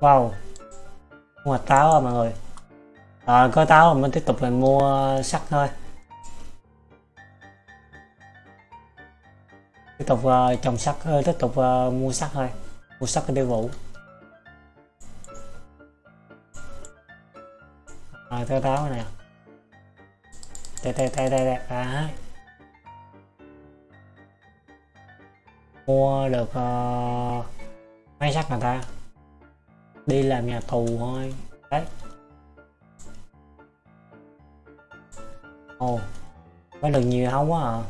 A: wow. Mua táo rồi mọi người? À, có táo rồi mình tiếp tục mình mua sắt thôi. Tiếp tục uh, trồng sắt uh, tiếp tục uh, mua sắt thôi. Mua sắt để tiêu vụ rồi táo nè. Đây đây đây đây đây. À. mua được uh, mấy sắt người ta? Đi làm nhà tù thôi. Đấy. Ồ bán được nhiều không quá à?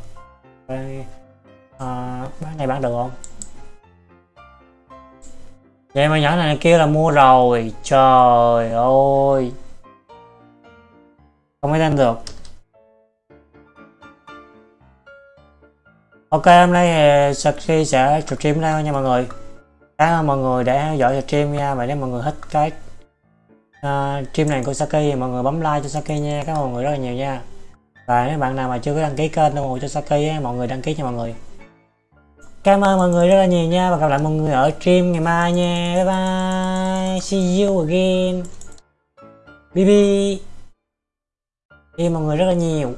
A: Đây à, bán này bán được không? Vậy mà nhỏ này kia là mua rồi. Trời ơi. Không mới lên được. Ok hôm nay thì Saki sẽ stream đây nha mọi người cảm ơn mọi người đã theo dõi stream nha. Và nếu mọi người thích cái uh, stream này của Saki. Thì mọi người bấm like cho Saki nha. Cảm ơn mọi người rất là nhiều nha. Và nếu bạn nào mà chưa có đăng ký kênh ủng hộ cho Saki á, mọi người đăng ký cho mọi người. Cảm ơn mọi người rất là nhiều nha. Và gặp lại mọi người ở stream ngày mai nha. Bye bye. See you again. Bb yêu mọi người rất là nhiều.